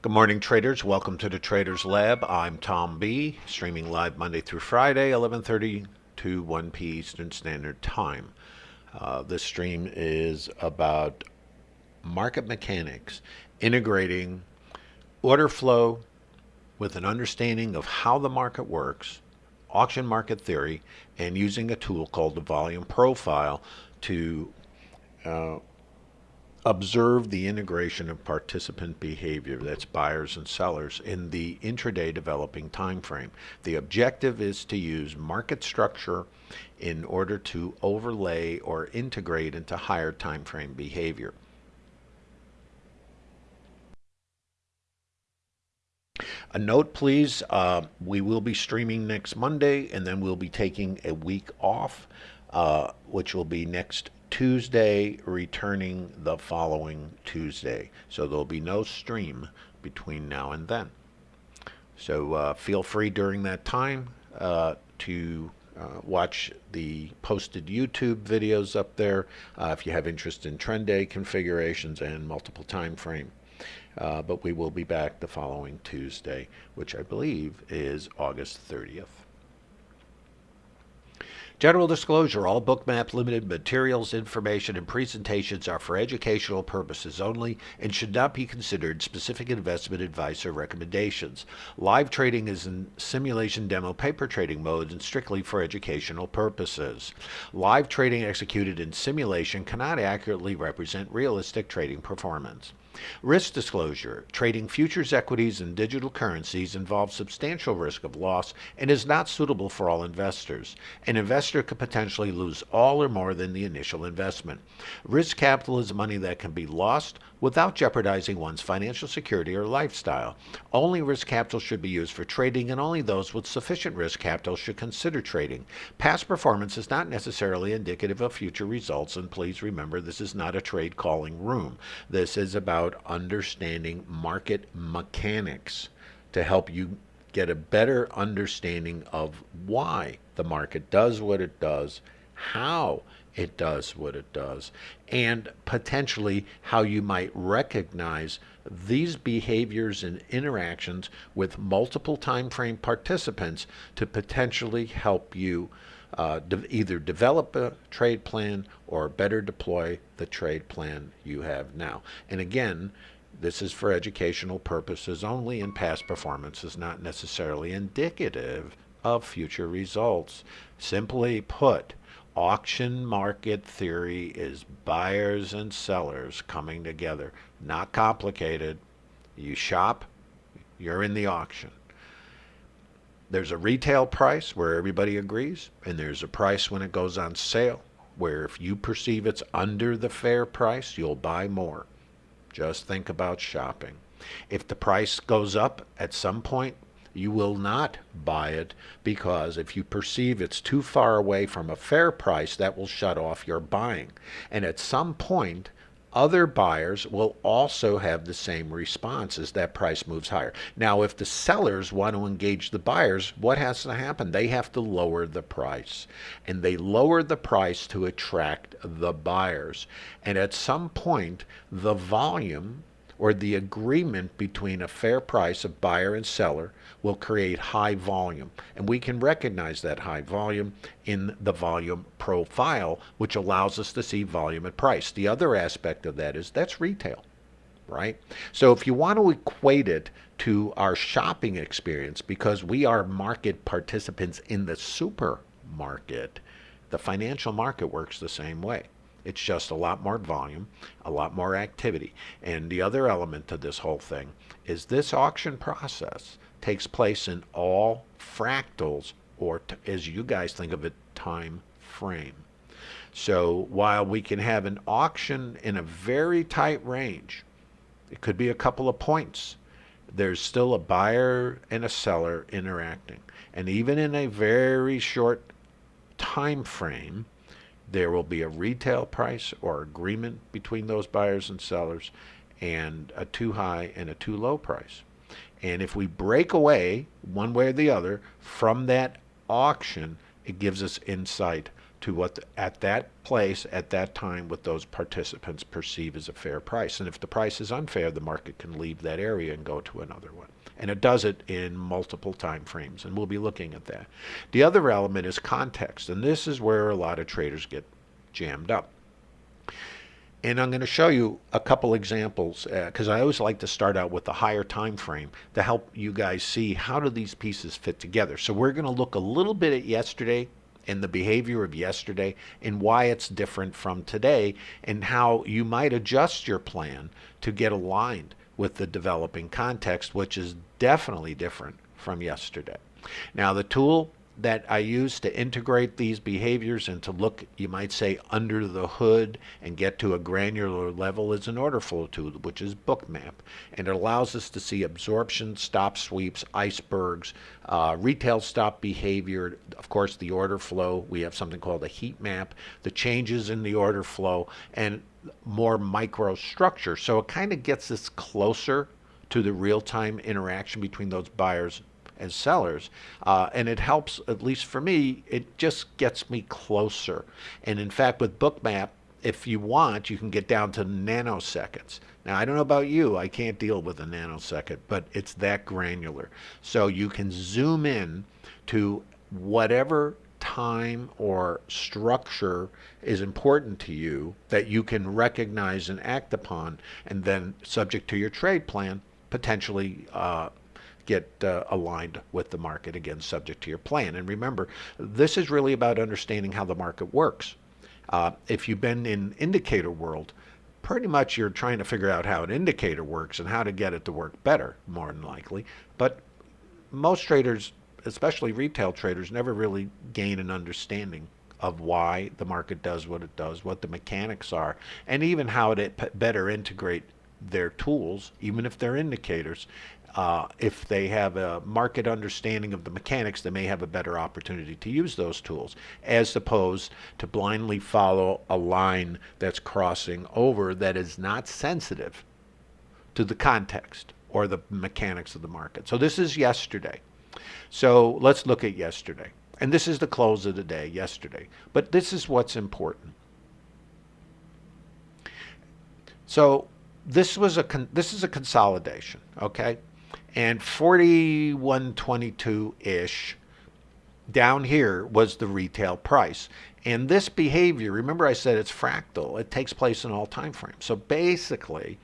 Good morning, traders. Welcome to the Traders Lab. I'm Tom B, streaming live Monday through Friday, 11:30 to 1 p. Eastern Standard Time. Uh, this stream is about market mechanics, integrating order flow with an understanding of how the market works, auction market theory, and using a tool called the volume profile to uh, observe the integration of participant behavior, that's buyers and sellers, in the intraday developing time frame. The objective is to use market structure in order to overlay or integrate into higher time frame behavior. A note, please, uh, we will be streaming next Monday, and then we'll be taking a week off, uh, which will be next Tuesday, returning the following Tuesday. So there'll be no stream between now and then. So uh, feel free during that time uh, to uh, watch the posted YouTube videos up there uh, if you have interest in trend day configurations and multiple time frame. Uh, but we will be back the following Tuesday, which I believe is August 30th. General disclosure, all Bookmap limited materials, information, and presentations are for educational purposes only and should not be considered specific investment advice or recommendations. Live trading is in simulation demo paper trading mode and strictly for educational purposes. Live trading executed in simulation cannot accurately represent realistic trading performance. Risk disclosure. Trading futures, equities, and digital currencies involves substantial risk of loss and is not suitable for all investors. An investor could potentially lose all or more than the initial investment. Risk capital is money that can be lost without jeopardizing one's financial security or lifestyle. Only risk capital should be used for trading, and only those with sufficient risk capital should consider trading. Past performance is not necessarily indicative of future results, and please remember this is not a trade calling room. This is about understanding market mechanics to help you get a better understanding of why the market does what it does, how it does what it does, and potentially how you might recognize these behaviors and interactions with multiple time frame participants to potentially help you uh, de either develop a trade plan or better deploy the trade plan you have now. And again, this is for educational purposes only, and past performance is not necessarily indicative of future results. Simply put, auction market theory is buyers and sellers coming together. Not complicated. You shop, you're in the auction. There's a retail price where everybody agrees, and there's a price when it goes on sale where if you perceive it's under the fair price, you'll buy more. Just think about shopping. If the price goes up at some point, you will not buy it because if you perceive it's too far away from a fair price, that will shut off your buying. And at some point, other buyers will also have the same response as that price moves higher. Now, if the sellers want to engage the buyers, what has to happen? They have to lower the price. And they lower the price to attract the buyers. And at some point, the volume or the agreement between a fair price of buyer and seller will create high volume. And we can recognize that high volume in the volume profile, which allows us to see volume and price. The other aspect of that is that's retail, right? So if you want to equate it to our shopping experience, because we are market participants in the supermarket, the financial market works the same way. It's just a lot more volume, a lot more activity. And the other element to this whole thing is this auction process takes place in all fractals, or as you guys think of it, time frame. So while we can have an auction in a very tight range, it could be a couple of points, there's still a buyer and a seller interacting. And even in a very short time frame, there will be a retail price or agreement between those buyers and sellers and a too high and a too low price. And if we break away one way or the other from that auction, it gives us insight to what the, at that place at that time what those participants perceive as a fair price. And if the price is unfair, the market can leave that area and go to another one. And it does it in multiple time frames, and we'll be looking at that. The other element is context, and this is where a lot of traders get jammed up. And I'm going to show you a couple examples because uh, I always like to start out with the higher time frame to help you guys see how do these pieces fit together. So we're going to look a little bit at yesterday and the behavior of yesterday and why it's different from today and how you might adjust your plan to get aligned with the developing context, which is definitely different from yesterday. Now the tool that I use to integrate these behaviors and to look, you might say, under the hood and get to a granular level is an order flow tool, which is Bookmap. And it allows us to see absorption, stop sweeps, icebergs, uh, retail stop behavior, of course, the order flow. We have something called a heat map, the changes in the order flow, and more micro structure. So it kind of gets us closer to the real-time interaction between those buyers as sellers. Uh, and it helps, at least for me, it just gets me closer. And in fact, with Bookmap, if you want, you can get down to nanoseconds. Now, I don't know about you, I can't deal with a nanosecond, but it's that granular. So you can zoom in to whatever time or structure is important to you that you can recognize and act upon, and then, subject to your trade plan, potentially uh, get uh, aligned with the market, again, subject to your plan. And remember, this is really about understanding how the market works. Uh, if you've been in indicator world, pretty much you're trying to figure out how an indicator works and how to get it to work better, more than likely. But most traders, especially retail traders, never really gain an understanding of why the market does what it does, what the mechanics are, and even how to better integrate their tools, even if they're indicators, uh, if they have a market understanding of the mechanics, they may have a better opportunity to use those tools, as opposed to blindly follow a line that's crossing over that is not sensitive to the context or the mechanics of the market. So this is yesterday. So let's look at yesterday. And this is the close of the day, yesterday. But this is what's important. So this was a this is a consolidation, okay? And 4122-ish down here was the retail price. And this behavior, remember I said it's fractal, it takes place in all time frames. So basically,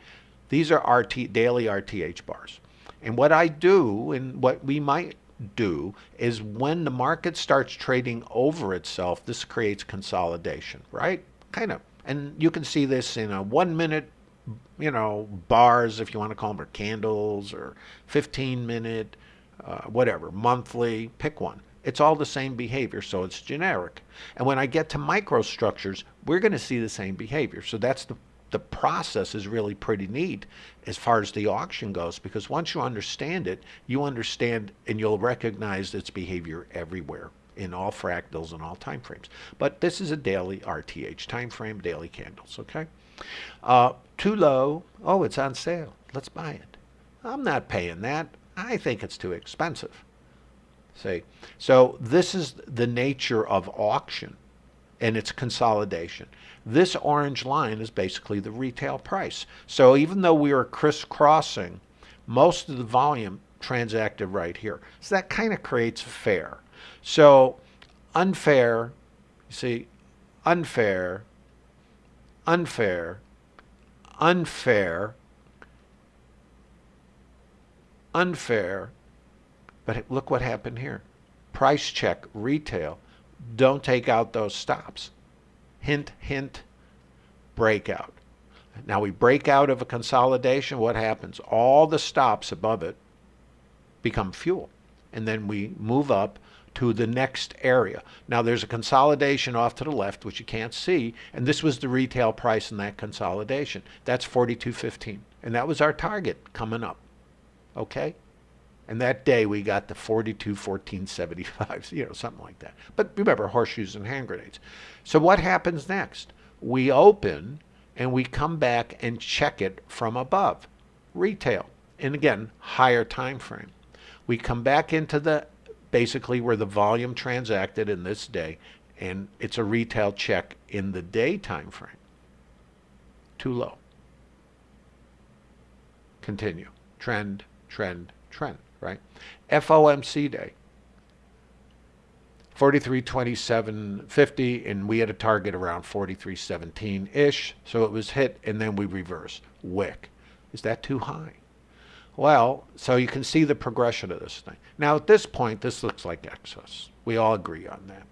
these are RT, daily RTH bars. And what I do, and what we might do, is when the market starts trading over itself, this creates consolidation, right? Kind of. And you can see this in a one minute you know, bars, if you want to call them, or candles, or 15 minute, uh, whatever, monthly, pick one. It's all the same behavior, so it's generic. And when I get to microstructures, we're going to see the same behavior. So that's the the process is really pretty neat as far as the auction goes because once you understand it, you understand and you'll recognize its behavior everywhere in all fractals and all time frames. But this is a daily RTH time frame, daily candles, okay? Uh, too low. Oh, it's on sale. Let's buy it. I'm not paying that. I think it's too expensive. See? So this is the nature of auction and its consolidation. This orange line is basically the retail price. So even though we are crisscrossing, most of the volume transacted right here. So that kind of creates a fair. So unfair, you see, unfair, unfair, unfair, unfair. But look what happened here. Price check, retail. Don't take out those stops. Hint, hint, breakout. Now we break out of a consolidation. What happens? All the stops above it become fuel. And then we move up to the next area. Now there's a consolidation off to the left, which you can't see, and this was the retail price in that consolidation. That's 42.15, and that was our target coming up. Okay? And that day we got the 42, 14, 75, you know, something like that. But remember, horseshoes and hand grenades. So what happens next? We open and we come back and check it from above. Retail. And again, higher time frame. We come back into the basically where the volume transacted in this day and it's a retail check in the day time frame. Too low. Continue. Trend, trend, trend, right? FOMC day. 43.27.50 and we had a target around 43.17-ish so it was hit and then we reversed wick is that too high well so you can see the progression of this thing now at this point this looks like excess we all agree on that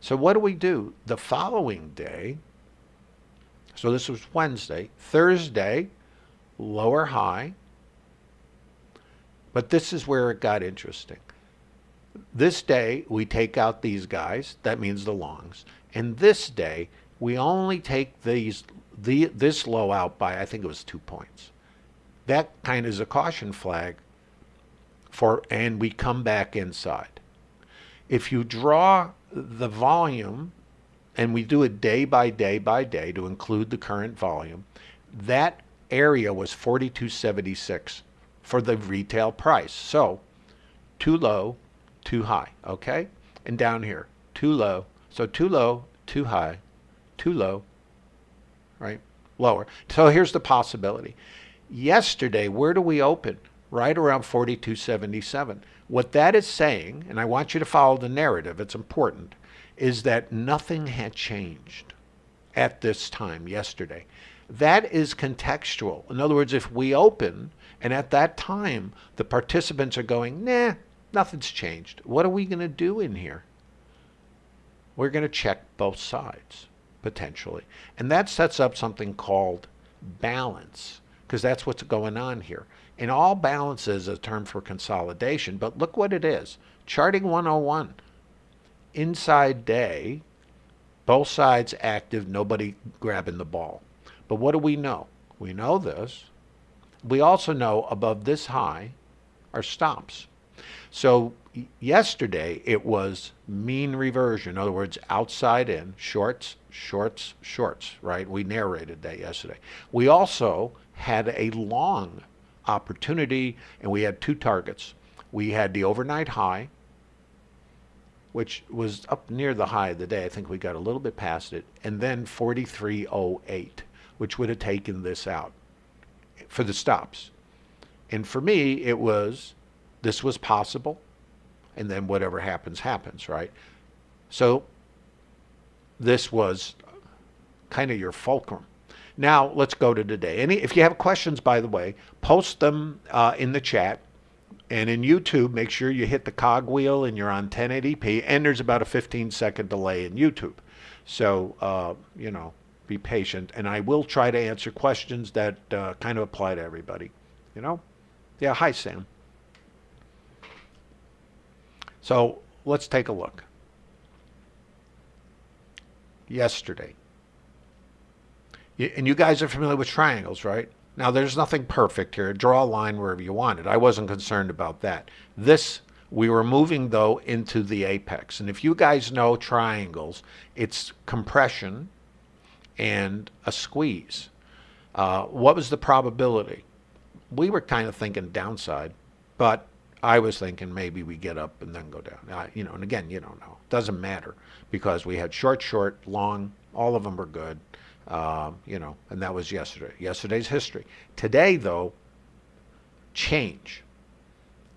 so what do we do the following day so this was Wednesday Thursday lower high but this is where it got interesting this day, we take out these guys. That means the longs. And this day, we only take these the this low out by, I think it was two points. That kind of is a caution flag for, and we come back inside. If you draw the volume, and we do it day by day by day to include the current volume, that area was 4276 for the retail price. So, too low, too high, okay? And down here, too low. So too low, too high, too low, right? Lower. So here's the possibility. Yesterday, where do we open? Right around 4277. What that is saying, and I want you to follow the narrative, it's important, is that nothing had changed at this time yesterday. That is contextual. In other words, if we open and at that time the participants are going, nah, Nothing's changed. What are we going to do in here? We're going to check both sides, potentially. And that sets up something called balance, because that's what's going on here. And all balance is a term for consolidation, but look what it is. Charting 101. Inside day, both sides active, nobody grabbing the ball. But what do we know? We know this. We also know above this high are stops. So yesterday it was mean reversion. In other words, outside in, shorts, shorts, shorts, right? We narrated that yesterday. We also had a long opportunity and we had two targets. We had the overnight high, which was up near the high of the day. I think we got a little bit past it. And then 4308, which would have taken this out for the stops. And for me, it was this was possible, and then whatever happens, happens, right? So this was kind of your fulcrum. Now let's go to today. Any, if you have questions, by the way, post them uh, in the chat. And in YouTube, make sure you hit the cogwheel and you're on 1080p. And there's about a 15 second delay in YouTube. So, uh, you know, be patient. And I will try to answer questions that uh, kind of apply to everybody. You know? Yeah, hi, Sam. So let's take a look. Yesterday. And you guys are familiar with triangles, right? Now, there's nothing perfect here. Draw a line wherever you want it. I wasn't concerned about that. This, we were moving, though, into the apex. And if you guys know triangles, it's compression and a squeeze. Uh, what was the probability? We were kind of thinking downside, but I was thinking maybe we get up and then go down. You know, and again, you don't know. Doesn't matter because we had short, short, long. All of them were good. Uh, you know, and that was yesterday. Yesterday's history. Today, though, change,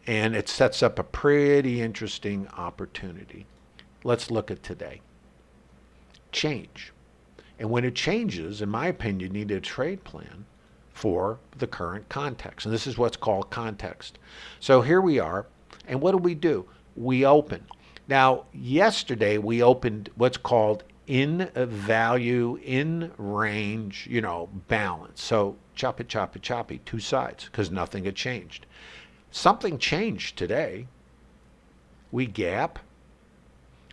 and it sets up a pretty interesting opportunity. Let's look at today. Change, and when it changes, in my opinion, you need a trade plan for the current context. And this is what's called context. So here we are. And what do we do? We open. Now, yesterday we opened what's called in value, in range, you know, balance. So choppy, choppy, choppy, two sides, because nothing had changed. Something changed today. We gap.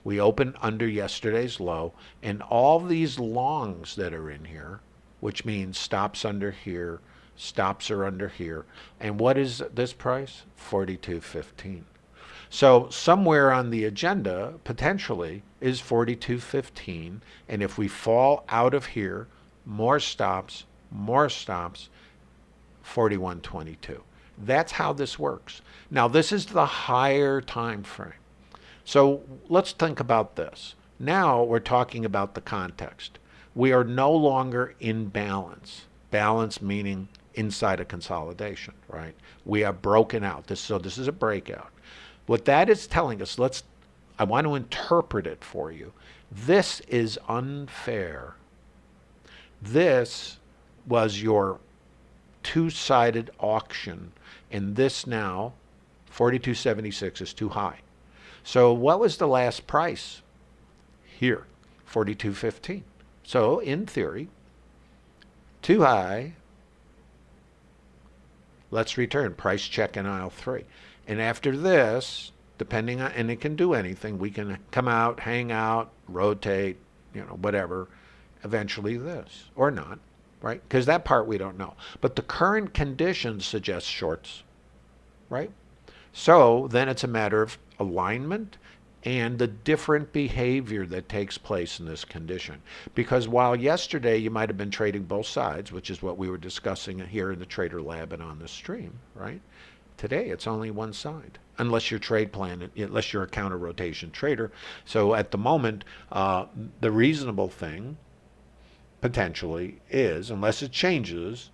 We open under yesterday's low, and all these longs that are in here which means stops under here, stops are under here. And what is this price? 42.15. So somewhere on the agenda, potentially, is 42.15. And if we fall out of here, more stops, more stops, 41.22. That's how this works. Now, this is the higher time frame. So let's think about this. Now we're talking about the context. We are no longer in balance. Balance meaning inside a consolidation, right? We have broken out. This, so this is a breakout. What that is telling us, let's, I want to interpret it for you. This is unfair. This was your two-sided auction, and this now, 4276 is too high. So what was the last price? Here, 4215. So in theory, too high. Let's return price check in aisle three. And after this, depending on, and it can do anything, we can come out, hang out, rotate, you know, whatever, eventually this, or not, right? Because that part we don't know. But the current conditions suggest shorts, right? So then it's a matter of alignment and the different behavior that takes place in this condition. Because while yesterday you might have been trading both sides, which is what we were discussing here in the Trader Lab and on the stream, right? Today it's only one side, unless your trade plan, unless you're a counter rotation trader. So at the moment, uh, the reasonable thing potentially is, unless it changes,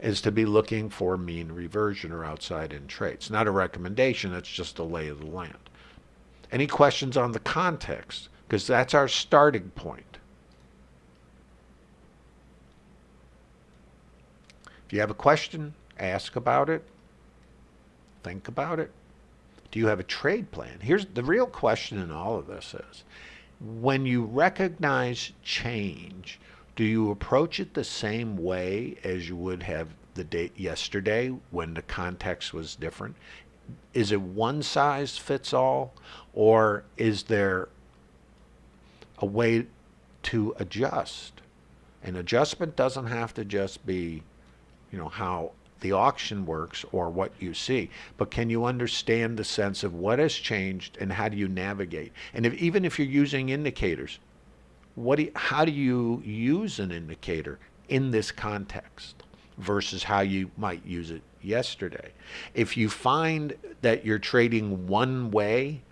is to be looking for mean reversion or outside in trades. Not a recommendation, it's just a lay of the land. Any questions on the context? Because that's our starting point. If you have a question, ask about it. Think about it. Do you have a trade plan? Here's the real question in all of this is, when you recognize change, do you approach it the same way as you would have the day yesterday when the context was different? is it one size fits all or is there a way to adjust? An adjustment doesn't have to just be, you know, how the auction works or what you see, but can you understand the sense of what has changed and how do you navigate? And if, even if you're using indicators, what do you, how do you use an indicator in this context versus how you might use it yesterday. If you find that you're trading one way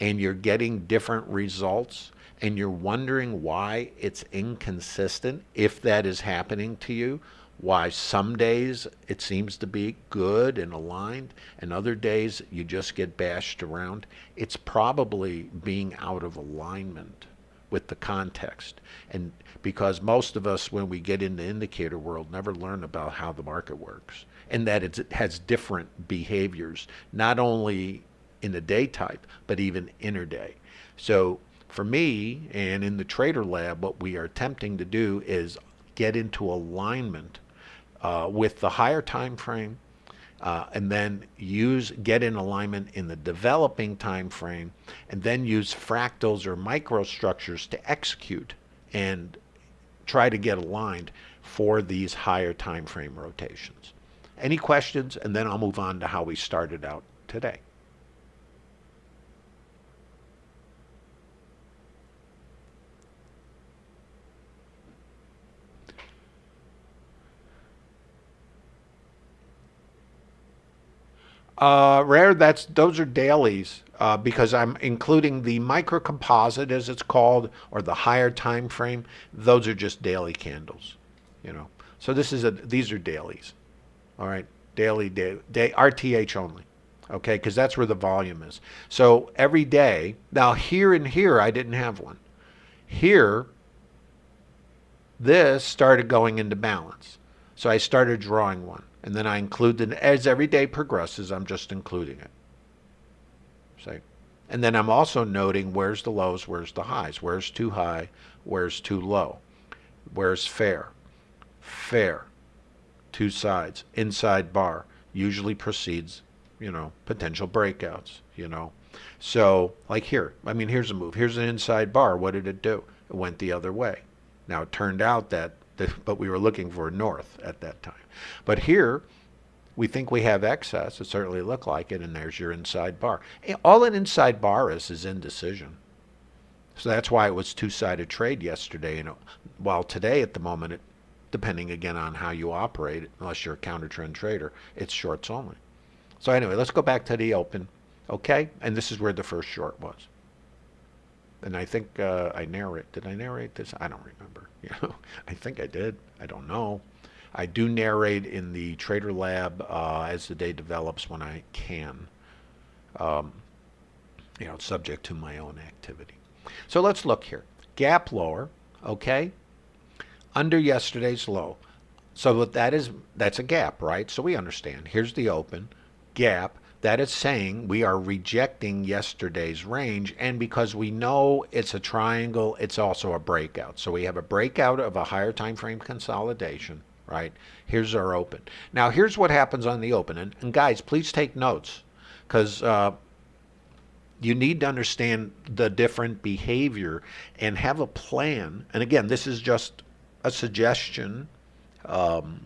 and you're getting different results and you're wondering why it's inconsistent, if that is happening to you, why some days it seems to be good and aligned and other days you just get bashed around, it's probably being out of alignment with the context. And because most of us, when we get in the indicator world, never learn about how the market works and that it has different behaviors, not only in the day type, but even interday. So for me and in the trader lab, what we are attempting to do is get into alignment uh, with the higher time frame uh, and then use get in alignment in the developing time frame and then use fractals or microstructures to execute and try to get aligned for these higher time frame rotations. Any questions? And then I'll move on to how we started out today. Uh, rare, that's those are dailies uh, because I'm including the micro composite as it's called or the higher time frame. Those are just daily candles, you know. So this is a these are dailies. All right, daily, day, day RTH only. Okay, because that's where the volume is. So every day, now here and here, I didn't have one. Here, this started going into balance. So I started drawing one. And then I include it as every day progresses, I'm just including it. See? And then I'm also noting where's the lows, where's the highs, where's too high, where's too low, where's fair, fair, two sides. Inside bar usually precedes, you know, potential breakouts, you know. So, like here, I mean, here's a move. Here's an inside bar. What did it do? It went the other way. Now, it turned out that, but we were looking for north at that time. But here, we think we have excess. It certainly looked like it, and there's your inside bar. All an inside bar is is indecision. So that's why it was two-sided trade yesterday. And while today, at the moment, it depending again on how you operate, unless you're a counter trend trader, it's shorts only. So anyway, let's go back to the open, okay? And this is where the first short was. and I think uh, I narrate. Did I narrate this? I don't remember. Know, I think I did. I don't know. I do narrate in the Trader Lab uh, as the day develops when I can. Um, you know, subject to my own activity. So let's look here. Gap lower, okay? Under yesterday's low. So that is that's a gap, right? So we understand. Here's the open gap that is saying we are rejecting yesterday's range and because we know it's a triangle it's also a breakout. So we have a breakout of a higher time frame consolidation right? Here's our open. Now here's what happens on the open. And, and guys please take notes because uh, you need to understand the different behavior and have a plan. And again this is just a suggestion um,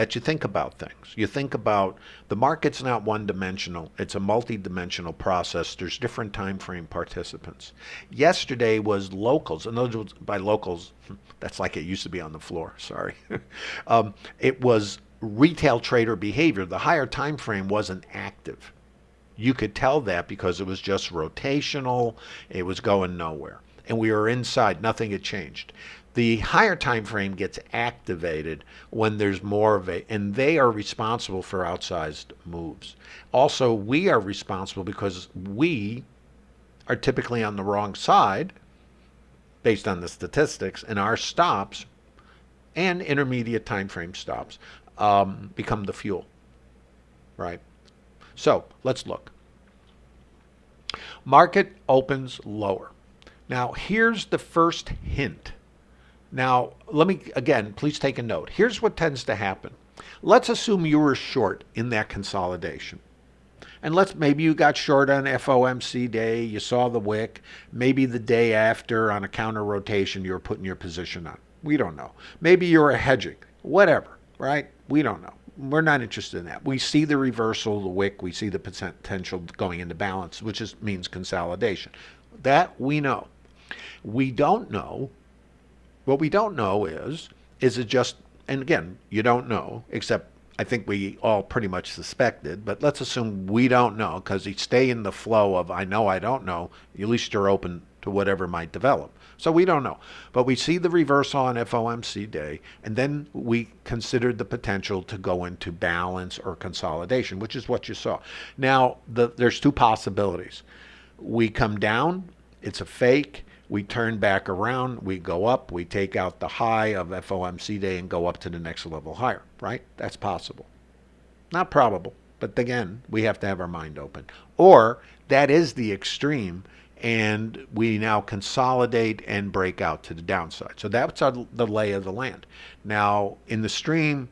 that you think about things. You think about the market's not one dimensional, it's a multi-dimensional process. There's different time frame participants. Yesterday was locals, and those by locals, that's like it used to be on the floor, sorry. um, it was retail trader behavior. The higher time frame wasn't active. You could tell that because it was just rotational, it was going nowhere. And we were inside, nothing had changed the higher time frame gets activated when there's more of a and they are responsible for outsized moves. Also we are responsible because we are typically on the wrong side based on the statistics and our stops and intermediate time frame stops um, become the fuel right? So let's look. Market opens lower. Now here's the first hint now, let me, again, please take a note. Here's what tends to happen. Let's assume you were short in that consolidation. And let's maybe you got short on FOMC day, you saw the wick, maybe the day after on a counter rotation you were putting your position on. We don't know. Maybe you're a hedging, whatever, right? We don't know. We're not interested in that. We see the reversal, the wick, we see the potential going into balance, which is, means consolidation. That we know. We don't know what we don't know is, is it just, and again, you don't know, except I think we all pretty much suspected, but let's assume we don't know because you stay in the flow of I know I don't know, at least you're open to whatever might develop. So we don't know. But we see the reversal on FOMC day, and then we considered the potential to go into balance or consolidation, which is what you saw. Now, the, there's two possibilities. We come down, it's a fake, we turn back around, we go up, we take out the high of FOMC day and go up to the next level higher, right? That's possible. Not probable, but again, we have to have our mind open. Or that is the extreme and we now consolidate and break out to the downside. So that's our, the lay of the land. Now, in the stream,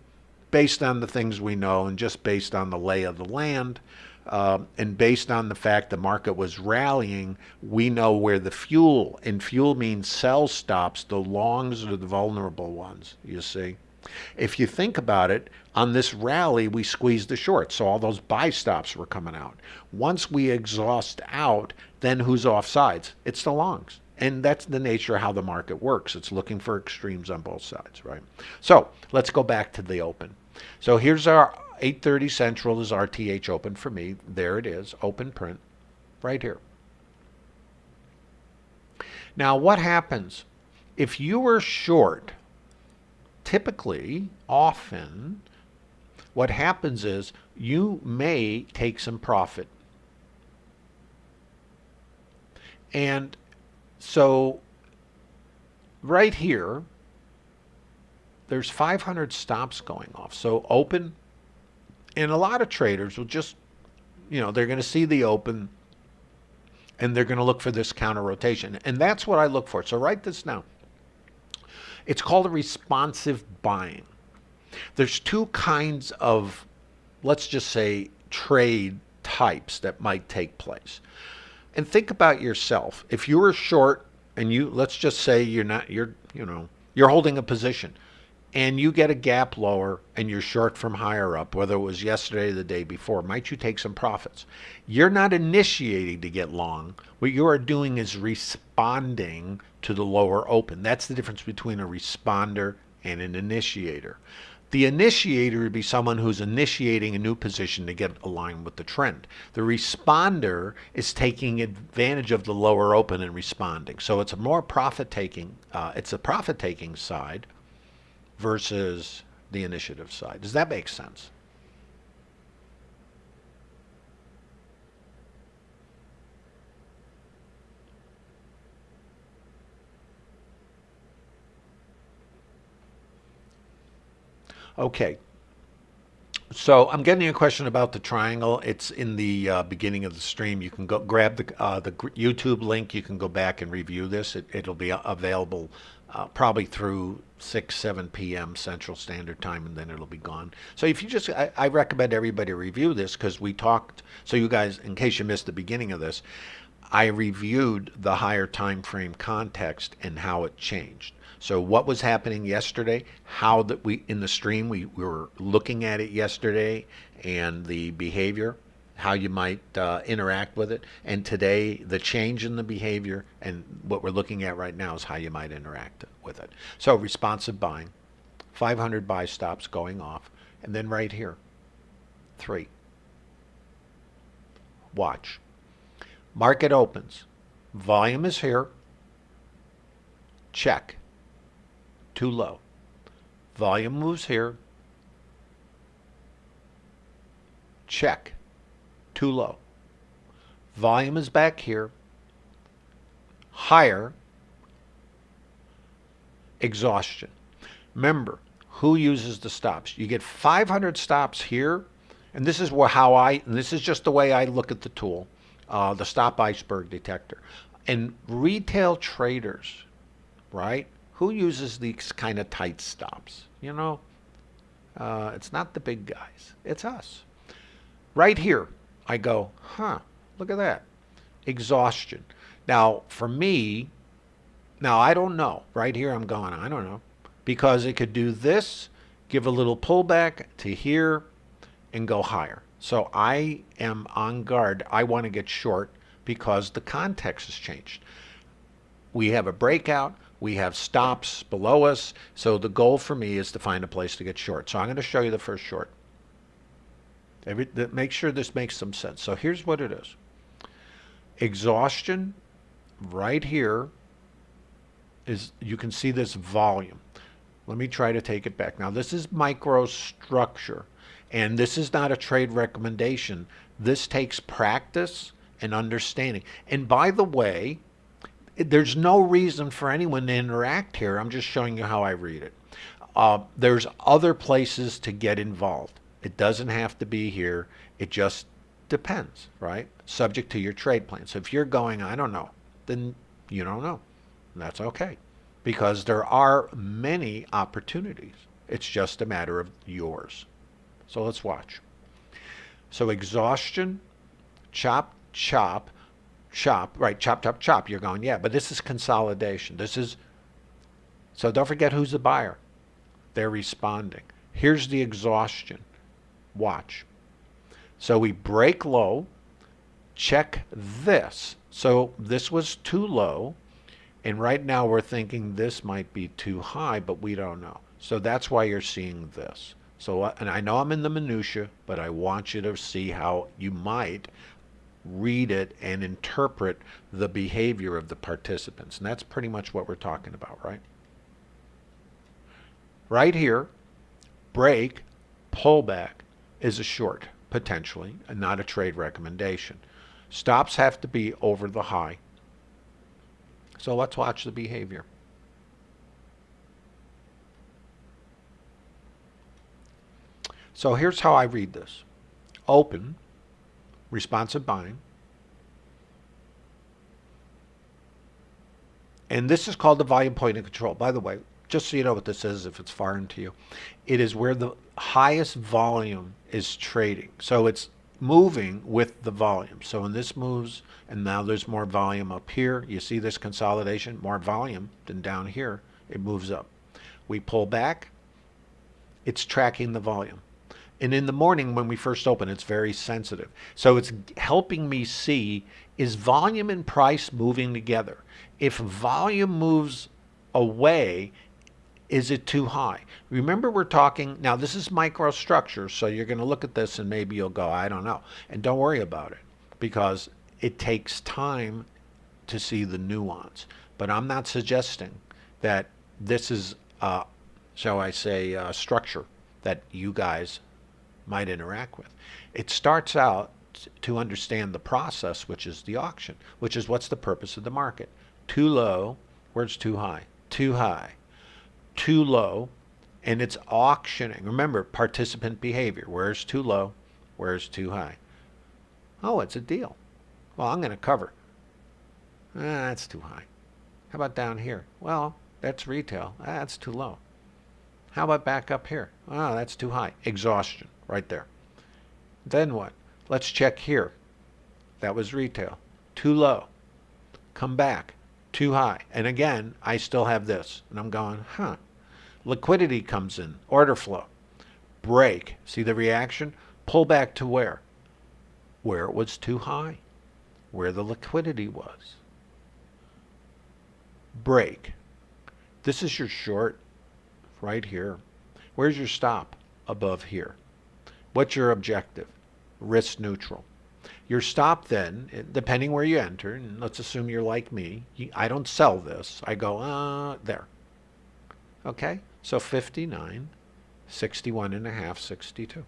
based on the things we know and just based on the lay of the land, uh, and based on the fact the market was rallying, we know where the fuel, and fuel means sell stops, the longs are the vulnerable ones, you see. If you think about it, on this rally, we squeezed the shorts, so all those buy stops were coming out. Once we exhaust out, then who's off sides? It's the longs. And that's the nature of how the market works. It's looking for extremes on both sides, right? So let's go back to the open. So here's our 8.30 Central is RTH open for me. There it is, open print, right here. Now what happens? If you were short, typically, often, what happens is you may take some profit. And so right here, there's 500 stops going off. So open and a lot of traders will just, you know, they're going to see the open and they're going to look for this counter rotation. And that's what I look for. So write this down. It's called a responsive buying. There's two kinds of, let's just say, trade types that might take place. And think about yourself. If you were short and you, let's just say you're not, you're, you know, you're holding a position and you get a gap lower and you're short from higher up, whether it was yesterday or the day before, might you take some profits? You're not initiating to get long. What you are doing is responding to the lower open. That's the difference between a responder and an initiator. The initiator would be someone who's initiating a new position to get aligned with the trend. The responder is taking advantage of the lower open and responding. So it's a more profit taking, uh, it's a profit taking side versus the initiative side. Does that make sense? Okay. So I'm getting a question about the triangle. It's in the uh, beginning of the stream. You can go grab the uh, the YouTube link. You can go back and review this. It, will be available uh, probably through 6, 7 p.m. Central Standard Time, and then it'll be gone. So if you just, I, I recommend everybody review this because we talked, so you guys, in case you missed the beginning of this, I reviewed the higher time frame context and how it changed. So what was happening yesterday, how that we, in the stream, we, we were looking at it yesterday and the behavior, how you might uh, interact with it. And today, the change in the behavior and what we're looking at right now is how you might interact with it. So responsive buying, 500 buy stops going off, and then right here, three. Watch. Market opens. Volume is here. Check too low. Volume moves here. Check. Too low. Volume is back here. Higher. Exhaustion. Remember, who uses the stops? You get 500 stops here, and this is how I, and this is just the way I look at the tool, uh, the stop iceberg detector. And retail traders, right? who uses these kind of tight stops? You know, uh, it's not the big guys. It's us. Right here, I go, huh, look at that. Exhaustion. Now, for me, now I don't know. Right here, I'm going, I don't know. Because it could do this, give a little pullback to here, and go higher. So I am on guard. I want to get short because the context has changed. We have a breakout. We have stops below us. So the goal for me is to find a place to get short. So I'm going to show you the first short. Every, make sure this makes some sense. So here's what it is. Exhaustion right here is, you can see this volume. Let me try to take it back. Now this is microstructure and this is not a trade recommendation. This takes practice and understanding. And by the way, there's no reason for anyone to interact here. I'm just showing you how I read it. Uh, there's other places to get involved. It doesn't have to be here. It just depends, right? Subject to your trade plan. So if you're going, I don't know, then you don't know. that's okay because there are many opportunities. It's just a matter of yours. So let's watch. So exhaustion, chop, chop, chop, right, chop, chop, chop, you're going, yeah, but this is consolidation. This is, so don't forget who's the buyer. They're responding. Here's the exhaustion. Watch. So we break low, check this. So this was too low, and right now we're thinking this might be too high, but we don't know. So that's why you're seeing this. So, uh, and I know I'm in the minutia, but I want you to see how you might read it and interpret the behavior of the participants. And that's pretty much what we're talking about, right? Right here, break, pullback is a short, potentially, and not a trade recommendation. Stops have to be over the high. So let's watch the behavior. So here's how I read this. Open, responsive buying. And this is called the volume point of control. By the way, just so you know what this is, if it's foreign to you, it is where the highest volume is trading. So it's moving with the volume. So when this moves, and now there's more volume up here, you see this consolidation, more volume than down here, it moves up. We pull back, it's tracking the volume. And in the morning when we first open, it's very sensitive. So it's helping me see, is volume and price moving together? If volume moves away, Is it too high? Remember, we're talking now. This is microstructure, so you're going to look at this and maybe you'll go, I don't know. And don't worry about it because it takes time to see the nuance. But I'm not suggesting that this is, uh, shall I say, a structure that you guys might interact with. It starts out to understand the process, which is the auction, which is what's the purpose of the market. Too low, where's too high? Too high too low and it's auctioning. Remember, participant behavior. Where's too low? Where's too high? Oh, it's a deal. Well, I'm going to cover. Ah, that's too high. How about down here? Well, that's retail. Ah, that's too low. How about back up here? Oh, that's too high. Exhaustion right there. Then what? Let's check here. That was retail. Too low. Come back. Too high. And again, I still have this. And I'm going, huh. Liquidity comes in, order flow. Break. See the reaction? Pull back to where? Where it was too high, where the liquidity was. Break. This is your short right here. Where's your stop? Above here. What's your objective? Risk neutral. Your stop then, depending where you enter, and let's assume you're like me, I don't sell this. I go, uh, there. Okay? So 59, 61 and a half, 62.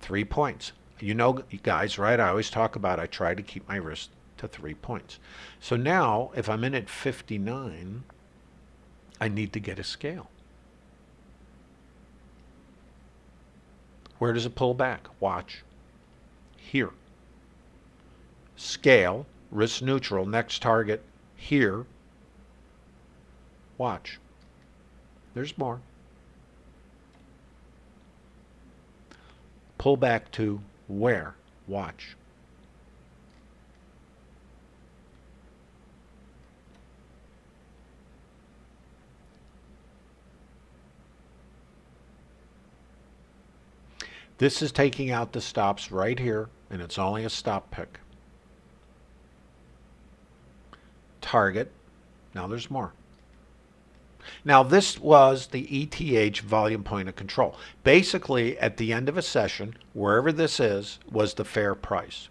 Three points. You know, guys, right? I always talk about I try to keep my risk to three points. So now, if I'm in at 59, I need to get a scale. Where does it pull back? Watch. Here. Scale, risk neutral, next target, here. Watch. There's more. Pull back to where? Watch. This is taking out the stops right here, and it's only a stop pick. Target. Now there's more. Now this was the ETH volume point of control. Basically, at the end of a session, wherever this is, was the fair price.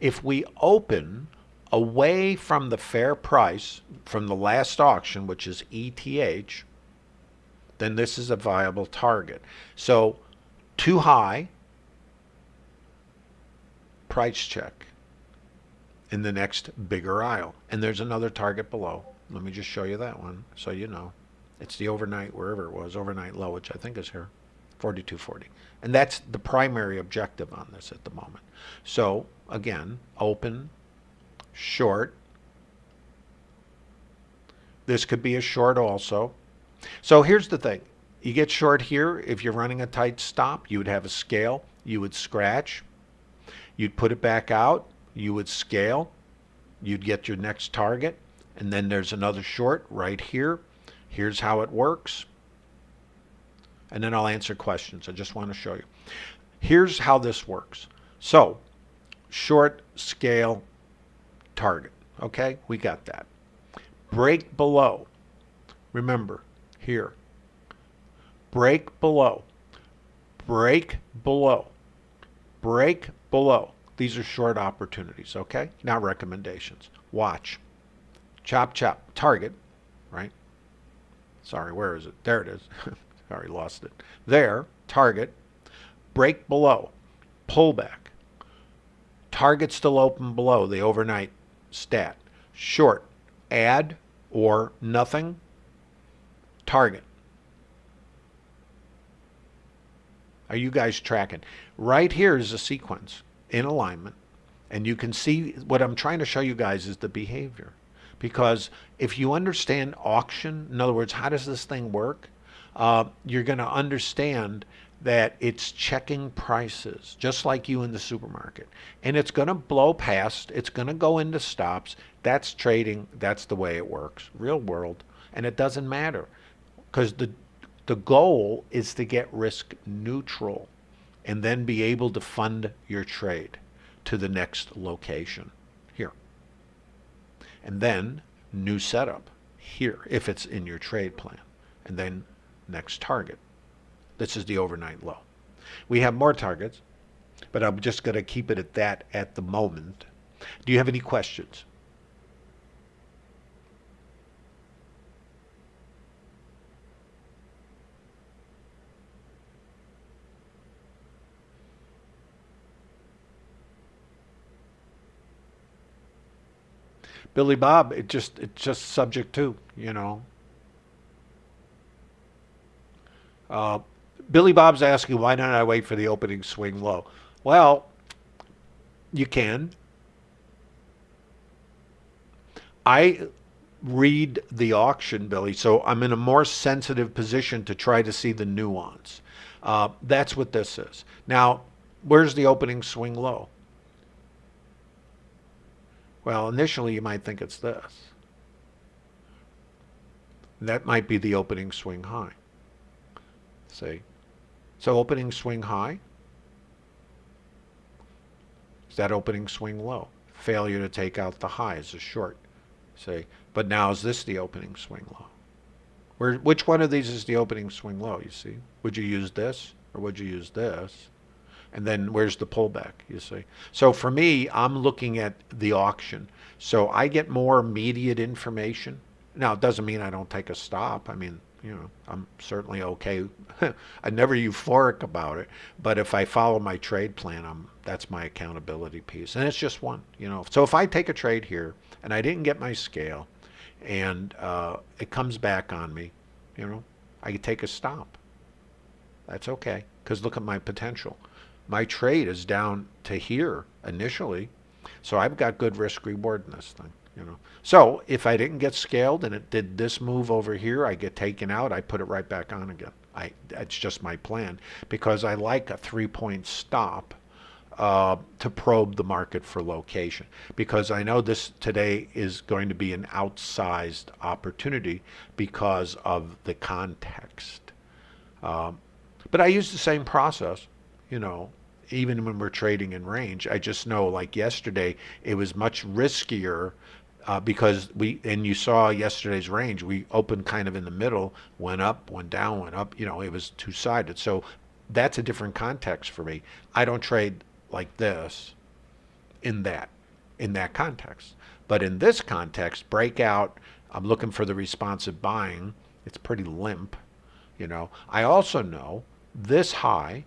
If we open away from the fair price from the last auction, which is ETH, then this is a viable target. So too high, price check in the next bigger aisle. And there's another target below. Let me just show you that one so you know. It's the overnight, wherever it was, overnight low, which I think is here, 4240. And that's the primary objective on this at the moment. So again, open, short. This could be a short also. So here's the thing. You get short here, if you're running a tight stop, you would have a scale, you would scratch, you'd put it back out, you would scale, you'd get your next target, and then there's another short right here. Here's how it works. And then I'll answer questions. I just want to show you. Here's how this works. So, short scale target. Okay, we got that. Break below. Remember, here. Break below. Break below. Break below. These are short opportunities, okay? Not recommendations. Watch. Chop, chop. Target? Sorry, where is it? There it is. Sorry, lost it. There, target. Break below. Pullback. Target still open below the overnight stat. Short. Add or nothing. Target. Are you guys tracking? Right here is a sequence in alignment. And you can see what I'm trying to show you guys is the behavior. Because if you understand auction, in other words, how does this thing work? Uh, you're going to understand that it's checking prices, just like you in the supermarket. And it's going to blow past, it's going to go into stops. That's trading, that's the way it works, real world. And it doesn't matter because the, the goal is to get risk neutral and then be able to fund your trade to the next location. And then new setup here if it's in your trade plan. and then next target. This is the overnight low. We have more targets, but I'm just going to keep it at that at the moment. Do you have any questions? Billy Bob, it just it's just subject to, you know. Uh, Billy Bob's asking, why don't I wait for the opening swing low? Well, you can. I read the auction, Billy, so I'm in a more sensitive position to try to see the nuance. Uh, that's what this is. Now, where's the opening swing low? Well, initially you might think it's this. That might be the opening swing high. See? So opening swing high. Is that opening swing low? Failure to take out the high is a short. See? But now is this the opening swing low? Where, which one of these is the opening swing low, you see? Would you use this or would you use this? And then where's the pullback you see? So for me i'm looking at the auction. So i get more immediate information. Now it doesn't mean i don't take a stop. I mean you know i'm certainly okay. I'm never euphoric about it. But if i follow my trade plan i'm that's my accountability piece. And it's just one you know. So if i take a trade here and i didn't get my scale and uh, it comes back on me you know i take a stop. That's okay because look at my potential my trade is down to here initially. So I've got good risk reward in this thing, you know. So if I didn't get scaled and it did this move over here, I get taken out, I put it right back on again. I That's just my plan because I like a three-point stop uh, to probe the market for location because I know this today is going to be an outsized opportunity because of the context. Um, but I use the same process, you know, even when we're trading in range. I just know like yesterday, it was much riskier uh, because we, and you saw yesterday's range, we opened kind of in the middle, went up, went down, went up, you know, it was two sided. So that's a different context for me. I don't trade like this in that, in that context. But in this context, breakout, I'm looking for the responsive buying. It's pretty limp, you know. I also know this high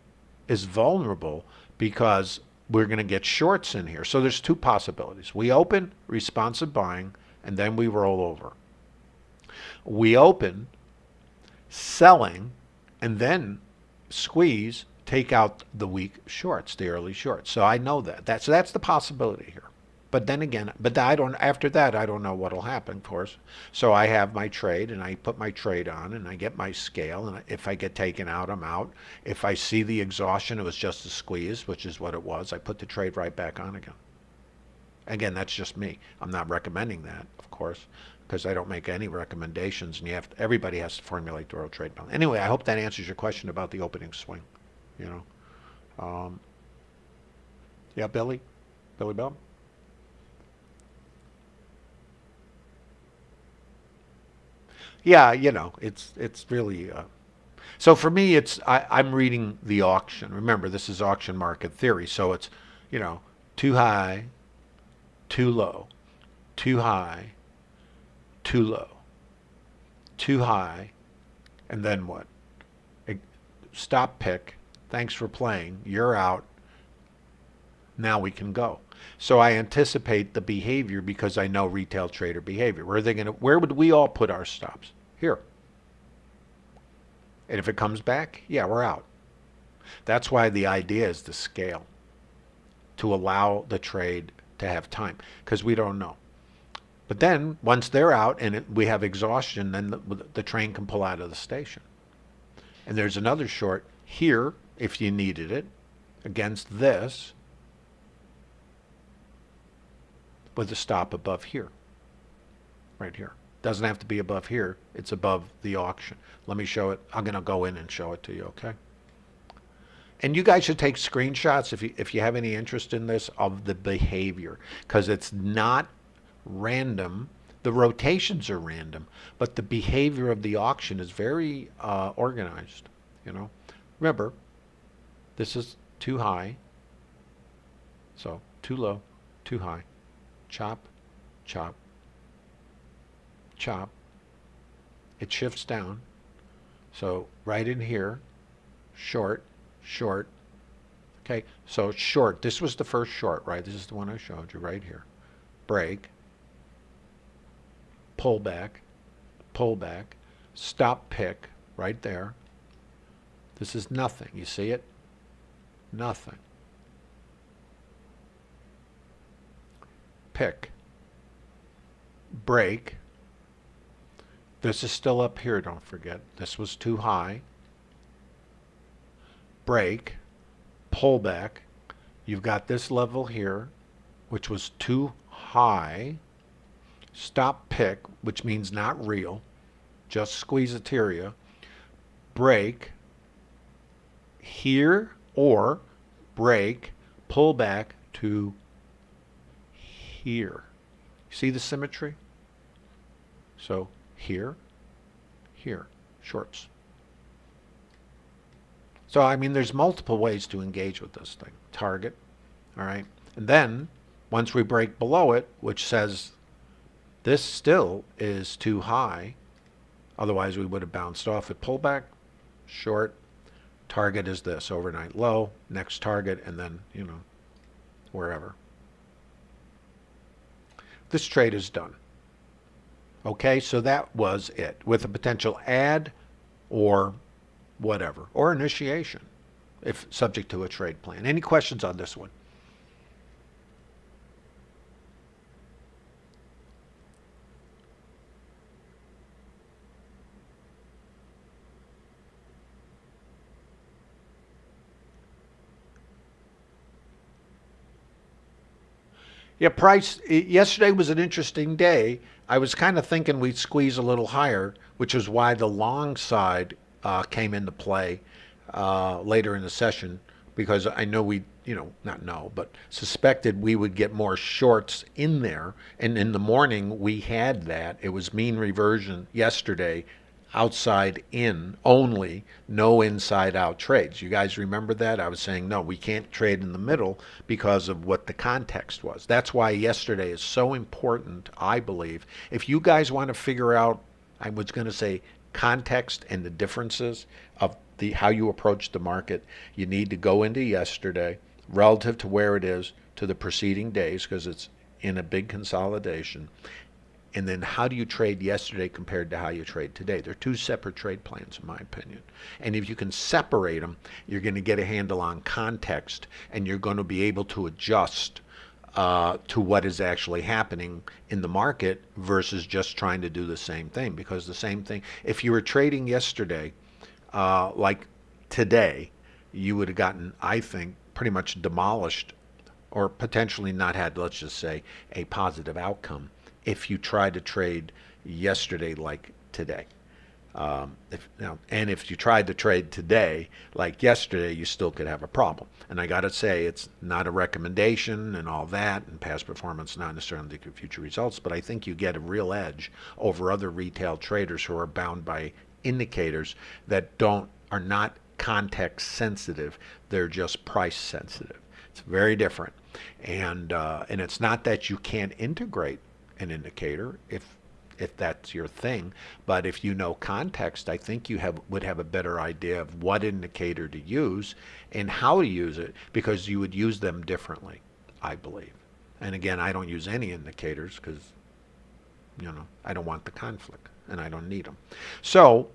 is vulnerable because we're going to get shorts in here. So there's two possibilities. We open responsive buying and then we roll over. We open selling and then squeeze, take out the weak shorts, the early shorts. So I know that. That's, that's the possibility here. But then again, but I don't. After that, I don't know what'll happen, of course. So I have my trade, and I put my trade on, and I get my scale. And if I get taken out, I'm out. If I see the exhaustion, it was just a squeeze, which is what it was. I put the trade right back on again. Again, that's just me. I'm not recommending that, of course, because I don't make any recommendations, and you have to, everybody has to formulate their own trade plan. Anyway, I hope that answers your question about the opening swing. You know, um, yeah, Billy, Billy Bell. Yeah, you know, it's it's really. Uh, so for me, it's I, I'm reading the auction. Remember, this is auction market theory, so it's, you know, too high, too low, too high, too low, too high, and then what? Stop pick. Thanks for playing. You're out. Now we can go. So I anticipate the behavior because I know retail trader behavior. Where are they going to? Where would we all put our stops? Here. And if it comes back, yeah, we're out. That's why the idea is to scale, to allow the trade to have time, because we don't know. But then once they're out and it, we have exhaustion, then the, the train can pull out of the station. And there's another short here if you needed it against this with a stop above here, right here. Doesn't have to be above here. It's above the auction. Let me show it. I'm going to go in and show it to you, okay? And you guys should take screenshots if you, if you have any interest in this of the behavior because it's not random The rotations are random, but the behavior of the auction is very uh, organized. You know, remember, this is too high, so too low, too high, chop, chop, chop. It shifts down. So right in here, short, short. Okay, so short. This was the first short, right? This is the one I showed you right here. Break, pull back, pull back, stop pick right there. This is nothing. You see it? Nothing. Pick. Break. This is still up here, don't forget. This was too high. Break. Pull back. You've got this level here, which was too high. Stop pick, which means not real. Just squeezeteria. Break. Here or break, pull back to here. See the symmetry? So here, here, shorts. So, I mean, there's multiple ways to engage with this thing. Target, all right? And then, once we break below it, which says this still is too high, otherwise we would have bounced off at pullback, short, target is this, overnight low, next target, and then, you know, wherever. This trade is done. Okay, so that was it with a potential add or whatever, or initiation if subject to a trade plan. Any questions on this one? Yeah, price. Yesterday was an interesting day. I was kind of thinking we'd squeeze a little higher, which is why the long side uh, came into play uh, later in the session because I know we, you know, not know, but suspected we would get more shorts in there. And in the morning, we had that. It was mean reversion yesterday outside in only, no inside out trades. You guys remember that? I was saying, no, we can't trade in the middle because of what the context was. That's why yesterday is so important, I believe. If you guys want to figure out, I was going to say, context and the differences of the how you approach the market, you need to go into yesterday relative to where it is to the preceding days because it's in a big consolidation and then how do you trade yesterday compared to how you trade today? They're two separate trade plans, in my opinion. And if you can separate them, you're going to get a handle on context and you're going to be able to adjust uh, to what is actually happening in the market versus just trying to do the same thing. Because the same thing, if you were trading yesterday, uh, like today, you would have gotten, I think, pretty much demolished or potentially not had, let's just say, a positive outcome if you try to trade yesterday like today. Um, if, and if you tried to trade today like yesterday, you still could have a problem. And I got to say, it's not a recommendation and all that, and past performance not necessarily future results, but I think you get a real edge over other retail traders who are bound by indicators that don't are not context sensitive; they're just price sensitive. It's very different, and uh, and it's not that you can't integrate an indicator if if that's your thing. But if you know context, I think you have would have a better idea of what indicator to use and how to use it because you would use them differently, I believe. And again, I don't use any indicators because you know I don't want the conflict and I don't need them. So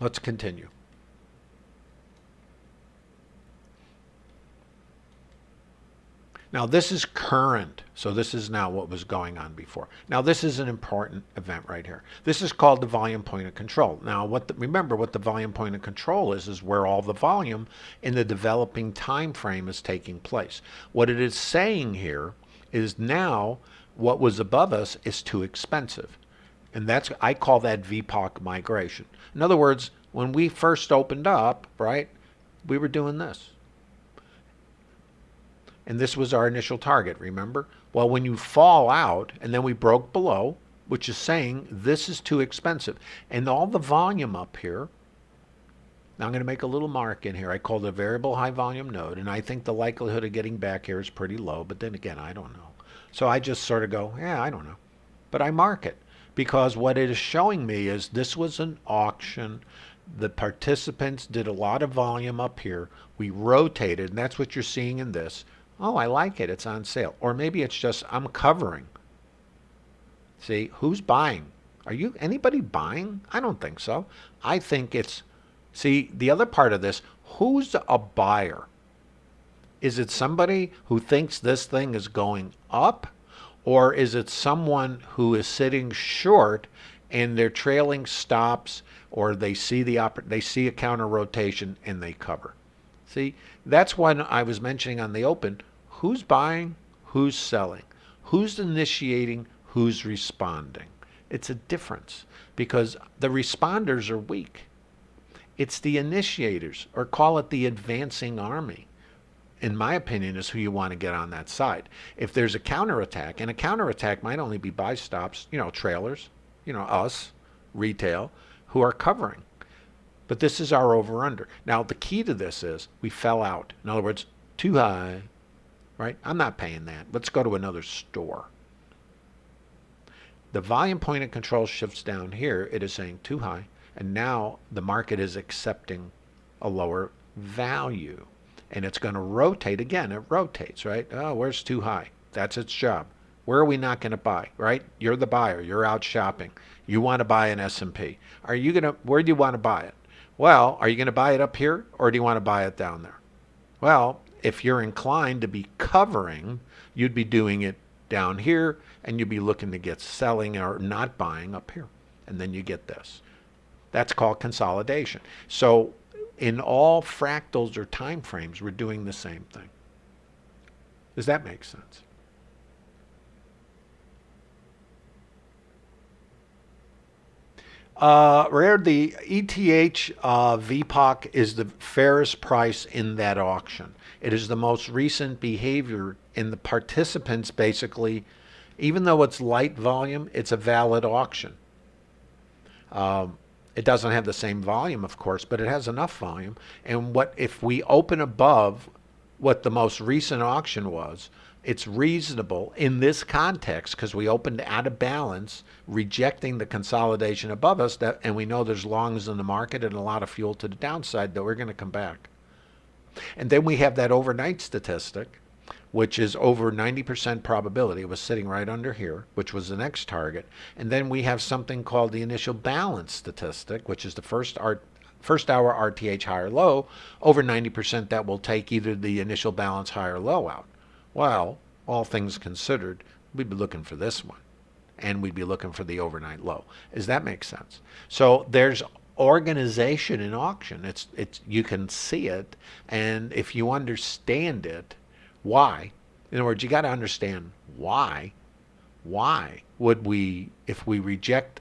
let's continue. Now this is current, so this is now what was going on before. Now this is an important event right here. This is called the volume point of control. Now what the, remember what the volume point of control is, is where all the volume in the developing time frame is taking place. What it is saying here is now what was above us is too expensive. And that's, I call that VPOC migration. In other words, when we first opened up, right, we were doing this. And this was our initial target, remember? Well, when you fall out, and then we broke below, which is saying this is too expensive. And all the volume up here, now I'm going to make a little mark in here. I call it a variable high volume node, and I think the likelihood of getting back here is pretty low, but then again, I don't know. So I just sort of go, yeah, I don't know. But I mark it because what it is showing me is this was an auction. The participants did a lot of volume up here. We rotated, and that's what you're seeing in this. Oh, I like it. It's on sale. Or maybe it's just I'm covering. See, who's buying? Are you anybody buying? I don't think so. I think it's see the other part of this, who's a buyer? Is it somebody who thinks this thing is going up or is it someone who is sitting short and they're trailing stops or they see the they see a counter rotation and they cover? See, that's when I was mentioning on the open, who's buying, who's selling, who's initiating, who's responding. It's a difference because the responders are weak. It's the initiators, or call it the advancing army, in my opinion, is who you want to get on that side. If there's a counterattack, and a counterattack might only be buy stops, you know, trailers, you know, us, retail, who are covering. But this is our over under. Now, the key to this is we fell out. In other words, too high, right? I'm not paying that. Let's go to another store. The volume point of control shifts down here. It is saying too high. And now the market is accepting a lower value. And it's going to rotate again. It rotates, right? Oh, where's too high? That's its job. Where are we not going to buy, right? You're the buyer. You're out shopping. You want to buy an S&P. Are you going to, where do you want to buy it? Well, are you going to buy it up here or do you want to buy it down there? Well, if you're inclined to be covering, you'd be doing it down here and you'd be looking to get selling or not buying up here. And then you get this. That's called consolidation. So in all fractals or time frames, we're doing the same thing. Does that make sense? Uh, Rare, the ETH uh, VPOC is the fairest price in that auction. It is the most recent behavior in the participants basically, even though it's light volume, it's a valid auction. Um, it doesn't have the same volume, of course, but it has enough volume. And what if we open above what the most recent auction was, it's reasonable in this context because we opened out of balance, rejecting the consolidation above us, that, and we know there's longs in the market and a lot of fuel to the downside that we're going to come back. And then we have that overnight statistic, which is over 90% probability. It was sitting right under here, which was the next target. And then we have something called the initial balance statistic, which is the first art first hour RTH higher low, over 90% that will take either the initial balance higher low out. Well, all things considered, we'd be looking for this one. And we'd be looking for the overnight low. Does that make sense? So there's organization in auction. It's it's you can see it, and if you understand it, why? In other words, you got to understand why. Why would we, if we reject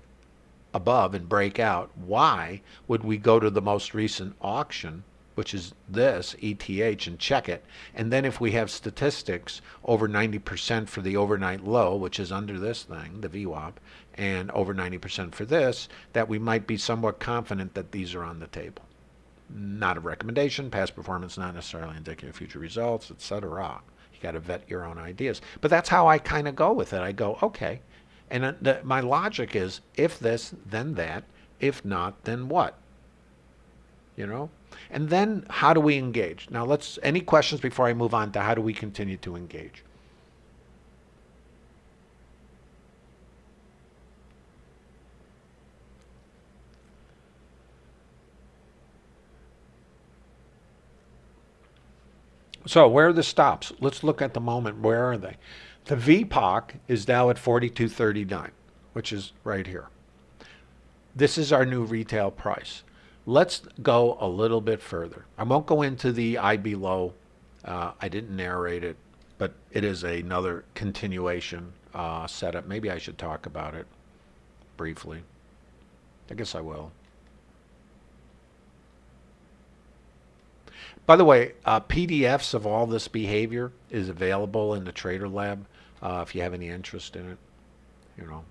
above and break out, why would we go to the most recent auction which is this, ETH, and check it. And then if we have statistics over 90% for the overnight low, which is under this thing, the VWAP, and over 90% for this, that we might be somewhat confident that these are on the table. Not a recommendation, past performance not necessarily indicative of future results, etc. You got to vet your own ideas. But that's how I kind of go with it. I go, okay. And the, my logic is if this, then that. If not, then what? You know? And then how do we engage? Now let's, any questions before I move on to how do we continue to engage? So where are the stops? Let's look at the moment. Where are they? The VPOC is now at 42.39, which is right here. This is our new retail price. Let's go a little bit further. I won't go into the IB low. Uh, I didn't narrate it, but it is another continuation uh, setup. Maybe I should talk about it briefly. I guess I will. By the way, uh, PDFs of all this behavior is available in the Trader Lab uh, if you have any interest in it. You know.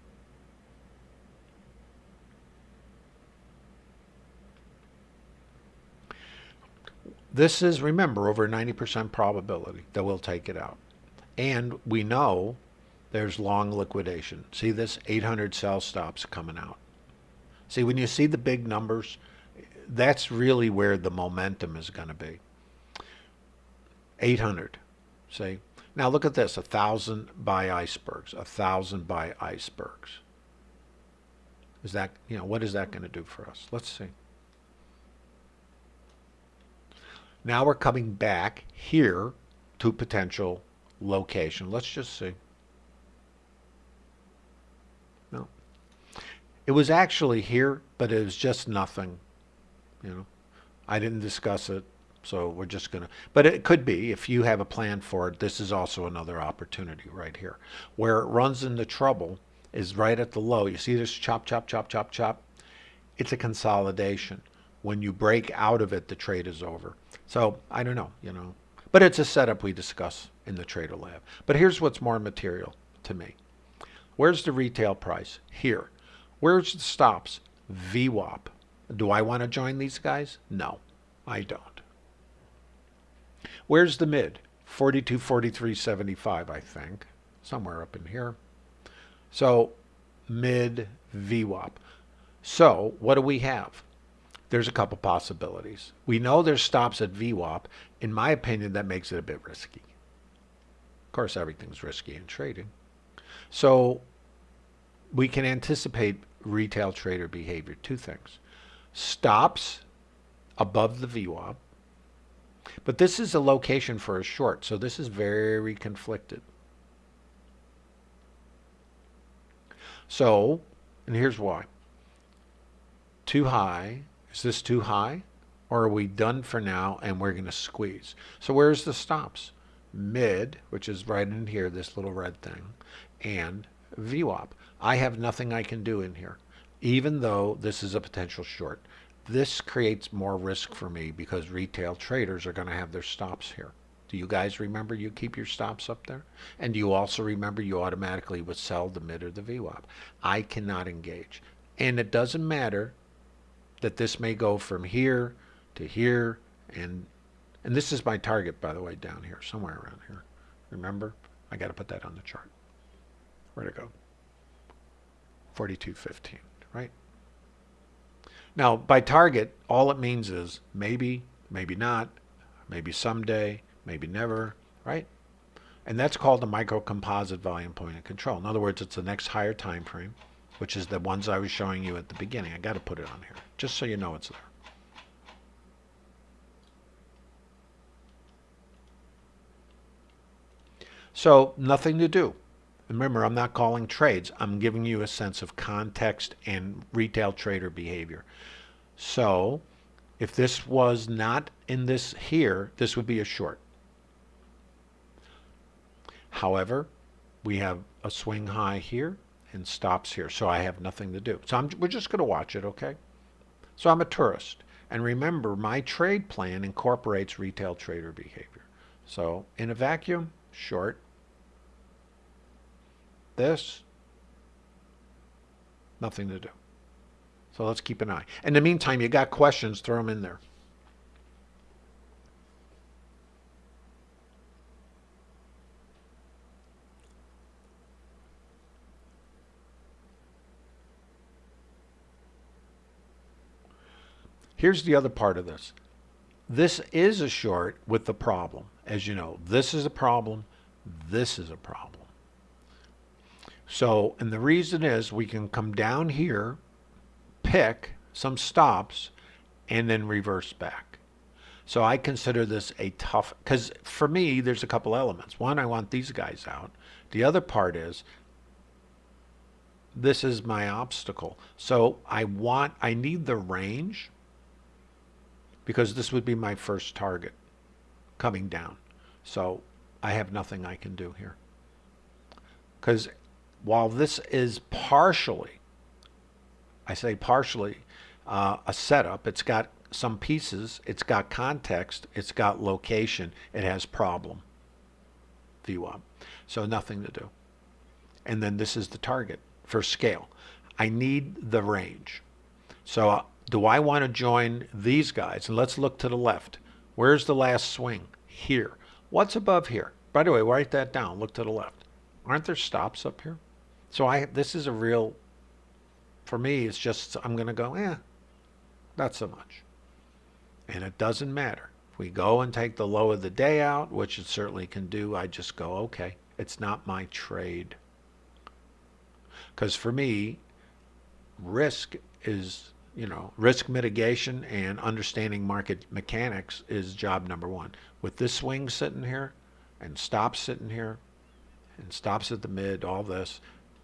This is, remember, over 90% probability that we'll take it out. And we know there's long liquidation. See this 800 sell stops coming out. See, when you see the big numbers, that's really where the momentum is going to be. 800, see? Now look at this, a 1,000 buy icebergs, a 1,000 buy icebergs. Is that, you know, what is that going to do for us? Let's see. Now we're coming back here to potential location. Let's just see. No. It was actually here, but it was just nothing. You know, I didn't discuss it, so we're just going to, but it could be, if you have a plan for it, this is also another opportunity right here. Where it runs into trouble is right at the low. You see this chop, chop, chop, chop, chop? It's a consolidation. When you break out of it, the trade is over. So I don't know, you know, but it's a setup we discuss in the Trader Lab. But here's what's more material to me. Where's the retail price? Here. Where's the stops? VWAP. Do I want to join these guys? No, I don't. Where's the mid? 42, 43, 75, I think. Somewhere up in here. So mid VWAP. So what do we have? There's a couple possibilities. We know there's stops at VWAP. In my opinion, that makes it a bit risky. Of course, everything's risky in trading. So we can anticipate retail trader behavior. Two things. Stops above the VWAP. But this is a location for a short, so this is very conflicted. So, and here's why. Too high. Is this too high? Or are we done for now and we're going to squeeze? So where's the stops? Mid, which is right in here, this little red thing, and VWAP. I have nothing I can do in here, even though this is a potential short. This creates more risk for me because retail traders are going to have their stops here. Do you guys remember you keep your stops up there? And do you also remember you automatically would sell the mid or the VWAP? I cannot engage. And it doesn't matter that this may go from here to here and and this is my target by the way down here somewhere around here. Remember? I got to put that on the chart. Where to go? 4215 right? Now by target all it means is maybe maybe not maybe someday maybe never, right? And that's called the microcomposite volume point of control. In other words, it's the next higher time frame, which is the ones I was showing you at the beginning. I got to put it on here, just so you know it's there. So nothing to do. Remember, I'm not calling trades. I'm giving you a sense of context and retail trader behavior. So if this was not in this here, this would be a short. However, we have a swing high here and stops here, so I have nothing to do. So I'm, we're just going to watch it, okay? So I'm a tourist. And remember, my trade plan incorporates retail trader behavior. So in a vacuum, short. This, nothing to do. So let's keep an eye. In the meantime, you got questions, throw them in there. Here's the other part of this. This is a short with the problem. As you know, this is a problem. This is a problem. So, and the reason is we can come down here, pick some stops, and then reverse back. So I consider this a tough, because for me, there's a couple elements. One, I want these guys out. The other part is this is my obstacle. So I want, I need the range because this would be my first target coming down. So I have nothing I can do here. Because while this is partially, I say partially, uh, a setup, it's got some pieces, it's got context, it's got location, it has problem, VWAP. So nothing to do. And then this is the target for scale. I need the range. So do I want to join these guys? And let's look to the left. Where's the last swing? Here. What's above here? By the way, write that down. Look to the left. Aren't there stops up here? So I this is a real for me it's just I'm going to go, "Eh, not so much." And it doesn't matter. If we go and take the low of the day out, which it certainly can do, I just go, "Okay, it's not my trade." Cuz for me, risk is you know, risk mitigation and understanding market mechanics is job number one. With this swing sitting here and stops sitting here and stops at the mid, all this,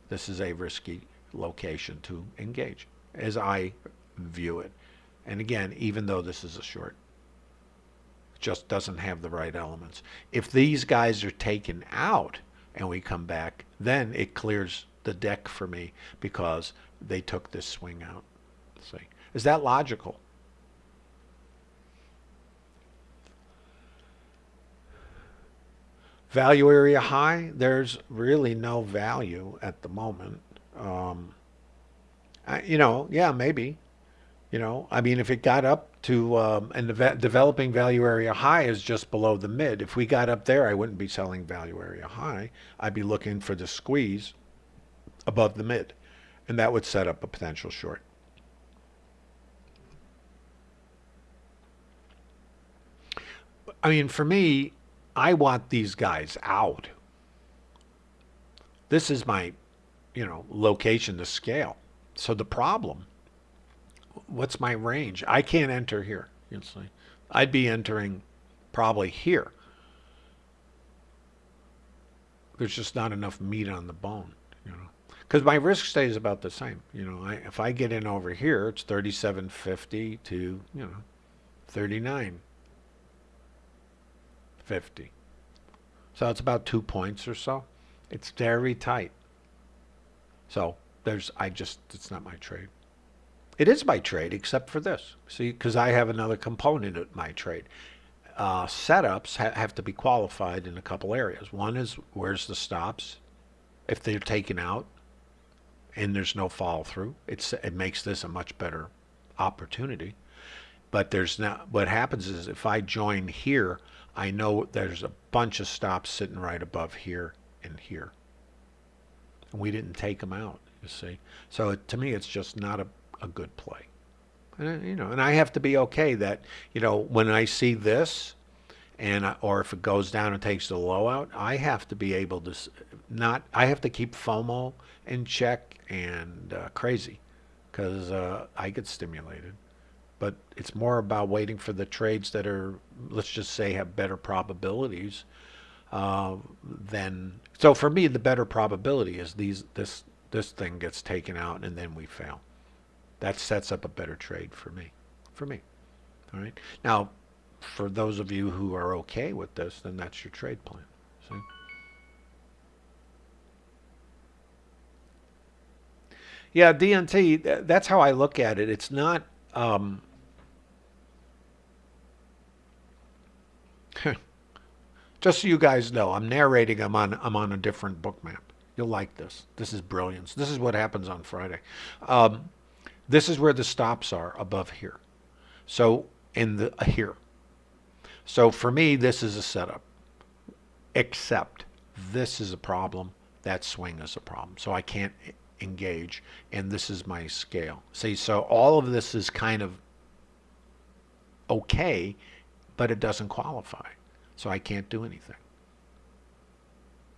this is a risky location to engage as I view it. And again, even though this is a short, just doesn't have the right elements. If these guys are taken out and we come back, then it clears the deck for me because they took this swing out. Is that logical? Value area high, there's really no value at the moment. Um, I, you know, yeah, maybe. You know, I mean, if it got up to, um, and the developing value area high is just below the mid. If we got up there, I wouldn't be selling value area high. I'd be looking for the squeeze above the mid. And that would set up a potential short. I mean, for me, I want these guys out. This is my, you know, location the scale. So the problem, what's my range? I can't enter here. I'd be entering probably here. There's just not enough meat on the bone, you know. Because my risk stays about the same. You know, I, if I get in over here, it's 37.50 to, you know, 39. 50. So it's about two points or so. It's very tight. So there's, I just, it's not my trade. It is my trade except for this. See, because I have another component of my trade. Uh, setups ha have to be qualified in a couple areas. One is where's the stops? If they're taken out and there's no follow through, it's, it makes this a much better opportunity. But there's not, what happens is if I join here, I know there's a bunch of stops sitting right above here and here. And we didn't take them out, you see. So it, to me, it's just not a, a good play. And, you know, and I have to be okay that, you know, when I see this, and I, or if it goes down and takes the low out, I have to be able to not. I have to keep FOMO in check and uh, crazy, because uh, I get stimulated but it's more about waiting for the trades that are, let's just say, have better probabilities uh, than. So for me, the better probability is these this this thing gets taken out and then we fail. That sets up a better trade for me. For me. All right. Now, for those of you who are okay with this, then that's your trade plan. See? Yeah, DNT, that's how I look at it. It's not um, Just so you guys know, I'm narrating. I'm on. I'm on a different Bookmap. You'll like this. This is brilliance. This is what happens on Friday. Um, this is where the stops are above here. So in the uh, here. So for me, this is a setup. Except this is a problem. That swing is a problem. So I can't engage. And this is my scale. See, so all of this is kind of okay but it doesn't qualify. So I can't do anything.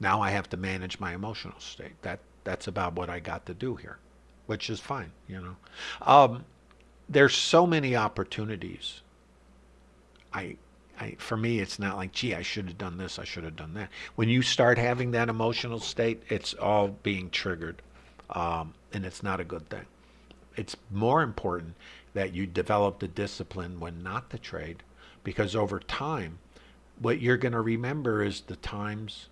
Now I have to manage my emotional state. That that's about what I got to do here, which is fine, you know. Um, there's so many opportunities. I, I, for me, it's not like, gee, I should have done this, I should have done that. When you start having that emotional state, it's all being triggered, um, and it's not a good thing. It's more important that you develop the discipline when not to trade because over time, what you're going to remember is the times,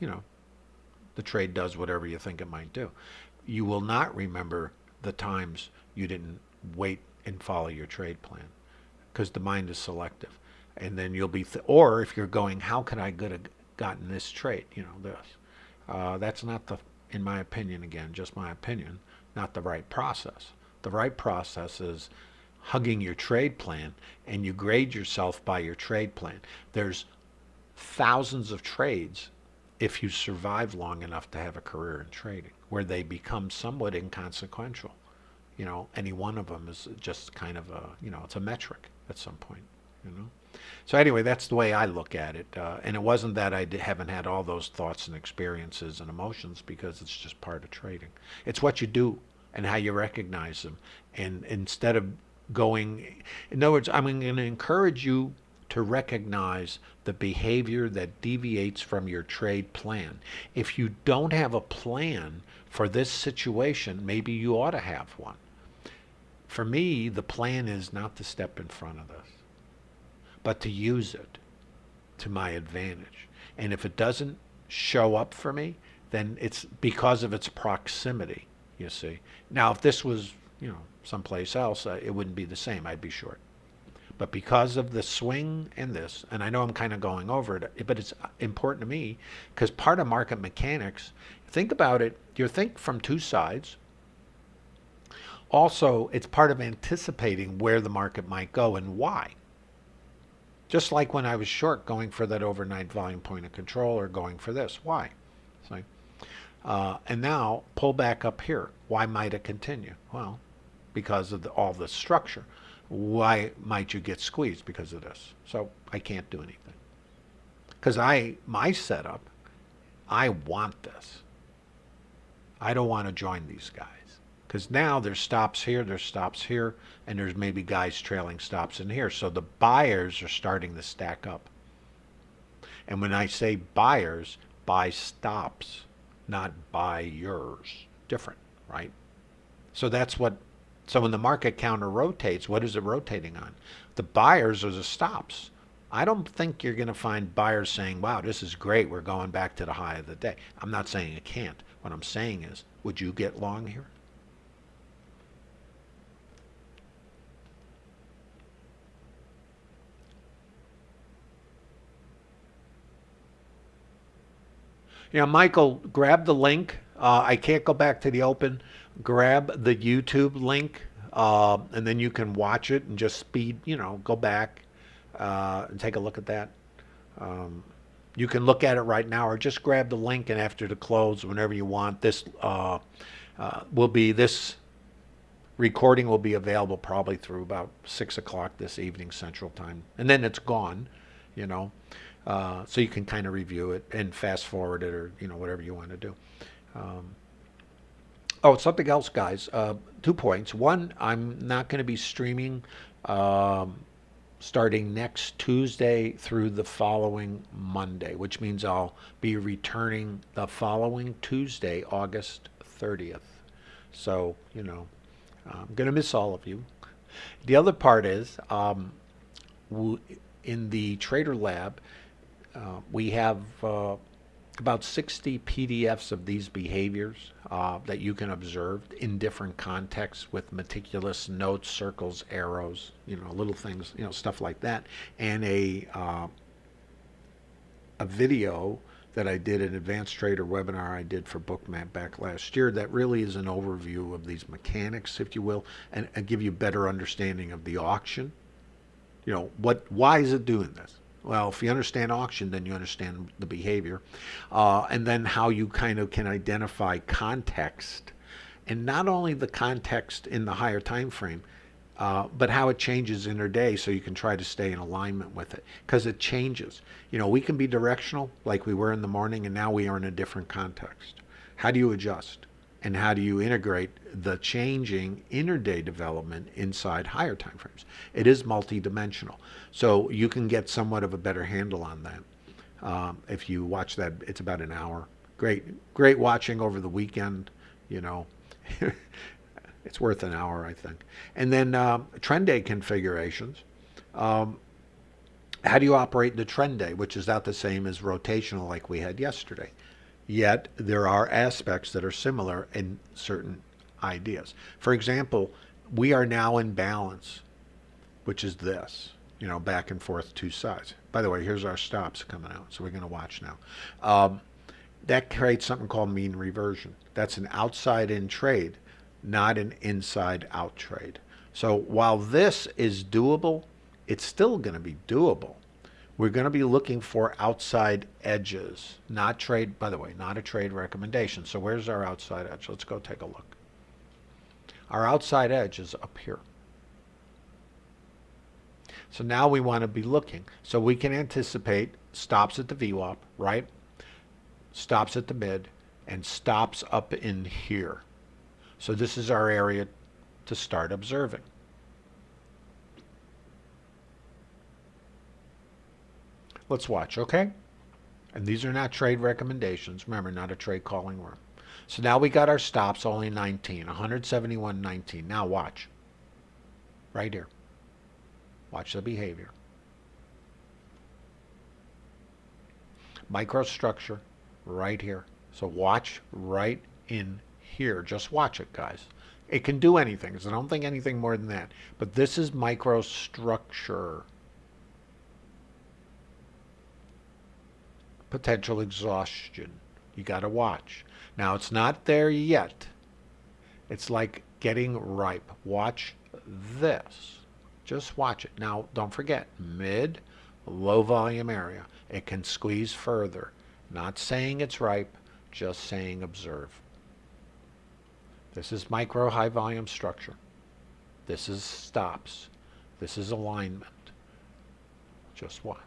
you know, the trade does whatever you think it might do. You will not remember the times you didn't wait and follow your trade plan because the mind is selective. And then you'll be, th or if you're going, how could I could have gotten this trade, you know, this. Uh, that's not the, in my opinion, again, just my opinion, not the right process. The right process is hugging your trade plan and you grade yourself by your trade plan. There's thousands of trades if you survive long enough to have a career in trading where they become somewhat inconsequential. You know, any one of them is just kind of a, you know, it's a metric at some point, you know. So anyway, that's the way I look at it. Uh, and it wasn't that I haven't had all those thoughts and experiences and emotions because it's just part of trading. It's what you do and how you recognize them. And instead of going, in other words, I'm going to encourage you to recognize the behavior that deviates from your trade plan. If you don't have a plan for this situation, maybe you ought to have one. For me, the plan is not to step in front of this, but to use it to my advantage. And if it doesn't show up for me, then it's because of its proximity, you see. Now, if this was, you know, someplace else, uh, it wouldn't be the same. I'd be short. But because of the swing and this, and I know I'm kind of going over it, but it's important to me because part of market mechanics, think about it, you think from two sides. Also, it's part of anticipating where the market might go and why. Just like when I was short going for that overnight volume point of control or going for this. Why? See? Uh, and now pull back up here. Why might it continue? Well, because of the, all the structure. Why might you get squeezed because of this? So I can't do anything. Because I, my setup, I want this. I don't want to join these guys. Because now there's stops here, there's stops here, and there's maybe guys trailing stops in here. So the buyers are starting to stack up. And when I say buyers, buy stops, not buy yours. Different, right? So that's what so when the market counter rotates, what is it rotating on? The buyers are the stops. I don't think you're going to find buyers saying, wow, this is great. We're going back to the high of the day. I'm not saying it can't. What I'm saying is, would you get long here? Yeah, Michael, grab the link. Uh, I can't go back to the open grab the YouTube link, uh, and then you can watch it and just speed, you know, go back uh, and take a look at that. Um, you can look at it right now, or just grab the link and after the close, whenever you want. This uh, uh will be this recording will be available probably through about six o'clock this evening Central Time, and then it's gone. You know. Uh, so you can kind of review it and fast forward it or you know whatever you want to do. Um, Oh, something else, guys. Uh, two points. One, I'm not going to be streaming um, starting next Tuesday through the following Monday, which means I'll be returning the following Tuesday, August 30th. So, you know, I'm going to miss all of you. The other part is um, in the Trader Lab, uh, we have uh, about 60 PDFs of these behaviors uh, that you can observe in different contexts with meticulous notes, circles, arrows, you know, little things, you know, stuff like that, and a uh, a video that I did an advanced trader webinar I did for Bookmap back last year that really is an overview of these mechanics, if you will, and, and give you better understanding of the auction. You know, what why is it doing this? Well, if you understand auction, then you understand the behavior. Uh, and then how you kind of can identify context. And not only the context in the higher time frame, uh, but how it changes in day so you can try to stay in alignment with it because it changes. You know, we can be directional like we were in the morning and now we are in a different context. How do you adjust? and how do you integrate the changing interday development inside higher time frames? It is multidimensional. So you can get somewhat of a better handle on that. Um, if you watch that, it's about an hour. Great, great watching over the weekend, you know. it's worth an hour, I think. And then um, trend day configurations. Um, how do you operate the trend day, which is not the same as rotational like we had yesterday? Yet there are aspects that are similar in certain ideas. For example, we are now in balance, which is this, you know, back and forth two sides. By the way, here's our stops coming out, so we're going to watch now. Um, that creates something called mean reversion. That's an outside in trade, not an inside out trade. So while this is doable, it's still going to be doable. We're going to be looking for outside edges, not trade, by the way, not a trade recommendation. So where's our outside edge? Let's go take a look. Our outside edge is up here. So now we want to be looking. So we can anticipate stops at the VWAP, right? Stops at the mid and stops up in here. So this is our area to start observing. Let's watch, okay? And these are not trade recommendations. Remember, not a trade calling room. So now we got our stops only 19, 171.19. Now watch. Right here. Watch the behavior. Microstructure right here. So watch right in here. Just watch it, guys. It can do anything, so don't think anything more than that. But this is microstructure. Potential exhaustion. You got to watch. Now, it's not there yet. It's like getting ripe. Watch this. Just watch it. Now, don't forget, mid, low volume area. It can squeeze further. Not saying it's ripe, just saying observe. This is micro high volume structure. This is stops. This is alignment. Just watch.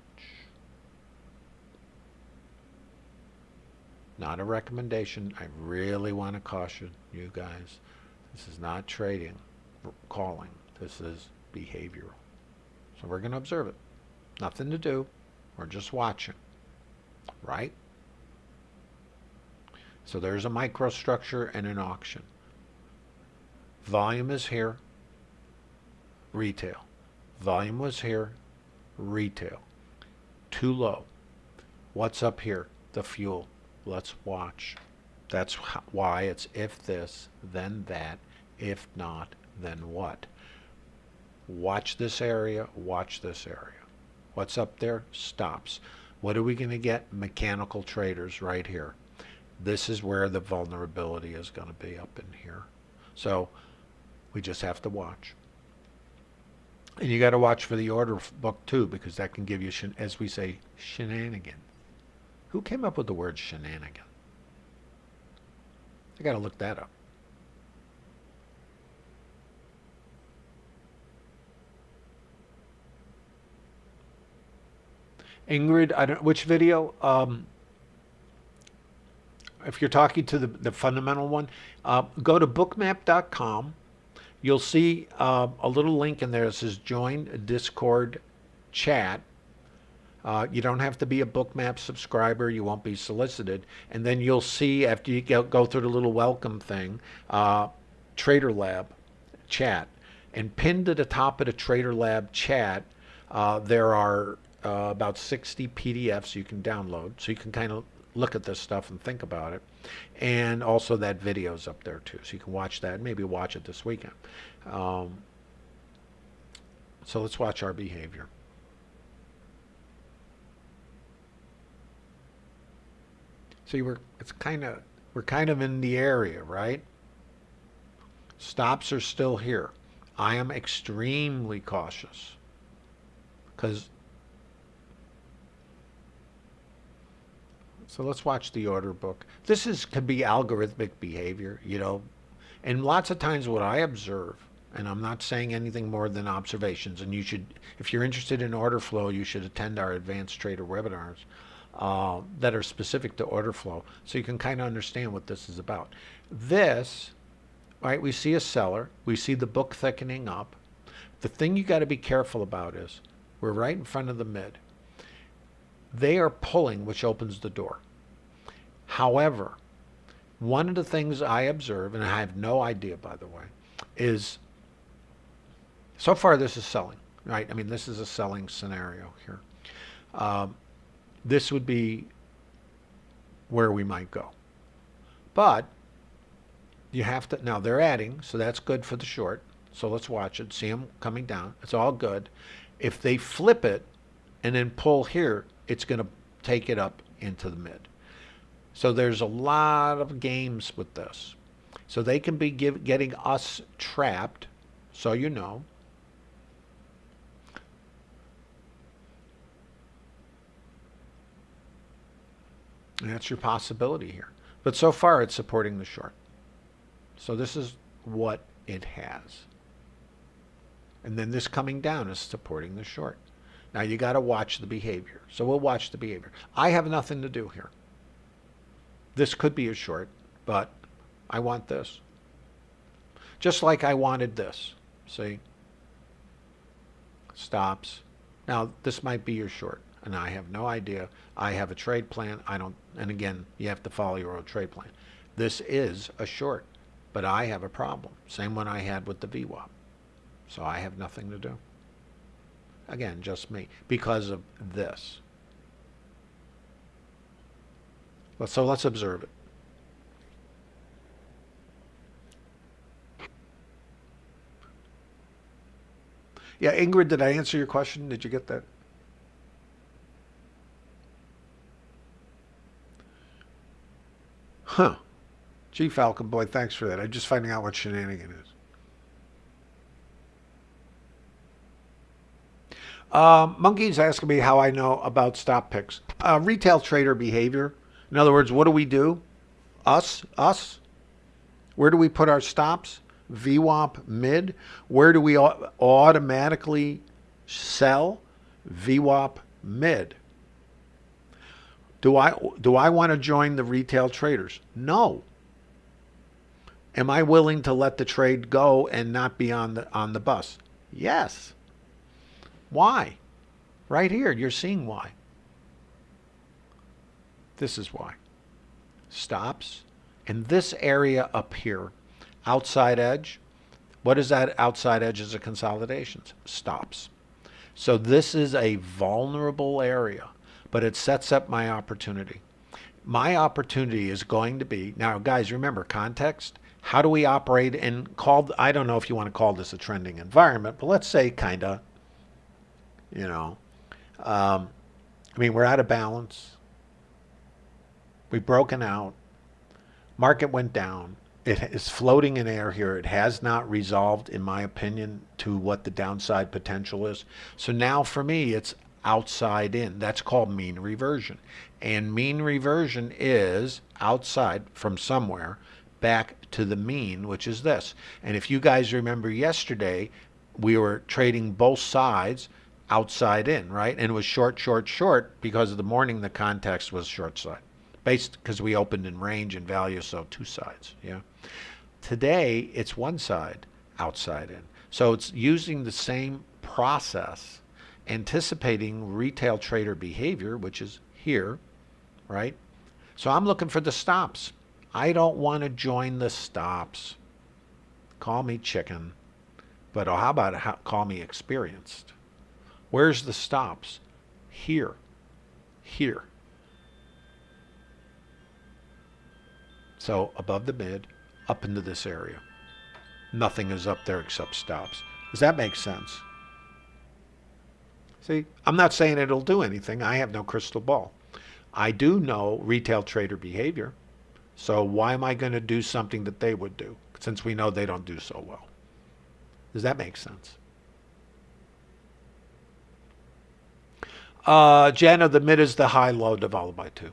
Not a recommendation. I really want to caution you guys. This is not trading, calling. This is behavioral. So we're going to observe it. Nothing to do. We're just watching. Right? So there's a microstructure and an auction. Volume is here, retail. Volume was here, retail. Too low. What's up here? The fuel. Let's watch. That's why it's if this, then that. If not, then what? Watch this area, watch this area. What's up there? Stops. What are we going to get? Mechanical traders right here. This is where the vulnerability is going to be up in here. So we just have to watch. And you got to watch for the order book too, because that can give you, as we say, shenanigan. Who came up with the word shenanigan? I got to look that up. Ingrid, I don't which video. Um, if you're talking to the, the fundamental one, uh, go to bookmap.com you'll see uh, a little link in there that says join Discord chat. Uh, you don't have to be a bookmap subscriber. You won't be solicited. And then you'll see after you go, go through the little welcome thing, uh, Trader Lab chat. And pinned to the top of the Trader Lab chat, uh, there are uh, about 60 PDFs you can download. So you can kind of look at this stuff and think about it. And also that video's up there too, so you can watch that. Maybe watch it this weekend. Um, so let's watch our behavior. See, we're it's kind of we're kind of in the area, right? Stops are still here. I am extremely cautious because So let's watch the order book. This is could be algorithmic behavior, you know, and lots of times what I observe, and I'm not saying anything more than observations, and you should, if you're interested in order flow, you should attend our advanced trader webinars uh, that are specific to order flow, so you can kind of understand what this is about. This, right? We see a seller, we see the book thickening up. The thing you got to be careful about is we're right in front of the mid. They are pulling, which opens the door. However, one of the things I observe, and I have no idea, by the way, is so far this is selling, right? I mean, this is a selling scenario here. Um, this would be where we might go. But you have to, now they're adding, so that's good for the short. So let's watch it, see them coming down. It's all good. If they flip it and then pull here, it's going to take it up into the mid. So there's a lot of games with this. So they can be give, getting us trapped. So you know. And that's your possibility here. But so far it's supporting the short. So this is what it has. And then this coming down is supporting the short. Now you got to watch the behavior. So we'll watch the behavior. I have nothing to do here. This could be a short, but I want this. Just like I wanted this. See? Stops. Now this might be your short and I have no idea. I have a trade plan. I don't, and again, you have to follow your own trade plan. This is a short, but I have a problem. Same one I had with the VWAP. So I have nothing to do. Again, just me, because of this. So let's observe it. Yeah, Ingrid, did I answer your question? Did you get that? Huh. Gee, Falcon Boy, thanks for that. I'm just finding out what shenanigan is. Um, Monkey's asking me how I know about stop picks. Uh, retail trader behavior. In other words, what do we do? Us? Us? Where do we put our stops? VWAP mid. Where do we automatically sell? VWAP mid. Do I, do I want to join the retail traders? No. Am I willing to let the trade go and not be on the, on the bus? Yes. Why? Right here, you're seeing why. This is why. Stops. And this area up here, outside edge, what is that outside edge? edges of consolidations? Stops. So this is a vulnerable area but it sets up my opportunity. My opportunity is going to be, now guys, remember context. How do we operate in called, I don't know if you want to call this a trending environment, but let's say kind of, you know, um, I mean, we're out of balance. We've broken out. Market went down. It is floating in air here. It has not resolved, in my opinion, to what the downside potential is. So now for me, it's outside in. That's called mean reversion. And mean reversion is outside from somewhere back to the mean, which is this. And if you guys remember yesterday, we were trading both sides outside in, right? And it was short, short, short because of the morning the context was short side. Based because we opened in range and value, so two sides, yeah. Today, it's one side outside in. So it's using the same process anticipating retail trader behavior, which is here, right? So I'm looking for the stops. I don't want to join the stops. Call me chicken, but oh, how about how, call me experienced? Where's the stops? Here, here. So above the mid, up into this area. Nothing is up there except stops. Does that make sense? See, I'm not saying it'll do anything. I have no crystal ball. I do know retail trader behavior. So why am I going to do something that they would do since we know they don't do so well? Does that make sense? Uh, the mid is the high low divided by 2.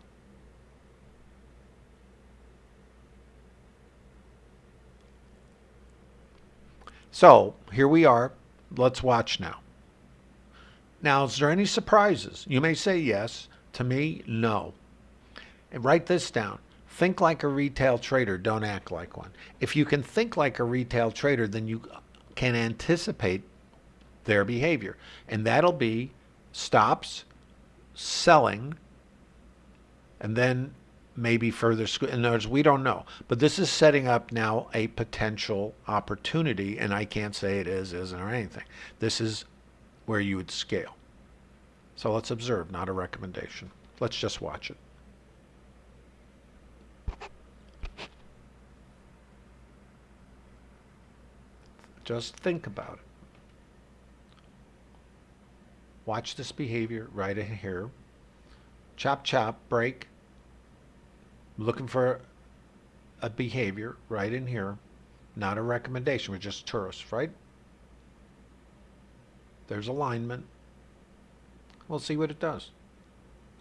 So here we are. Let's watch now. Now, is there any surprises? You may say yes. To me, no. And write this down. Think like a retail trader, don't act like one. If you can think like a retail trader, then you can anticipate their behavior. And that'll be stops, selling, and then maybe further. In other words, we don't know. But this is setting up now a potential opportunity, and I can't say it is, isn't, or anything. This is where you would scale. So let's observe, not a recommendation. Let's just watch it. Just think about it. Watch this behavior right in here. Chop, chop, break. Looking for a behavior right in here. Not a recommendation. We're just tourists, right? There's alignment. We'll see what it does.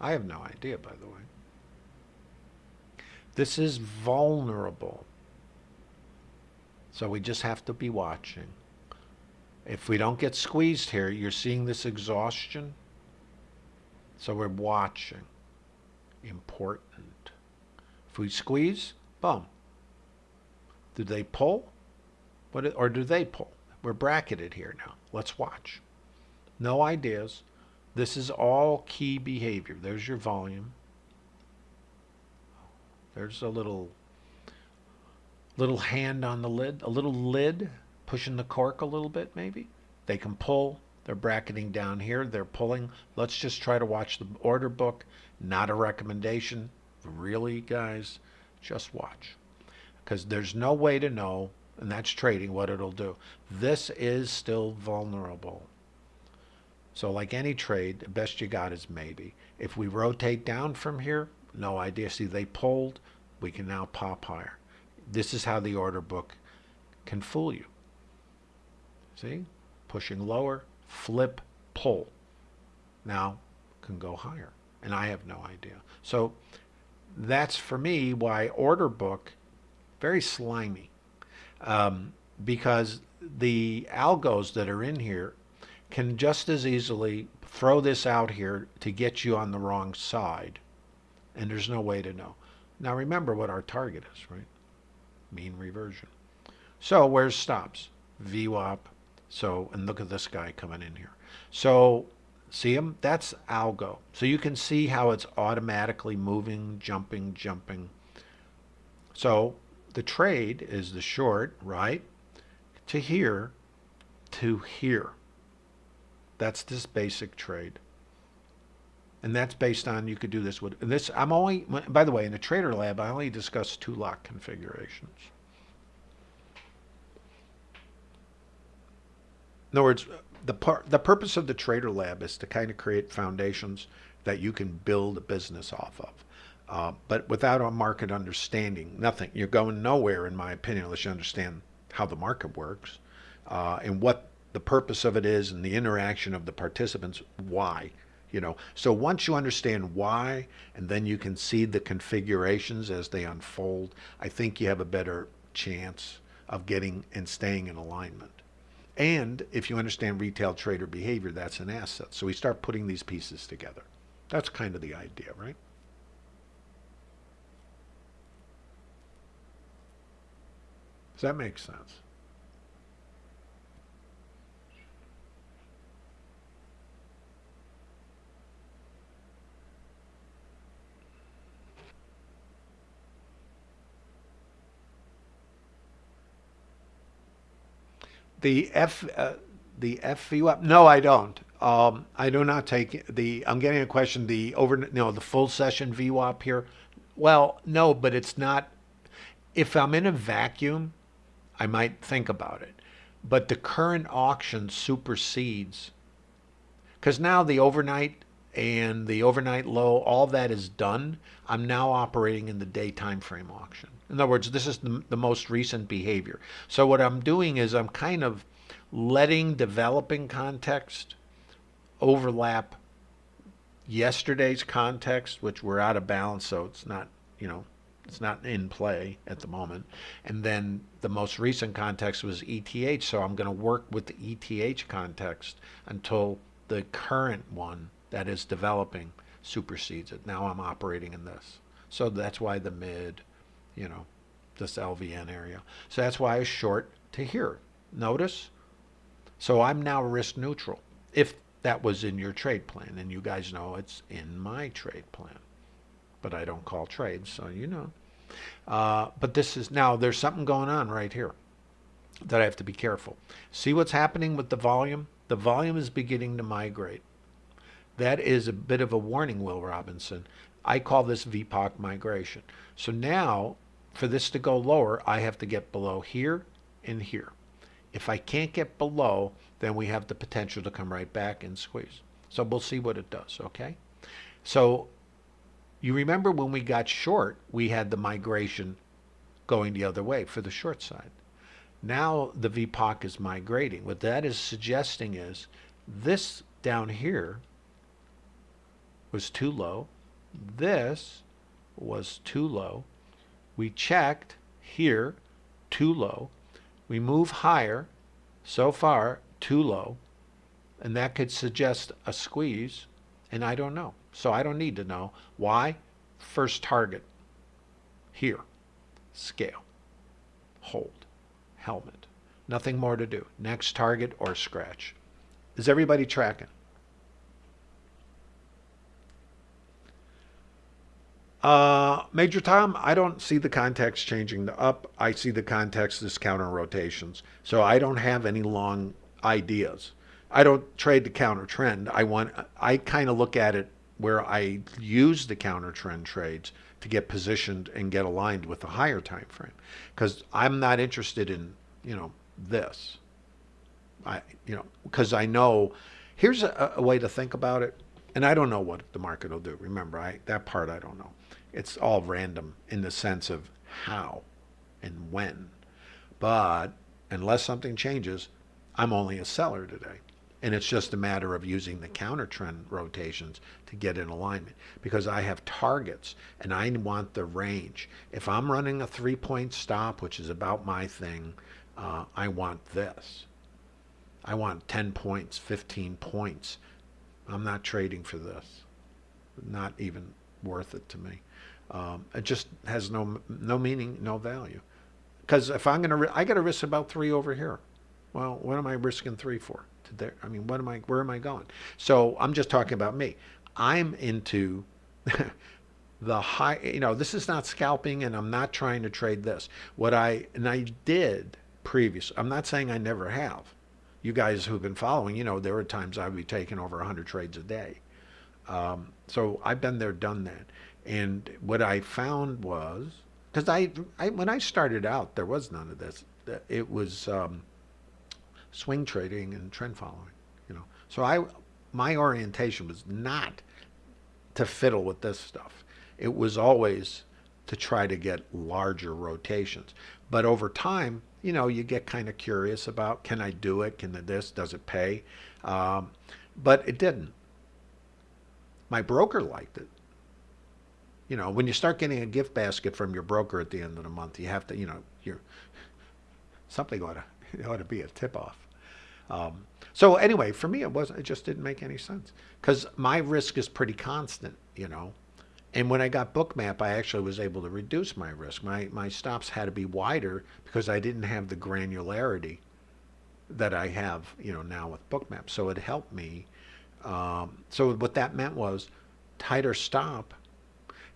I have no idea, by the way. This is vulnerable. So we just have to be watching. If we don't get squeezed here, you're seeing this exhaustion. So we're watching. Important. If we squeeze, boom. Do they pull? What, or do they pull? We're bracketed here now. Let's watch. No ideas. This is all key behavior. There's your volume. There's a little little hand on the lid, a little lid pushing the cork a little bit maybe. They can pull. They're bracketing down here. They're pulling. Let's just try to watch the order book. Not a recommendation. Really, guys, just watch. Because there's no way to know, and that's trading, what it'll do. This is still vulnerable. So like any trade, the best you got is maybe. If we rotate down from here, no idea. See, they pulled. We can now pop higher. This is how the order book can fool you. See? Pushing lower, flip, pull. Now can go higher. And I have no idea. So that's for me why order book, very slimy. Um, because the algos that are in here can just as easily throw this out here to get you on the wrong side and there's no way to know. Now remember what our target is, right? Mean reversion. So where's stops? VWAP. So, and look at this guy coming in here. So, see them? That's algo. So you can see how it's automatically moving, jumping, jumping. So the trade is the short, right? To here, to here. That's this basic trade and that's based on you could do this with this I'm only by the way in the trader lab I only discuss two lock configurations in other words the the purpose of the trader lab is to kind of create foundations that you can build a business off of. Uh, but without a market understanding nothing. You're going nowhere in my opinion unless you understand how the market works uh, and what the purpose of it is and the interaction of the participants why you know? So once you understand why and then you can see the configurations as they unfold i think you have a better chance of getting and staying in alignment and if you understand retail trader behavior that's an asset. So we start putting these pieces together. That's kind of the idea right? Does that make sense The F, uh, the FVWAP? No, I don't. Um, I do not take the. I'm getting a question. The over, no, the full session VWAP here. Well, no, but it's not. If I'm in a vacuum, I might think about it. But the current auction supersedes. Because now the overnight and the overnight low, all that is done. I'm now operating in the day time frame auction. In other words, this is the, the most recent behavior. So what I'm doing is I'm kind of letting developing context overlap yesterday's context, which we're out of balance, so it's not, you know, it's not in play at the moment. And then the most recent context was ETH, so I'm going to work with the ETH context until the current one that is developing supersedes it. Now I'm operating in this. So that's why the mid, you know, this LVN area. So that's why I short to here. Notice? So I'm now risk neutral. If that was in your trade plan, and you guys know it's in my trade plan. But I don't call trades, so you know. Uh, but this is now there's something going on right here that I have to be careful. See what's happening with the volume? The volume is beginning to migrate. That is a bit of a warning, Will Robinson. I call this VPOC migration. So now for this to go lower, I have to get below here and here. If I can't get below, then we have the potential to come right back and squeeze. So we'll see what it does, okay? So you remember when we got short, we had the migration going the other way for the short side. Now the VPOC is migrating. What that is suggesting is This down here was too low. This was too low. We checked here, too low. We move higher, so far, too low. And that could suggest a squeeze, and I don't know. So I don't need to know. Why? First target, here, scale, hold, helmet. Nothing more to do. Next target or scratch. Is everybody tracking? Uh, Major Tom, I don't see the context changing the up. I see the context as counter rotations. So I don't have any long ideas. I don't trade the counter trend. I want I kind of look at it where I use the counter trend trades to get positioned and get aligned with the higher time frame because I'm not interested in, you know, this. I you know, because I know here's a, a way to think about it and I don't know what the market will do. Remember, I that part I don't know. It's all random in the sense of how and when. But unless something changes, I'm only a seller today. And it's just a matter of using the counter trend rotations to get in alignment because I have targets and I want the range. If I'm running a three point stop, which is about my thing, uh, I want this. I want 10 points, 15 points. I'm not trading for this. Not even worth it to me. Um, it just has no no meaning, no value. Because if I'm gonna, I got to risk about three over here. Well, what am I risking three for? To there, I mean, what am I? Where am I going? So I'm just talking about me. I'm into the high. You know, this is not scalping, and I'm not trying to trade this. What I and I did previous. I'm not saying I never have. You guys who've been following, you know, there were times I would be taking over 100 trades a day. Um, so I've been there, done that. And what I found was, because I, I, when I started out, there was none of this. It was um, swing trading and trend following, you know. So I, my orientation was not to fiddle with this stuff. It was always to try to get larger rotations. But over time, you know, you get kind of curious about, can I do it? Can this, does it pay? Um, but it didn't. My broker liked it you know, when you start getting a gift basket from your broker at the end of the month, you have to, you know, you're something ought to it ought to be a tip off. Um, so anyway, for me, it wasn't. It just didn't make any sense because my risk is pretty constant, you know. And when I got Bookmap, I actually was able to reduce my risk. My my stops had to be wider because I didn't have the granularity that I have, you know, now with Bookmap. So it helped me. Um, so what that meant was tighter stop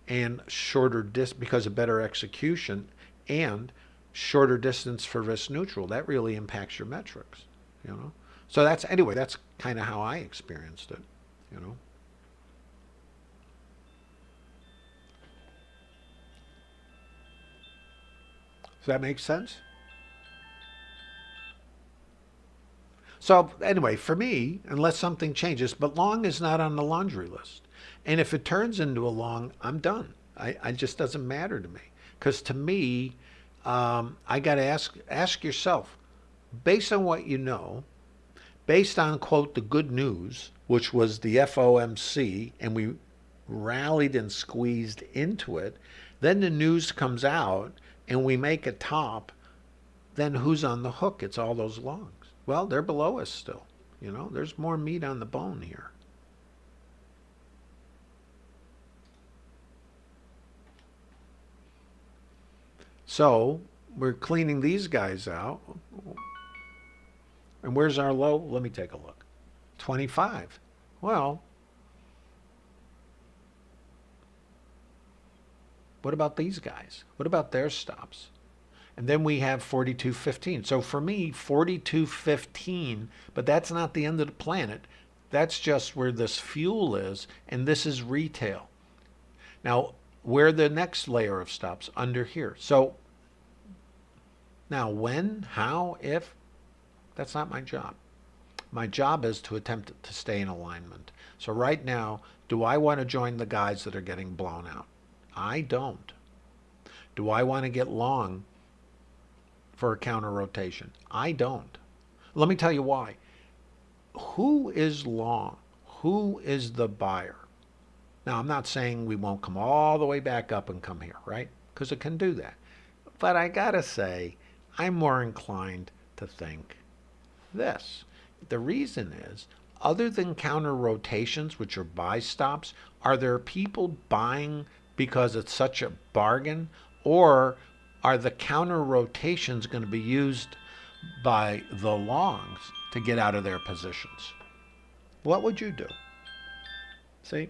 and shorter dis because of better execution and shorter distance for risk neutral. That really impacts your metrics, you know. So that's anyway, that's kind of how I experienced it, you know. Does that make sense? So anyway, for me, unless something changes, but long is not on the laundry list. And if it turns into a long, I'm done. I, it just doesn't matter to me. Because to me, um, I got to ask ask yourself, based on what you know, based on quote the good news, which was the FOMC, and we rallied and squeezed into it. Then the news comes out, and we make a top. Then who's on the hook? It's all those longs. Well, they're below us still. You know, there's more meat on the bone here. So we're cleaning these guys out. And where's our low? Let me take a look. 25. Well, what about these guys? What about their stops? And then we have 42.15. So for me, 42.15, but that's not the end of the planet. That's just where this fuel is, and this is retail. Now, where the next layer of stops under here. So now when, how, if, that's not my job. My job is to attempt to stay in alignment. So right now, do I want to join the guys that are getting blown out? I don't. Do I want to get long for a counter rotation? I don't. Let me tell you why. who is long? Who is the buyer? Now, I'm not saying we won't come all the way back up and come here, right? Because it can do that. But I got to say, I'm more inclined to think this. The reason is, other than counter rotations, which are buy stops, are there people buying because it's such a bargain? Or are the counter rotations going to be used by the longs to get out of their positions? What would you do? See?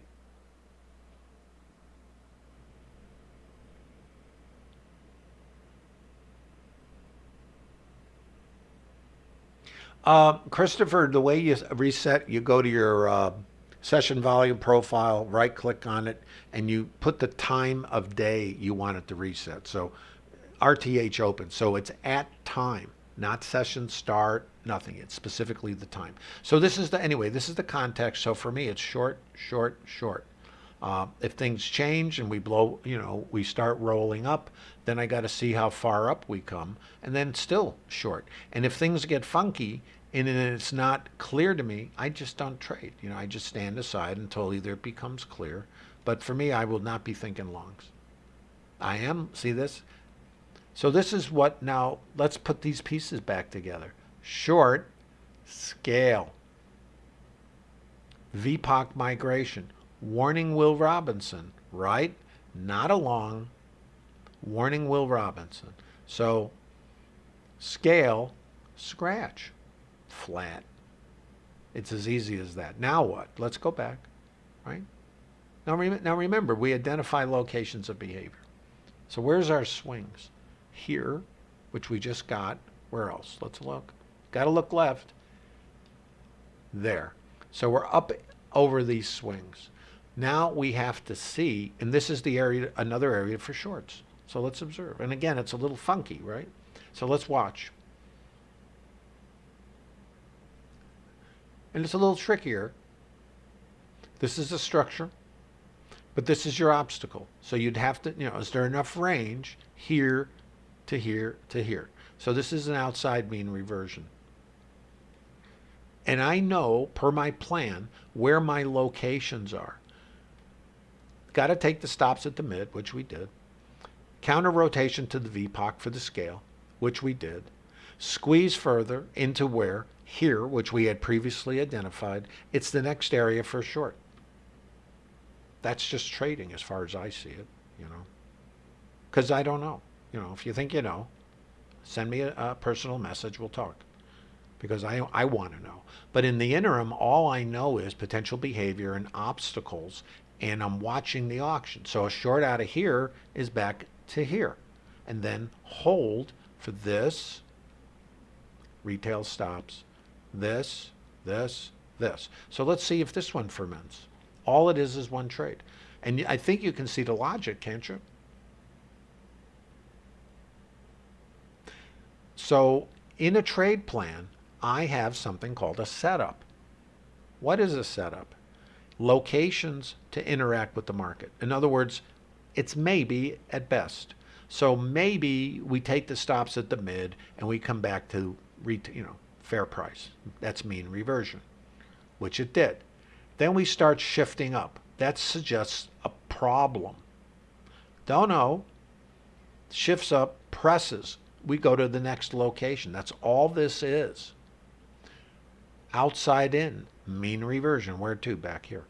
Uh, Christopher, the way you reset, you go to your uh, session volume profile, right click on it, and you put the time of day you want it to reset. So RTH open. So it's at time, not session start, nothing. It's specifically the time. So this is the, anyway, this is the context. So for me, it's short, short, short. Uh, if things change and we blow, you know, we start rolling up, then I got to see how far up we come, and then still short. And if things get funky and it's not clear to me, I just don't trade. You know, I just stand aside until either it becomes clear. But for me, I will not be thinking longs. I am, see this? So this is what now, let's put these pieces back together. Short, scale, VPOC migration, warning Will Robinson, right? Not along. warning Will Robinson. So scale, scratch, flat. It's as easy as that. Now what? Let's go back, right? Now, rem now remember, we identify locations of behavior. So where's our swings? Here, which we just got. Where else? Let's look. Got to look left. There. So we're up over these swings. Now we have to see, and this is the area, another area for shorts. So let's observe. And again, it's a little funky, right? So let's watch. And it's a little trickier. This is a structure, but this is your obstacle. So you'd have to, you know, is there enough range here to here to here? So this is an outside mean reversion. And I know, per my plan, where my locations are. Got to take the stops at the mid, which we did. Counter rotation to the VPOC for the scale, which we did. Squeeze further into where? Here, which we had previously identified. It's the next area for short. That's just trading as far as I see it, you know. Because I don't know. You know, if you think you know, send me a, a personal message. We'll talk. Because I, I want to know. But in the interim, all I know is potential behavior and obstacles, and I'm watching the auction. So a short out of here is back to here. And then hold for this, retail stops, this, this, this. So let's see if this one ferments. All it is is one trade. And I think you can see the logic, can't you? So in a trade plan, I have something called a setup. What is a setup? Locations to interact with the market. In other words, it's maybe at best. So maybe we take the stops at the mid and we come back to you know fair price. That's mean reversion, which it did. Then we start shifting up. That suggests a problem. Don't know. Shifts up, presses. We go to the next location. That's all this is. Outside in, mean reversion. Where to? Back here.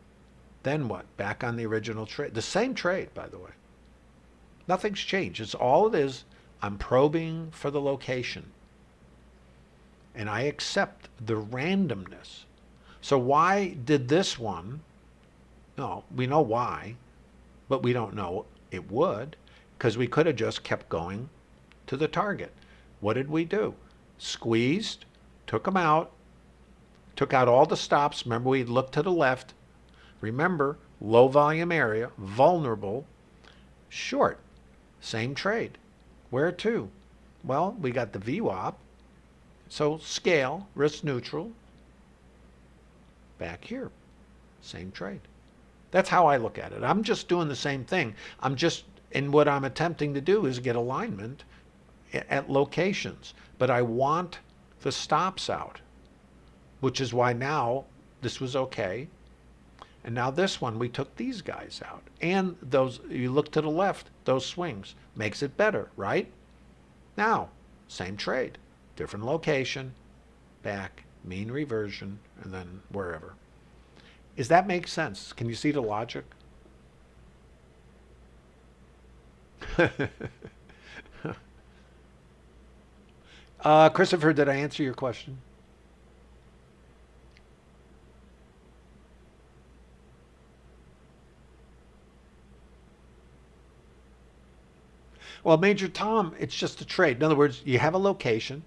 Then what? Back on the original trade. The same trade, by the way. Nothing's changed. It's all it is. I'm probing for the location. And I accept the randomness. So why did this one? No, we know why, but we don't know it would because we could have just kept going to the target. What did we do? Squeezed, took them out, took out all the stops. Remember, we looked to the left. Remember, low volume area, vulnerable, short, same trade. Where to? Well, we got the VWAP. So scale, risk neutral, back here, same trade. That's how I look at it. I'm just doing the same thing. I'm just, and what I'm attempting to do is get alignment at locations, but I want the stops out. which is why now this was okay. And now this one, we took these guys out. And those, you look to the left, those swings, makes it better, right? Now, same trade, different location, back, mean reversion, and then wherever. Does that make sense? Can you see the logic? uh, Christopher, did I answer your question? Well, Major Tom, it's just a trade. In other words, you have a location,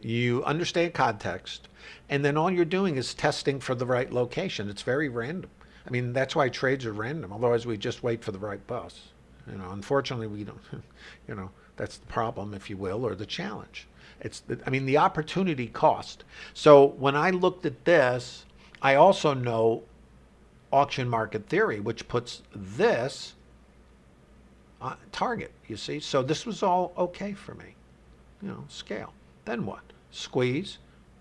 you understand context, and then all you're doing is testing for the right location. It's very random. I mean, that's why trades are random. Otherwise, we just wait for the right bus. You know, unfortunately, we don't. You know, that's the problem, if you will, or the challenge. It's, I mean, the opportunity cost. So when I looked at this, I also know auction market theory, which puts this uh, target, you see? So this was all okay for me. You know, scale. Then what? Squeeze.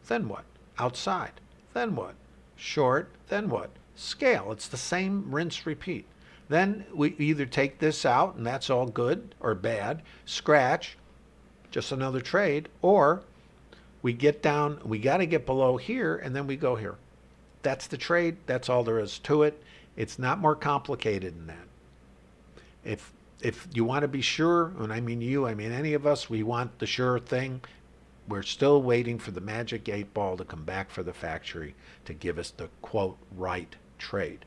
Then what? Outside. Then what? Short. Then what? Scale. It's the same rinse, repeat. Then we either take this out and that's all good or bad, scratch, just another trade, or we get down, we got to get below here and then we go here. That's the trade. That's all there is to it. It's not more complicated than that. If if you want to be sure, and I mean you, I mean any of us, we want the sure thing. We're still waiting for the magic eight ball to come back for the factory to give us the quote right trade.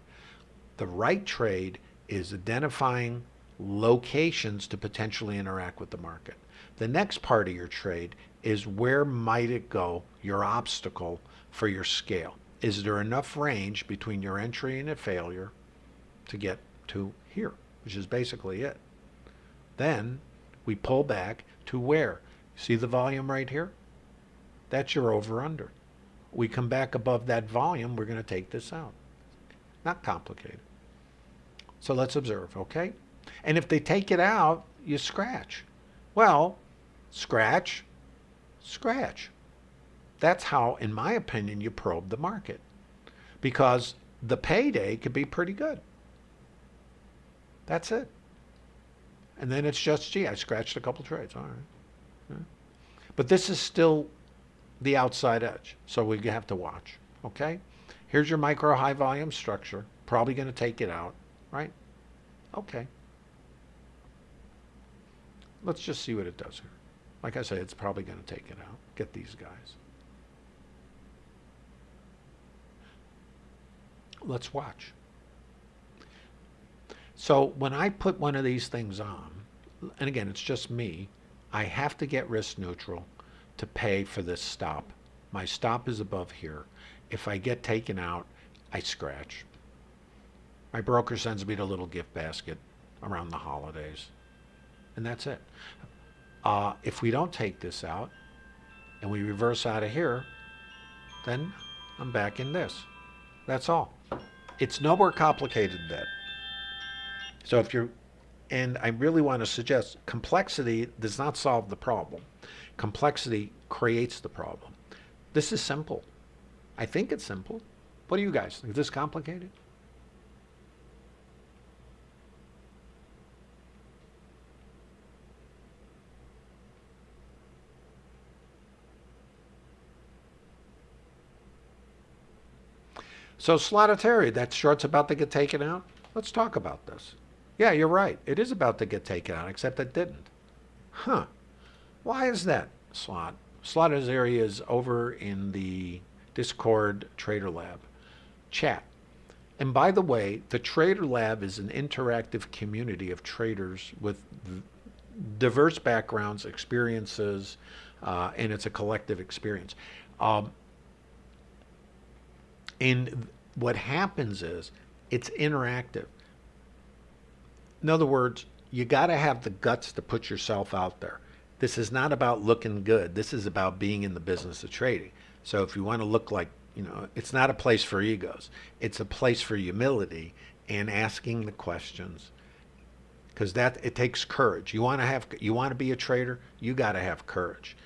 The right trade is identifying locations to potentially interact with the market. The next part of your trade is where might it go, your obstacle for your scale. Is there enough range between your entry and a failure to get to here? Which is basically it. Then we pull back to where? See the volume right here? That's your over under. We come back above that volume, we're going to take this out. Not complicated. So let's observe, okay? And if they take it out, you scratch. Well, scratch, scratch. That's how, in my opinion, you probe the market. Because the payday could be pretty good. That's it. And then it's just, gee, I scratched a couple trades. All right. Yeah. But this is still the outside edge, so we have to watch. Okay? Here's your micro high volume structure. Probably going to take it out, right? Okay. Let's just see what it does here. Like I said, it's probably going to take it out. Get these guys. Let's watch. So when I put one of these things on, and again, it's just me, I have to get risk neutral to pay for this stop. My stop is above here. If I get taken out, I scratch. My broker sends me the little gift basket around the holidays. And that's it. Uh, if we don't take this out and we reverse out of here, then I'm back in this. That's all. It's no more complicated than that. So if you're, and I really want to suggest complexity does not solve the problem. Complexity creates the problem. This is simple. I think it's simple. What do you guys think? Is this complicated? So Slotterterry, that short's about to get taken out. Let's talk about this. Yeah, you're right. It is about to get taken out, except it didn't. Huh. Why is that, Slot? Slotter's area is over in the Discord Trader Lab chat. And by the way, the Trader Lab is an interactive community of traders with diverse backgrounds, experiences, uh, and it's a collective experience. Um, and what happens is it's interactive. In other words, you got to have the guts to put yourself out there. This is not about looking good. This is about being in the business of trading. So if you want to look like, you know, it's not a place for egos. It's a place for humility and asking the questions. Because that it takes courage. You want to have you want to be a trader, you got to have courage.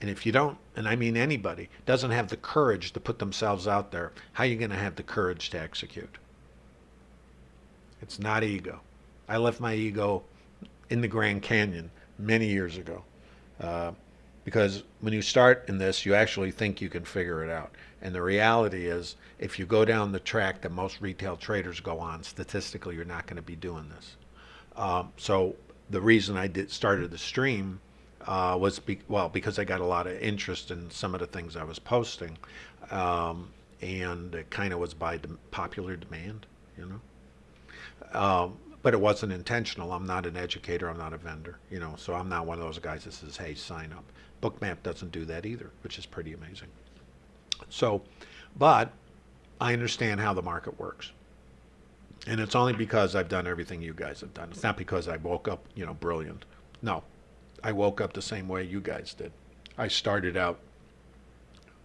And if you don't, and I mean anybody, doesn't have the courage to put themselves out there, how are you going to have the courage to execute? It's not ego. I left my ego in the Grand Canyon many years ago. Uh, because when you start in this, you actually think you can figure it out. And the reality is, if you go down the track that most retail traders go on, statistically, you're not going to be doing this. Um, so the reason I did started the stream uh, was be, well because I got a lot of interest in some of the things I was posting, um, and it kind of was by de popular demand, you know. Um, but it wasn't intentional. I'm not an educator. I'm not a vendor, you know. So I'm not one of those guys that says, "Hey, sign up." Bookmap doesn't do that either, which is pretty amazing. So, but I understand how the market works. And it's only because I've done everything you guys have done. It's not because I woke up, you know, brilliant. No, I woke up the same way you guys did. I started out,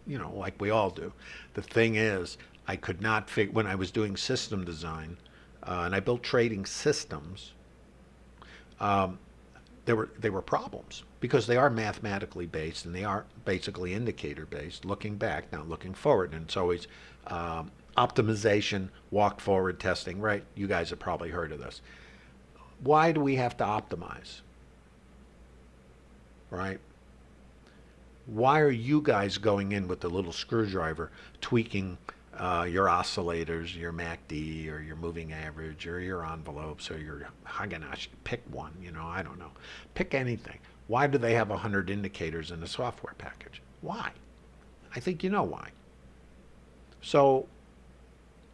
you know, like we all do. The thing is, I could not figure, when I was doing system design, uh, and I built trading systems, um, there were, they were problems because they are mathematically based and they are basically indicator based, looking back, not looking forward. And it's always um, optimization, walk forward testing, right? You guys have probably heard of this. Why do we have to optimize? Right? Why are you guys going in with the little screwdriver tweaking uh, your oscillators, your MACD, or your moving average, or your envelopes, or your Heikin Ashi? Pick one, you know, I don't know. Pick anything. Why do they have 100 indicators in a software package? Why? I think you know why. So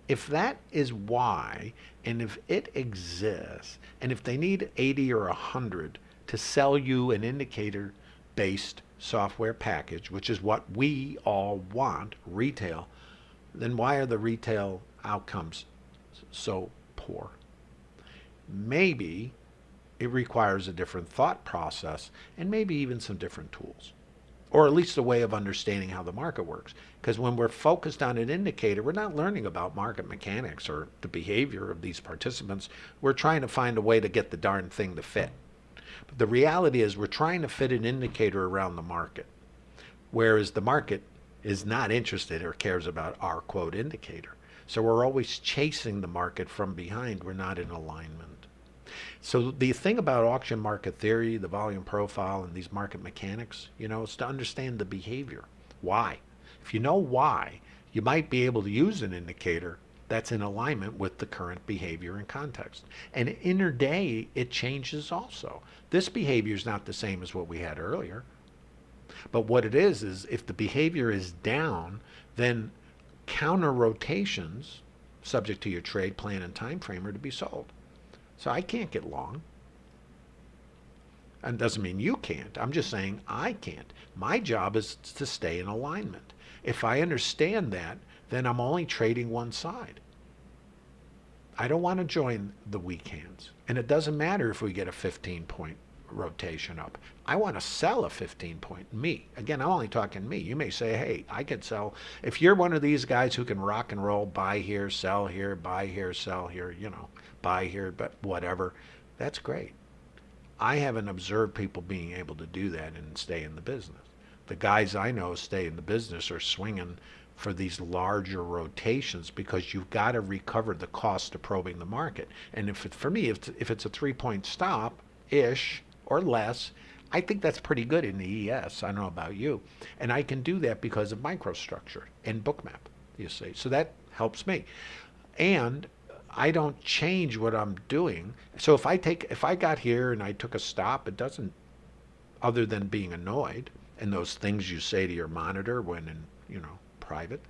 if that is why, and if it exists, and if they need 80 or 100 to sell you an indicator based software package, which is what we all want, retail, then why are the retail outcomes so poor? Maybe it requires a different thought process and maybe even some different tools or at least a way of understanding how the market works. Because when we're focused on an indicator, we're not learning about market mechanics or the behavior of these participants. We're trying to find a way to get the darn thing to fit. But the reality is we're trying to fit an indicator around the market, whereas the market is not interested or cares about our quote indicator. So we're always chasing the market from behind. We're not in alignment. So the thing about auction market theory, the volume profile, and these market mechanics, you know, is to understand the behavior. Why? If you know why, you might be able to use an indicator that's in alignment with the current behavior and context. And interday, it changes also. This behavior is not the same as what we had earlier. But what it is, is if the behavior is down, then counter rotations, subject to your trade plan and time frame, are to be sold. So I can't get long. And doesn't mean you can't. I'm just saying I can't. My job is to stay in alignment. If I understand that, then I'm only trading one side. I don't want to join the weak hands. And it doesn't matter if we get a 15 point rotation up. I want to sell a 15 point. Me. Again, I'm only talking me. You may say, hey, I could sell. If you're one of these guys who can rock and roll, buy here, sell here, buy here, sell here, you know, buy here, but whatever, that's great. I haven't observed people being able to do that and stay in the business. The guys I know stay in the business are swinging for these larger rotations because you've got to recover the cost of probing the market. And if it, for me, if, if it's a three point stop ish, or less. I think that's pretty good in the ES. I don't know about you. And I can do that because of microstructure and bookmap, you see. So that helps me. And I don't change what I'm doing. So if I take if I got here and I took a stop, it doesn't other than being annoyed and those things you say to your monitor when in, you know, private,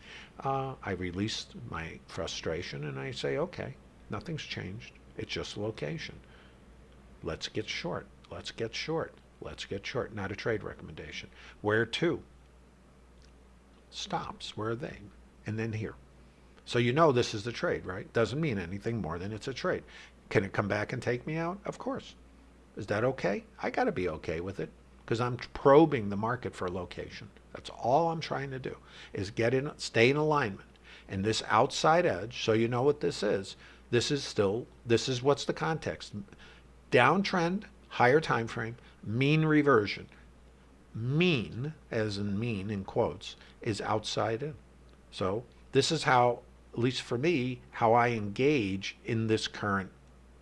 uh, I release my frustration and I say, okay, nothing's changed. It's just location. Let's get short. Let's get short. Let's get short. Not a trade recommendation. Where to? Stops. Where are they? And then here. So you know this is the trade, right? Doesn't mean anything more than it's a trade. Can it come back and take me out? Of course. Is that okay? I got to be okay with it because I'm probing the market for location. That's all I'm trying to do is get in, stay in alignment. And this outside edge, so you know what this is, this is still, this is what's the context. Downtrend, higher time frame, mean reversion. mean, as in mean in quotes, is outside in. So this is how, at least for me, how I engage in this current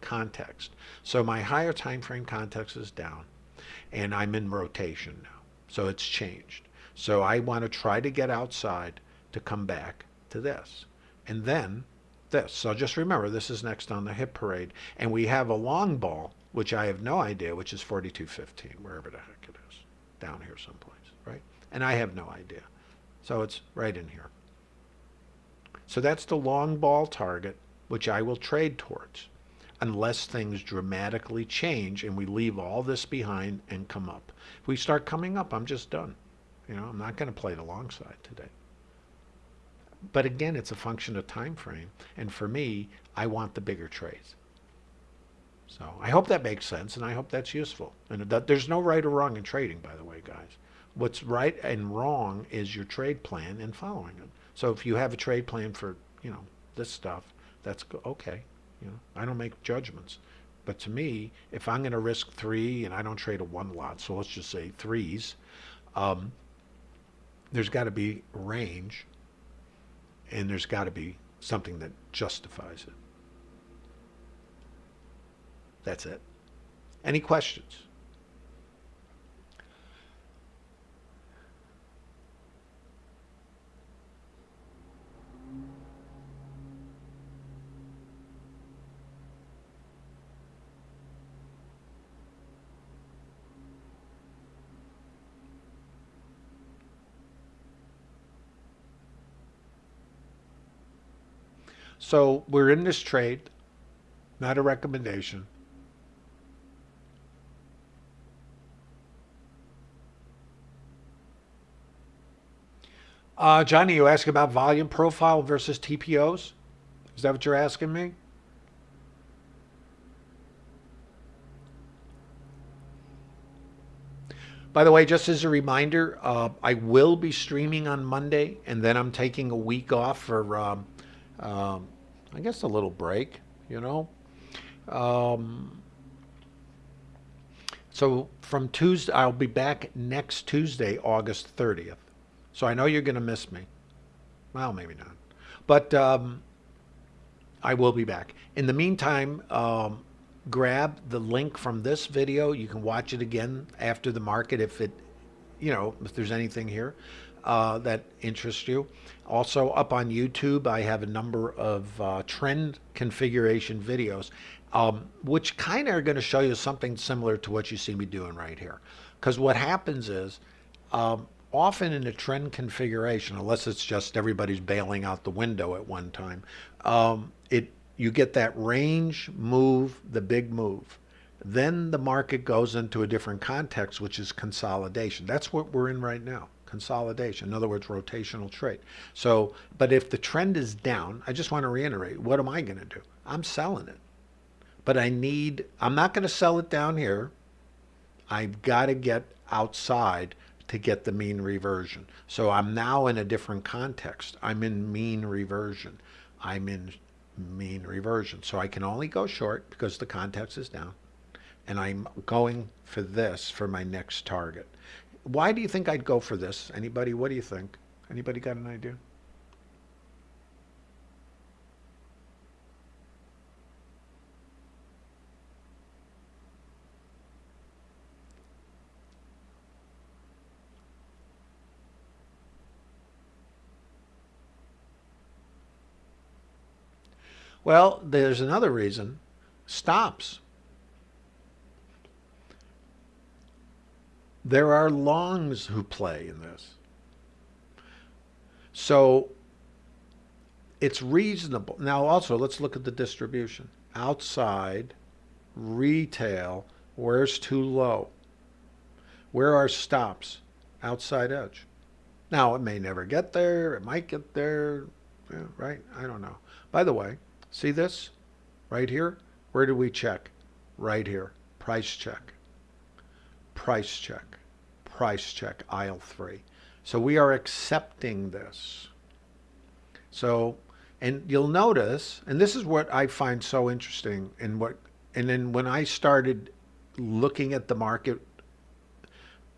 context. So my higher time frame context is down and I'm in rotation now. So it's changed. So I want to try to get outside to come back to this. And then this. So just remember, this is next on the hit parade. And we have a long ball, which I have no idea, which is 4215, wherever the heck it is, down here someplace, right? And I have no idea. So it's right in here. So that's the long ball target, which I will trade towards unless things dramatically change and we leave all this behind and come up. If we start coming up, I'm just done. You know, I'm not going to play the long side today. But again, it's a function of time frame. And for me, I want the bigger trades. So I hope that makes sense and I hope that's useful. And that, there's no right or wrong in trading, by the way, guys. What's right and wrong is your trade plan and following it. So if you have a trade plan for, you know, this stuff, that's okay. You know, I don't make judgments. But to me, if I'm going to risk three, and I don't trade a one lot, so let's just say threes, um, there's got to be range, and there's got to be something that justifies it. That's it. Any questions? So we're in this trade, not a recommendation. Uh, Johnny, you ask about volume profile versus TPOs? Is that what you're asking me? By the way, just as a reminder, uh, I will be streaming on Monday, and then I'm taking a week off for um, um, I guess a little break, you know. Um, so from Tuesday, I'll be back next Tuesday, August 30th. So I know you're going to miss me. Well, maybe not. But um, I will be back. In the meantime, um, grab the link from this video. You can watch it again after the market if it, you know, if there's anything here uh, that interests you. Also up on YouTube, I have a number of uh, trend configuration videos, um, which kind of are going to show you something similar to what you see me doing right here. Because what happens is, um, often in a trend configuration, unless it's just everybody's bailing out the window at one time, um, it you get that range move, the big move. Then the market goes into a different context, which is consolidation. That's what we're in right now consolidation. In other words, rotational trade. So, but if the trend is down, I just want to reiterate, what am I going to do? I'm selling it. But I need, I'm not going to sell it down here. I've got to get outside to get the mean reversion. So I'm now in a different context. I'm in mean reversion. I'm in mean reversion. So I can only go short because the context is down. And I'm going for this for my next target. Why do you think I'd go for this? Anybody, what do you think? Anybody got an idea? Well, there's another reason. Stops. There are longs who play in this. So it's reasonable. Now also, let's look at the distribution. Outside, retail, where's too low? Where are stops? Outside edge. Now, it may never get there. It might get there. Yeah, right? I don't know. By the way, see this? Right here? Where do we check? Right here. Price check. Price check price check, aisle three. So we are accepting this. So, and you'll notice, and this is what I find so interesting and what, and then when I started looking at the market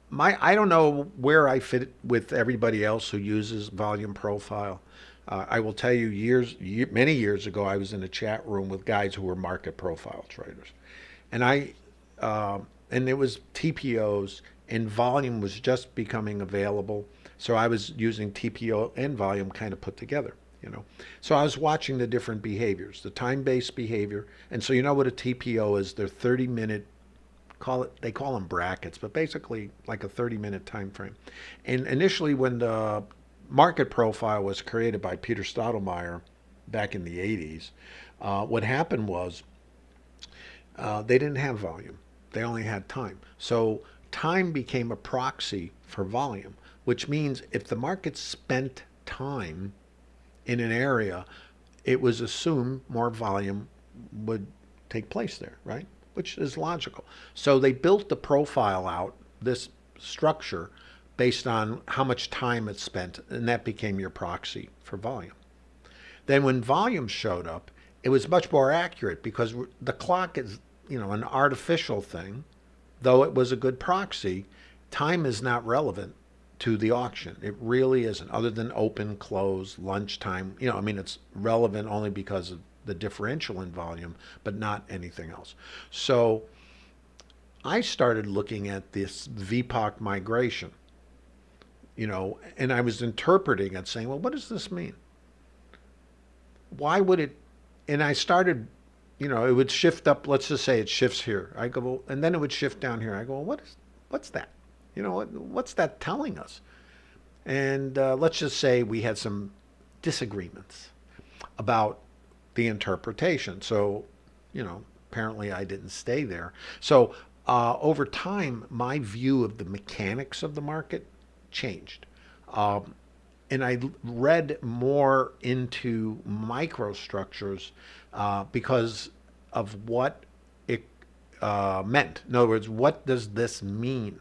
my I don't know where I fit with everybody else who uses volume profile. Uh, I will tell you, years, year, many years ago, I was in a chat room with guys who were market profile traders, and I, uh, and it was TPOs, and volume was just becoming available. So I was using TPO and volume kind of put together, you know. So I was watching the different behaviors, the time-based behavior, and so you know what a TPO is? They're 30-minute call it they call them brackets but basically like a 30 minute time frame and initially when the market profile was created by Peter Steidlmayer back in the 80s, uh, what happened was uh, they didn't have volume. They only had time. So time became a proxy for volume, which means if the market spent time in an area, it was assumed more volume would take place there, right? Which is logical. So they built the profile out, this structure, based on how much time it's spent, and that became your proxy for volume. Then when volume showed up, it was much more accurate because the clock is, you know, an artificial thing. Though it was a good proxy, time is not relevant to the auction. It really isn't, other than open, close, lunchtime. You know, I mean, it's relevant only because of the differential in volume, but not anything else. So I started looking at this VPOC migration you know, and I was interpreting it saying, well, what does this mean? Why would it? And I started, you know, it would shift up. Let's just say it shifts here. I go, well, and then it would shift down here. I go, well, what is, what's that? You know, what, what's that telling us? And uh, let's just say we had some disagreements about the interpretation. So, you know, apparently I didn't stay there. So uh, over time, my view of the mechanics of the market changed. Um, and I read more into microstructures uh, because of what it uh, meant. In other words, what does this mean?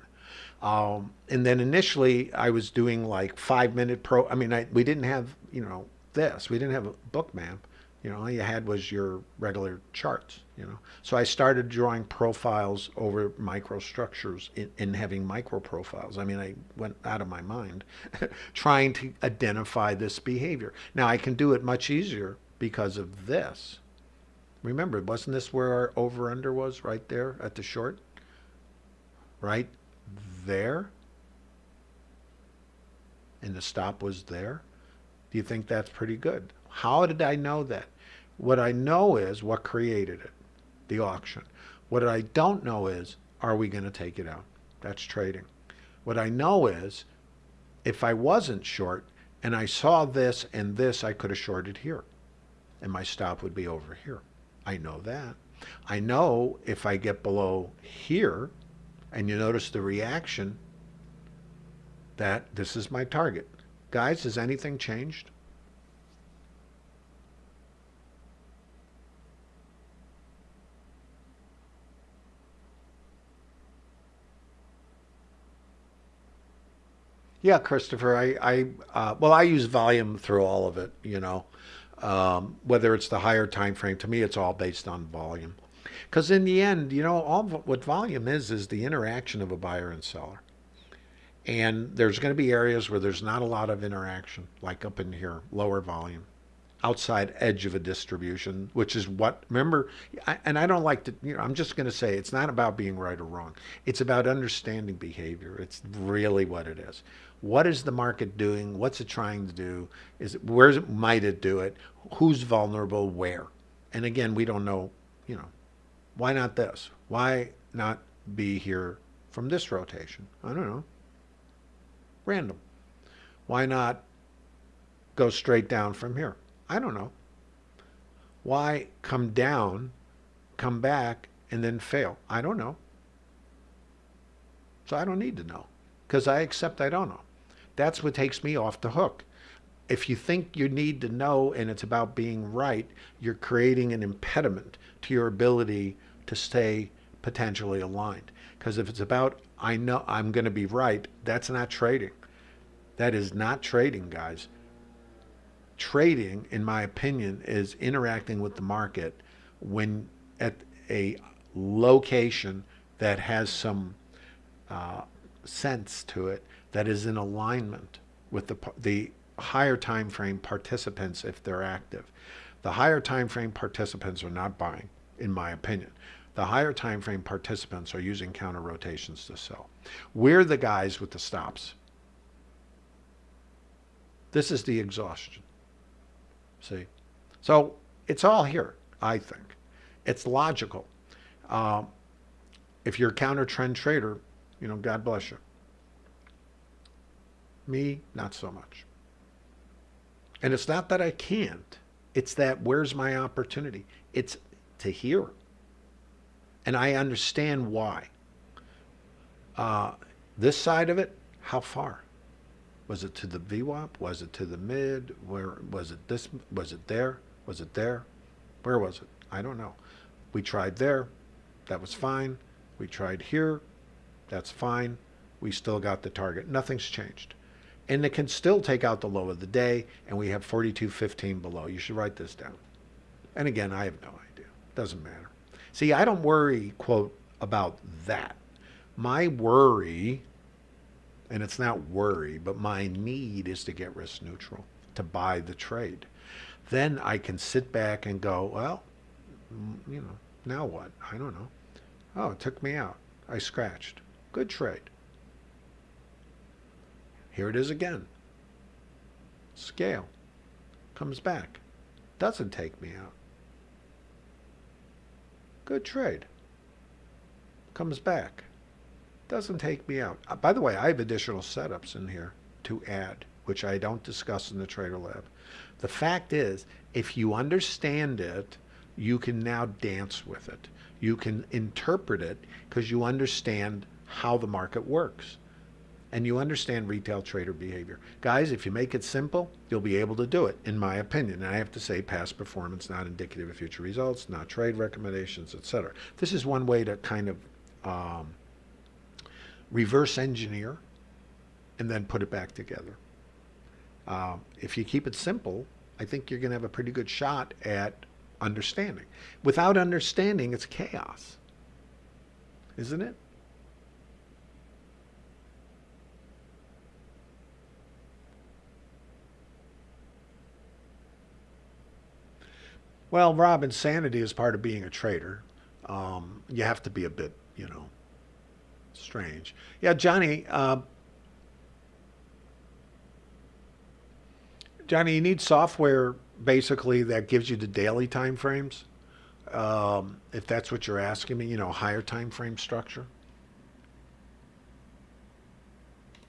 Um, and then initially I was doing like five minute pro. I mean, I, we didn't have, you know, this. We didn't have a Bookmap. You know, all you had was your regular charts, you know. So I started drawing profiles over microstructures in having micro profiles. I mean, I went out of my mind trying to identify this behavior. Now I can do it much easier because of this. Remember, wasn't this where our over under was right there at the short? Right there? And the stop was there? Do you think that's pretty good? How did I know that? What I know is what created it, the auction. What I don't know is, are we going to take it out? That's trading. What I know is, if I wasn't short and I saw this and this, I could have shorted here. And my stop would be over here. I know that. I know if I get below here, and you notice the reaction, that this is my target. Guys, has anything changed? Yeah, Christopher. I, I uh, well, I use volume through all of it. You know, um, whether it's the higher time frame. To me, it's all based on volume, because in the end, you know, all what volume is is the interaction of a buyer and seller. And there's going to be areas where there's not a lot of interaction, like up in here, lower volume, outside edge of a distribution, which is what, remember, I, and I don't like to, you know, I'm just going to say it's not about being right or wrong. It's about understanding behavior. It's really what it is. What is the market doing? What's it trying to do? Is it, where might it do it? Who's vulnerable? Where? And again, we don't know, you know, why not this? Why not be here from this rotation? I don't know. Random. Why not go straight down from here? I don't know. Why come down, come back, and then fail? I don't know. So I don't need to know because I accept I don't know. That's what takes me off the hook. If you think you need to know and it's about being right, you're creating an impediment to your ability to stay potentially aligned. Because if it's about, I know I'm going to be right, that's not trading. That is not trading, guys. Trading, in my opinion, is interacting with the market when at a location that has some uh, sense to it that is in alignment with the, the higher time frame participants if they're active. The higher time frame participants are not buying, in my opinion. The higher time frame participants are using counter rotations to sell. We're the guys with the stops. This is the exhaustion. See? So it's all here, I think. It's logical. Uh, if you're a counter trend trader, you know, God bless you. Me, not so much. And it's not that I can't. It's that where's my opportunity? It's to hear. And I understand why. Uh, this side of it, how far? Was it to the VWAP? Was it to the mid? Where was it this? Was it there? Was it there? Where was it? I don't know. We tried there. That was fine. We tried here. That's fine. We still got the target. Nothing's changed. And it can still take out the low of the day, and we have 42.15 below. You should write this down. And again, I have no idea. Doesn't matter. See, I don't worry, quote, about that. My worry and it's not worry, but my need is to get risk neutral, to buy the trade. Then I can sit back and go, well, you know, now what? I don't know. Oh, it took me out. I scratched. Good trade. Here it is again. Scale. Comes back. Doesn't take me out. Good trade. Comes back doesn't take me out. Uh, by the way, I have additional setups in here to add, which I don't discuss in the Trader Lab. The fact is, if you understand it, you can now dance with it. You can interpret it because you understand how the market works and you understand retail trader behavior. Guys, if you make it simple, you'll be able to do it, in my opinion. And I have to say past performance, not indicative of future results, not trade recommendations, etc. This is one way to kind of um, reverse engineer, and then put it back together. Uh, if you keep it simple, I think you're going to have a pretty good shot at understanding. Without understanding, it's chaos, isn't it? Well, Rob, insanity is part of being a trader. Um, you have to be a bit, you know, strange. Yeah, Johnny. Uh, Johnny, you need software basically that gives you the daily time frames. Um, if that's what you're asking me, you know, higher time frame structure.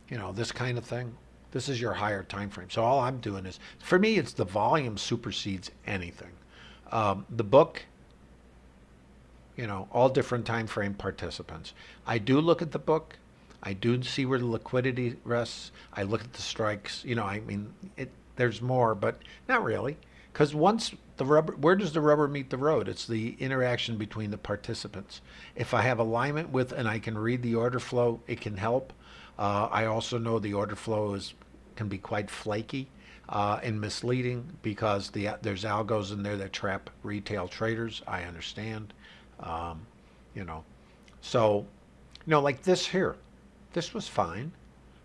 You know, this kind of thing. This is your higher time frame. So all I'm doing is, for me, it's the volume supersedes anything. Um, the book you know, all different time frame participants. I do look at the book. I do see where the liquidity rests. I look at the strikes. You know, I mean, it, there's more, but not really. Because once the rubber, where does the rubber meet the road? It's the interaction between the participants. If I have alignment with and I can read the order flow, it can help. Uh, I also know the order flow is can be quite flaky uh, and misleading because the, there's algos in there that trap retail traders. I understand. Um, you know, so, you know, like this here, this was fine,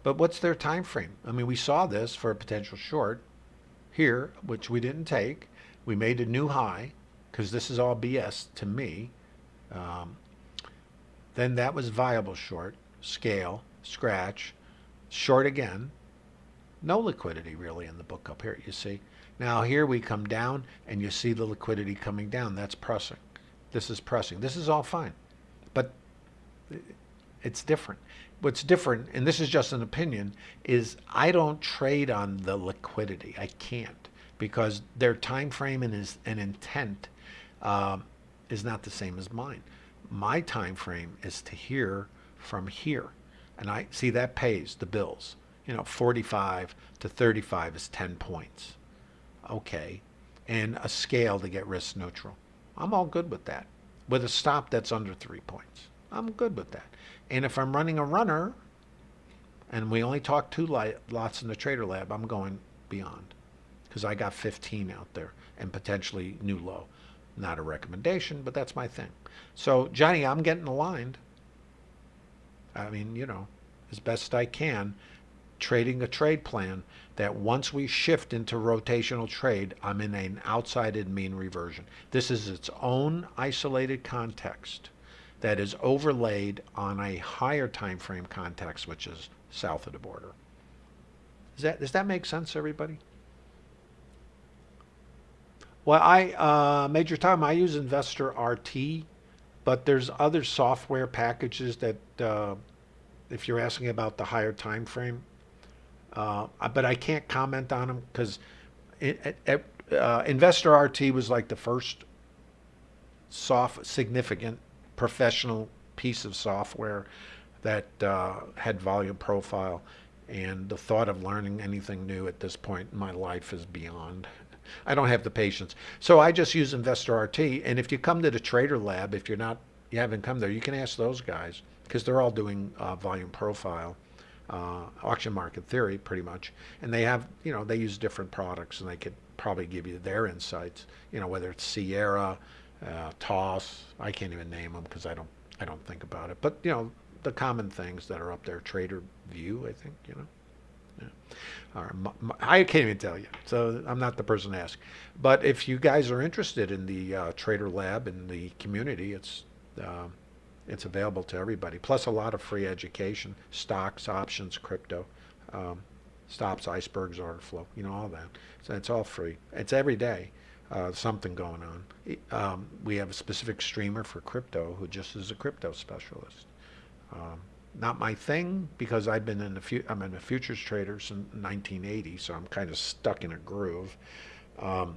but what's their time frame? I mean, we saw this for a potential short here, which we didn't take. We made a new high because this is all BS to me. Um, then that was viable short, scale, scratch, short again. No liquidity really in the book up here, you see. Now here we come down and you see the liquidity coming down. That's pressing. This is pressing. This is all fine. But it's different. What's different, and this is just an opinion, is I don't trade on the liquidity. I can't because their time frame and, is, and intent um, is not the same as mine. My time frame is to here from here. And I see that pays the bills. You know, 45 to 35 is 10 points. Okay. And a scale to get risk neutral. I'm all good with that. With a stop that's under three points. I'm good with that. And if I'm running a runner, and we only talk two lots in the trader lab, I'm going beyond. Because I got 15 out there and potentially new low. Not a recommendation, but that's my thing. So, Johnny, I'm getting aligned. I mean, you know, as best I can, trading a trade plan that once we shift into rotational trade, I'm in an outside mean reversion. This is its own isolated context that is overlaid on a higher time frame context, which is south of the border. Does that, does that make sense, everybody? Well, I, uh, Major Tom, I use Investor RT, but there's other software packages that, uh, if you're asking about the higher time frame, uh, but I can't comment on them because uh, Investor RT was like the first soft, significant professional piece of software that uh, had volume profile. And the thought of learning anything new at this point in my life is beyond. I don't have the patience. So I just use Investor RT. And if you come to the Trader Lab, if you're not, you haven't come there, you can ask those guys because they're all doing uh, volume profile uh, auction market theory pretty much and they have you know they use different products and they could probably give you their insights you know whether it's sierra uh, toss i can't even name them because i don't i don't think about it but you know the common things that are up there trader view i think you know yeah. I can't even tell you, so I'm not the person to ask. But if you guys are interested in the uh, Trader Lab in the community, it's uh, it's available to everybody. Plus a lot of free education, stocks, options, crypto, um, stops, icebergs, order flow, you know, all that. So it's all free. It's every day. Uh, something going on. Um, we have a specific streamer for crypto who just is a crypto specialist. Um, not my thing because I've been in the fu- I'm in a futures trader since 1980, so I'm kind of stuck in a groove. Um,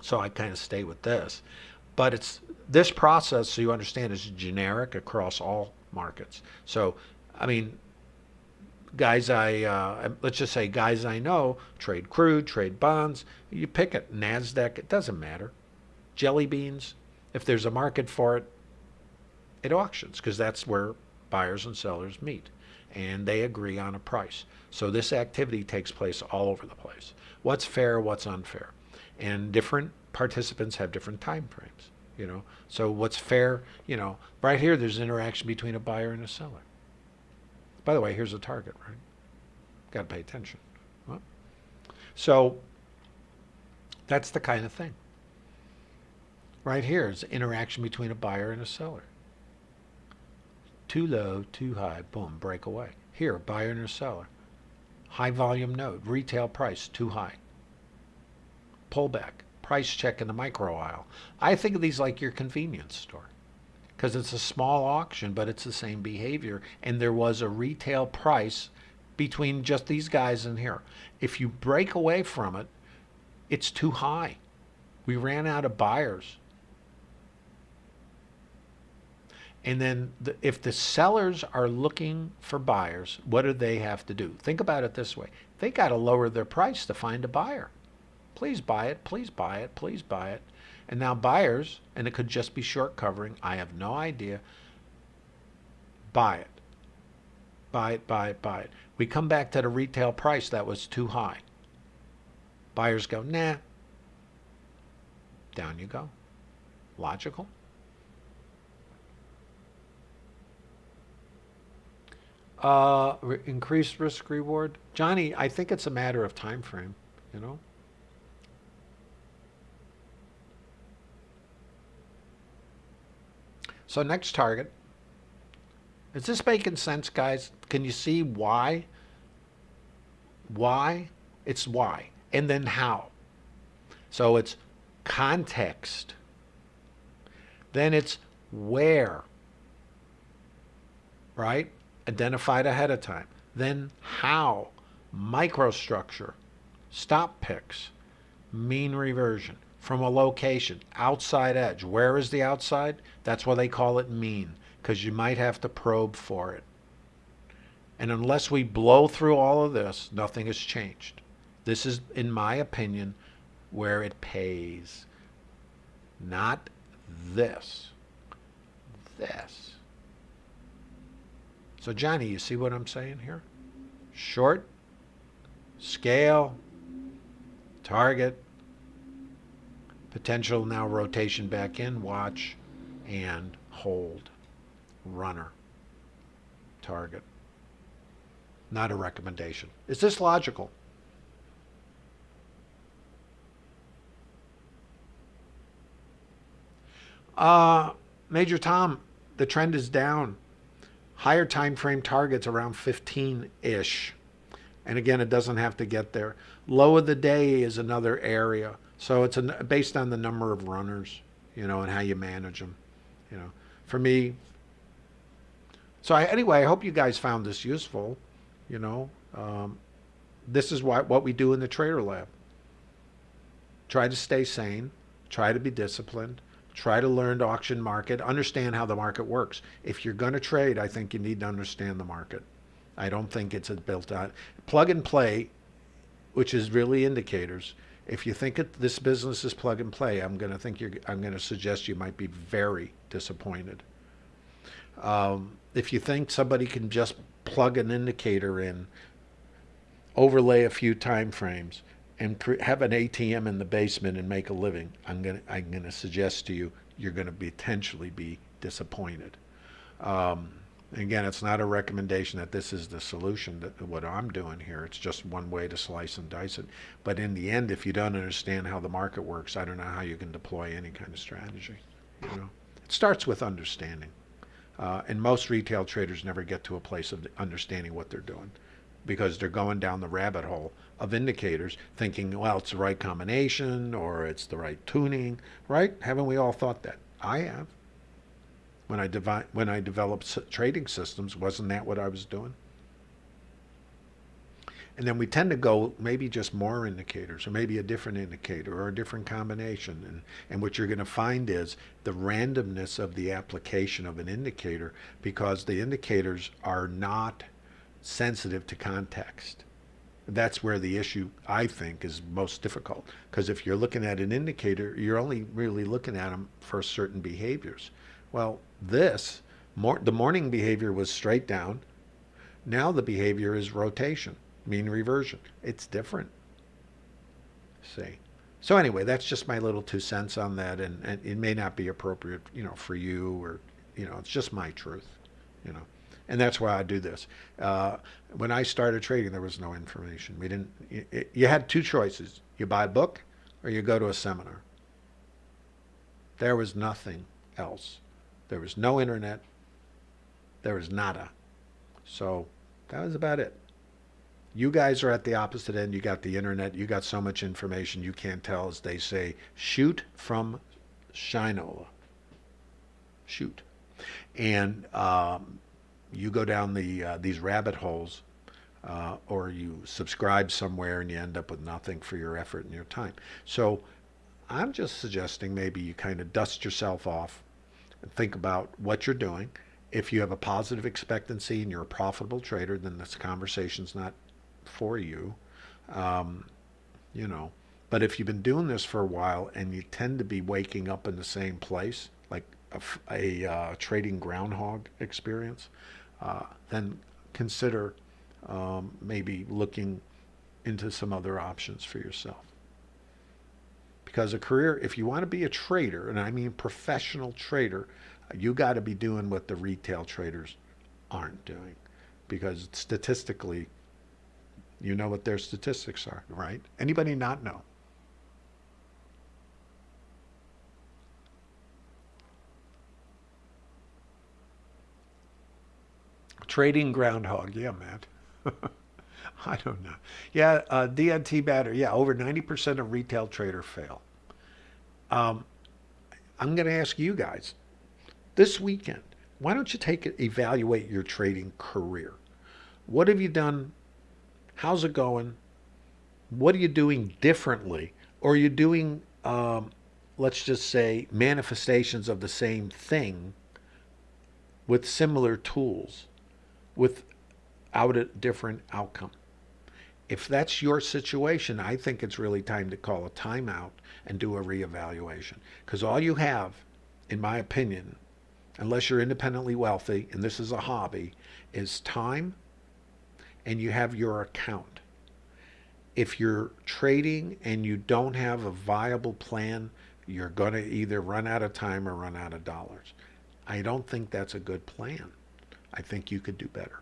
so I kind of stay with this. But it's this process, so you understand, is generic across all markets. So, I mean, guys I uh, let's just say guys I know trade crude, trade bonds. You pick it, Nasdaq. It doesn't matter. Jelly beans. If there's a market for it, it auctions because that's where buyers and sellers meet, and they agree on a price. So this activity takes place all over the place. What's fair? What's unfair? And different participants have different time frames you know? So what's fair you know right here there's interaction between a buyer and a seller. By the way here's a target right? Got to pay attention. So that's the kind of thing. Right here is interaction between a buyer and a seller. Too low too high boom break away. Here buyer and a seller. High volume node retail price too high. Pullback price check in the micro aisle. I think of these like your convenience store because it's a small auction, but it's the same behavior. And there was a retail price between just these guys in here. If you break away from it, it's too high. We ran out of buyers. And then the, if the sellers are looking for buyers, what do they have to do? Think about it this way. They got to lower their price to find a buyer. Please buy it, please buy it, please buy it. And now buyers, and it could just be short covering, I have no idea, buy it. Buy it, buy it, buy it. We come back to the retail price that was too high. Buyers go, nah. Down you go. Logical? Uh, increased risk reward. Johnny, I think it's a matter of time frame, you know? So next target. Is this making sense, guys? Can you see why? Why? It's why. And then how. So it's context. Then it's where. Right? Identified ahead of time. Then how. Microstructure. Stop picks. Mean reversion from a location, outside edge. Where is the outside? That's why they call it mean, because you might have to probe for it. And unless we blow through all of this, nothing has changed. This is, in my opinion, where it pays. Not this. This. So, Johnny, you see what I'm saying here? Short, scale, target, Potential now rotation back in, watch, and hold. Runner. Target. not a recommendation. Is this logical? Uh, Major Tom, the trend is down. Higher time frame targets around 15-ish. And again, it doesn't have to get there. Low of the day is another area. So it's an, based on the number of runners, you know, and how you manage them. You know, for me. So I, anyway, I hope you guys found this useful. You know, um, this is what what we do in the Trader Lab. Try to stay sane. Try to be disciplined. Try to learn to auction market. Understand how the market works. If you're going to trade, I think you need to understand the market. I don't think it's a built on plug and play, which is really indicators if you think it, this business is plug and play, I'm going to think you're. I'm going to suggest you might be very disappointed. Um, if you think somebody can just plug an indicator in, overlay a few time frames, and have an ATM in the basement and make a living, I'm going to. I'm going to suggest to you you're going to potentially be disappointed. Um, Again, it's not a recommendation that this is the solution that what I'm doing here. It's just one way to slice and dice it. But in the end, if you don't understand how the market works, I don't know how you can deploy any kind of strategy. You know, it starts with understanding. Uh, and most retail traders never get to a place of understanding what they're doing because they're going down the rabbit hole of indicators thinking, well, it's the right combination or it's the right tuning, right? Haven't we all thought that? I have when I, devi- when I developed trading systems. Wasn't that what I was doing? And then we tend to go maybe just more indicators or maybe a different indicator or a different combination. And, and what you're going to find is the randomness of the application of an indicator because the indicators are not sensitive to context. That's where the issue, I think, is most difficult. Because if you're looking at an indicator, you're only really looking at them for certain behaviors. Well, this, more, the morning behavior was straight down. Now the behavior is rotation, mean reversion. It's different. See. So anyway, that's just my little two cents on that, and, and it may not be appropriate, you know, for you or, you know, it's just my truth, you know, and that's why I do this. Uh, when I started trading, there was no information. We didn't. You, you had two choices: you buy a book, or you go to a seminar. There was nothing else. There was no internet. There was nada. So that was about it. You guys are at the opposite end. You got the internet. You got so much information you can't tell, as they say, shoot from Shinola. Shoot. And um, you go down the uh, these rabbit holes uh, or you subscribe somewhere and you end up with nothing for your effort and your time. So I'm just suggesting maybe you kind of dust yourself off, think about what you're doing. If you have a positive expectancy and you're a profitable trader, then this conversation's not for you. Um, you know, but if you've been doing this for a while and you tend to be waking up in the same place, like a, a uh, trading groundhog experience, uh, then consider um, maybe looking into some other options for yourself. Because a career, if you want to be a trader, and I mean professional trader, you got to be doing what the retail traders aren't doing. Because statistically, you know what their statistics are, right? Anybody not know? Trading groundhog, yeah, Matt. I don't know. Yeah, uh, DNT battery. Yeah, over 90% of retail trader fail. Um, I'm going to ask you guys this weekend, why don't you take it, evaluate your trading career? What have you done? How's it going? What are you doing differently? Or are you doing, um, let's just say, manifestations of the same thing with similar tools without a different outcome? If that's your situation, I think it's really time to call a timeout and do a reevaluation. Because all you have, in my opinion, unless you're independently wealthy, and this is a hobby, is time and you have your account. If you're trading and you don't have a viable plan, you're going to either run out of time or run out of dollars. I don't think that's a good plan. I think you could do better.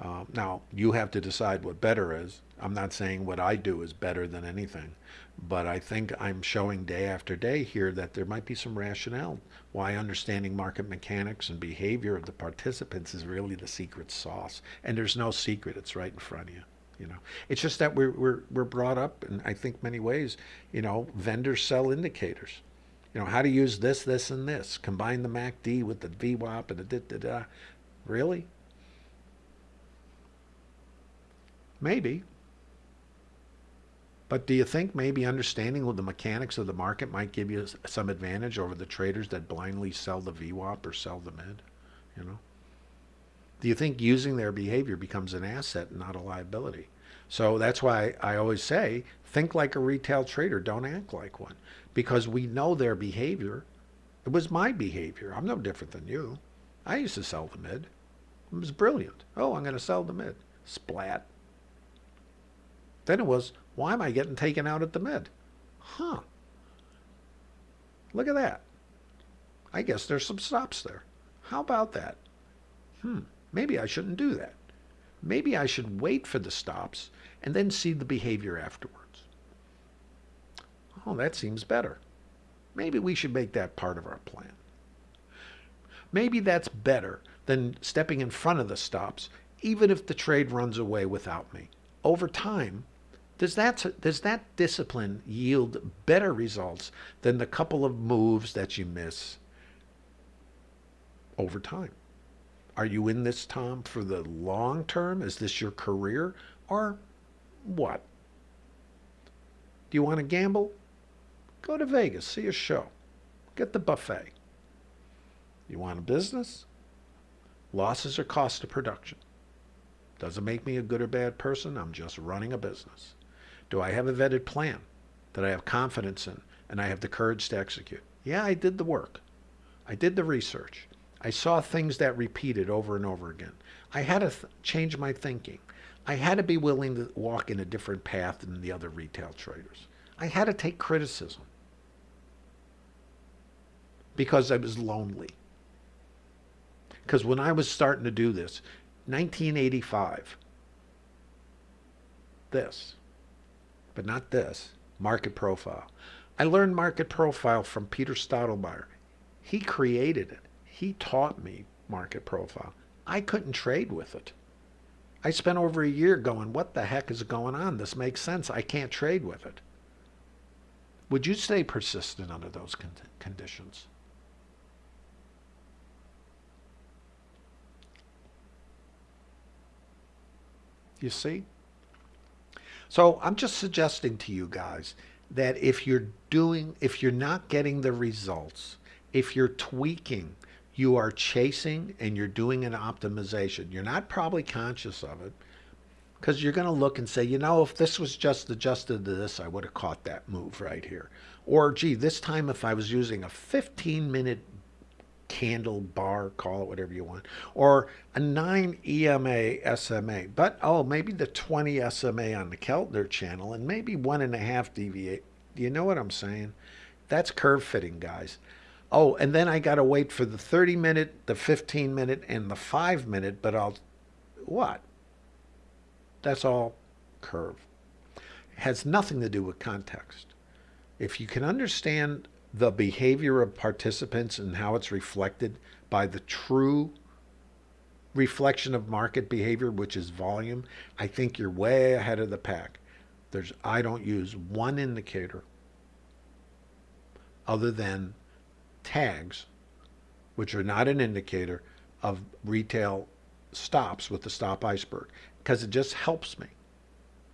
Um, now, you have to decide what better is. I'm not saying what I do is better than anything, but I think I'm showing day after day here that there might be some rationale why understanding market mechanics and behavior of the participants is really the secret sauce. And there's no secret, it's right in front of you. You know, it's just that we're, we're, we're brought up in, I think, many ways, you know, vendors sell indicators. You know, how to use this, this, and this. Combine the MACD with the VWAP and the da da da. Really? Maybe. But do you think maybe understanding the mechanics of the market might give you some advantage over the traders that blindly sell the VWAP or sell the mid? You know? Do you think using their behavior becomes an asset and not a liability? So that's why I always say, think like a retail trader, don't act like one. Because we know their behavior. It was my behavior. I'm no different than you. I used to sell the mid. It was brilliant. Oh, I'm going to sell the mid. Splat. Then it was, why am I getting taken out at the mid? Huh. Look at that. I guess there's some stops there. How about that? Hmm, maybe I shouldn't do that. Maybe I should wait for the stops and then see the behavior afterwards. Oh, that seems better. Maybe we should make that part of our plan. Maybe that's better than stepping in front of the stops, even if the trade runs away without me. Over time, does that, does that discipline yield better results than the couple of moves that you miss over time? Are you in this, Tom, for the long term? Is this your career? Or what? Do you want to gamble? Go to Vegas, see a show, get the buffet. You want a business? Losses are cost of production. Doesn't make me a good or bad person. I'm just running a business. Do I have a vetted plan that I have confidence in and I have the courage to execute? Yeah, I did the work. I did the research. I saw things that repeated over and over again. I had to change my thinking. I had to be willing to walk in a different path than the other retail traders. I had to take criticism because I was lonely. Because when I was starting to do this, 1985, this, but not this, market profile. I learned market profile from Peter Steidlmayer. He created it. He taught me market profile. I couldn't trade with it. I spent over a year going, what the heck is going on? This makes sense. I can't trade with it. Would you stay persistent under those con conditions? You see? So I'm just suggesting to you guys that if you're doing, if you're not getting the results, if you're tweaking, you are chasing and you're doing an optimization. You're not probably conscious of it because you're going to look and say, you know, if this was just adjusted to this, I would have caught that move right here. Or, gee, this time if I was using a 15 minute candle bar, call it whatever you want, or a 9 EMA SMA, but oh, maybe the 20 SMA on the Keltner channel and maybe one and a half deviate. Do you know what I'm saying? That's curve fitting, guys. Oh, and then I got to wait for the 30 minute, the 15 minute, and the 5 minute, but I'll, what? That's all curve. It has nothing to do with context. If you can understand the behavior of participants and how it's reflected by the true reflection of market behavior, which is volume, I think you're way ahead of the pack. There's, I don't use one indicator other than tags, which are not an indicator of retail stops with the stop iceberg, because it just helps me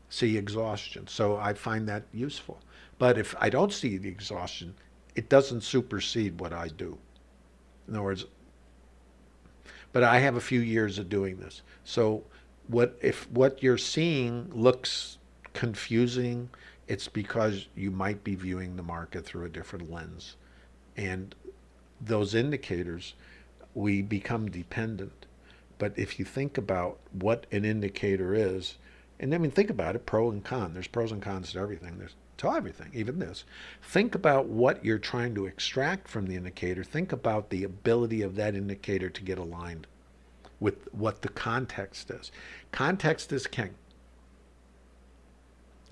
see exhaustion. So I find that useful. But if I don't see the exhaustion, it doesn't supersede what I do. In other words, but I have a few years of doing this. So what if what you're seeing looks confusing, it's because you might be viewing the market through a different lens. And those indicators, we become dependent. But if you think about what an indicator is, and I mean, think about it, pro and con. There's pros and cons to everything. There's to everything, even this. Think about what you're trying to extract from the indicator. Think about the ability of that indicator to get aligned. with what the context is. Context is king.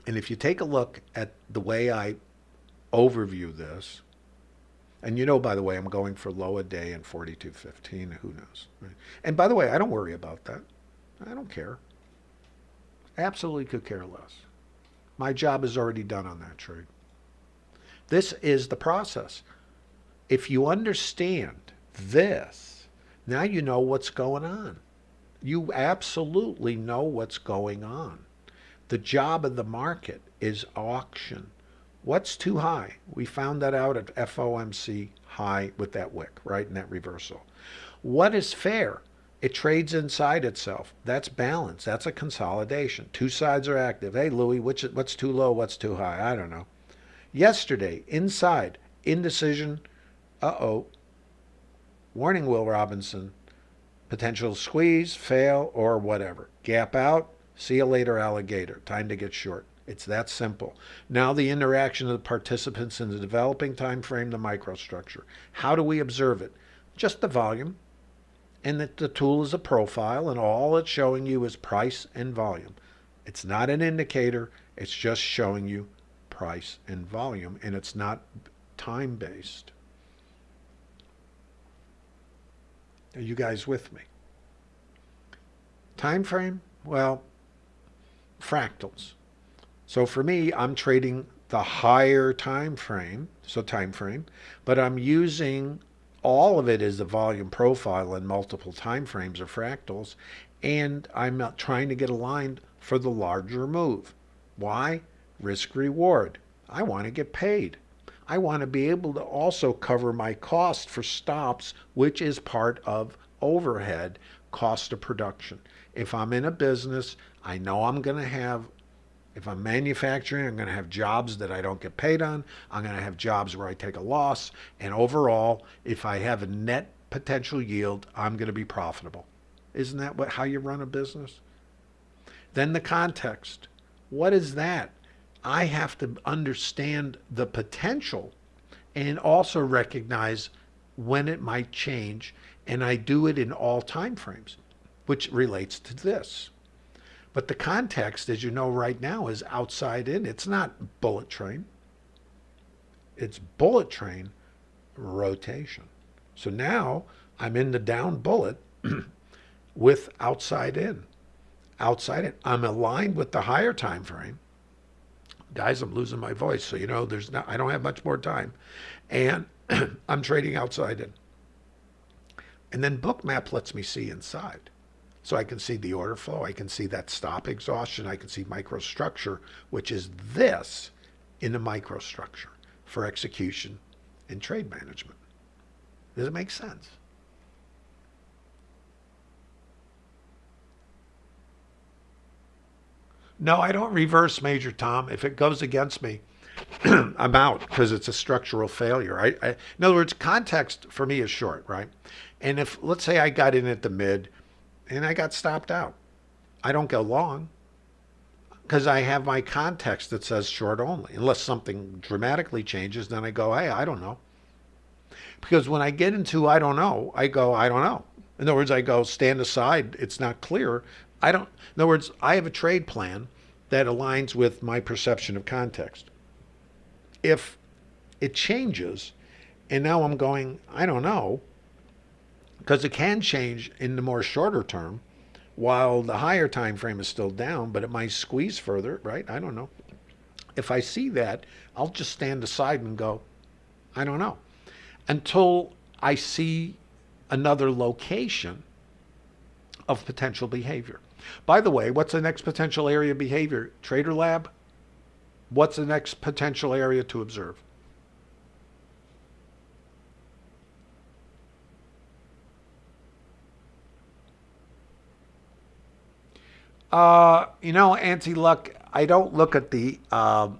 And if you take a look at the way I overview this, and you know, by the way, I'm going for low a day and 42.15. Who knows? Right? And by the way, I don't worry about that. I don't care. Absolutely could care less. My job is already done on that trade. This is the process. If you understand this, now you know what's going on. You absolutely know what's going on. The job of the market is auction. What's too high? We found that out at FOMC high with that wick, right, in that reversal. What is fair? It trades inside itself. That's balance. That's a consolidation. Two sides are active. Hey, Louis, which, what's too low? What's too high? I don't know. Yesterday, inside, indecision. Uh-oh. Warning, Will Robinson. Potential squeeze, fail, or whatever. Gap out. See you later, alligator. Time to get short. It's that simple. Now the interaction of the participants in the developing time frame, the microstructure. How do we observe it? Just the volume. And that the tool is a profile and all it's showing you is price and volume. It's not an indicator. It's just showing you price and volume and it's not time based. Are you guys with me? Time frame? Well, fractals. So for me, I'm trading the higher time frame, so time frame, but I'm using all of it is a volume profile in multiple time frames or fractals, and I'm trying to get aligned for the larger move. Why? Risk reward. I want to get paid. I want to be able to also cover my cost for stops, which is part of overhead cost of production. If I'm in a business, I know I'm going to have if I'm manufacturing, I'm going to have jobs that I don't get paid on. I'm going to have jobs where I take a loss. And overall, if I have a net potential yield, I'm going to be profitable. Isn't that what, how you run a business? Then the context. What is that? I have to understand the potential and also recognize when it might change. And I do it in all time frames, which relates to this. But the context, as you know right now, is outside in. It's not bullet train. It's bullet train rotation. So now I'm in the down bullet with outside in. Outside in. I'm aligned with the higher time frame. Guys, I'm losing my voice, so you know there's not I don't have much more time. And I'm trading outside in. And then Bookmap lets me see inside. So I can see the order flow, I can see that stop exhaustion, I can see microstructure, which is this in a microstructure for execution and trade management. Does it make sense? No, I don't reverse Major Tom. If it goes against me, I'm out because it's a structural failure. I, I, in other words, context for me is short, right? And if, let's say I got in at the mid and I got stopped out. I don't go long because I have my context that says short only. Unless something dramatically changes, then I go, hey, I don't know. Because when I get into I don't know, I go, I don't know. In other words, I go, stand aside. It's not clear. I don't, in other words, I have a trade plan that aligns with my perception of context. If it changes and now I'm going, I don't know, because it can change in the more shorter term while the higher time frame is still down, but it might squeeze further, right? I don't know. If I see that, I'll just stand aside and go, I don't know. Until I see another location of potential behavior. By the way, what's the next potential area of behavior? Trader Lab? What's the next potential area to observe? Uh, you know, anti-luck. I don't look at the. Uh,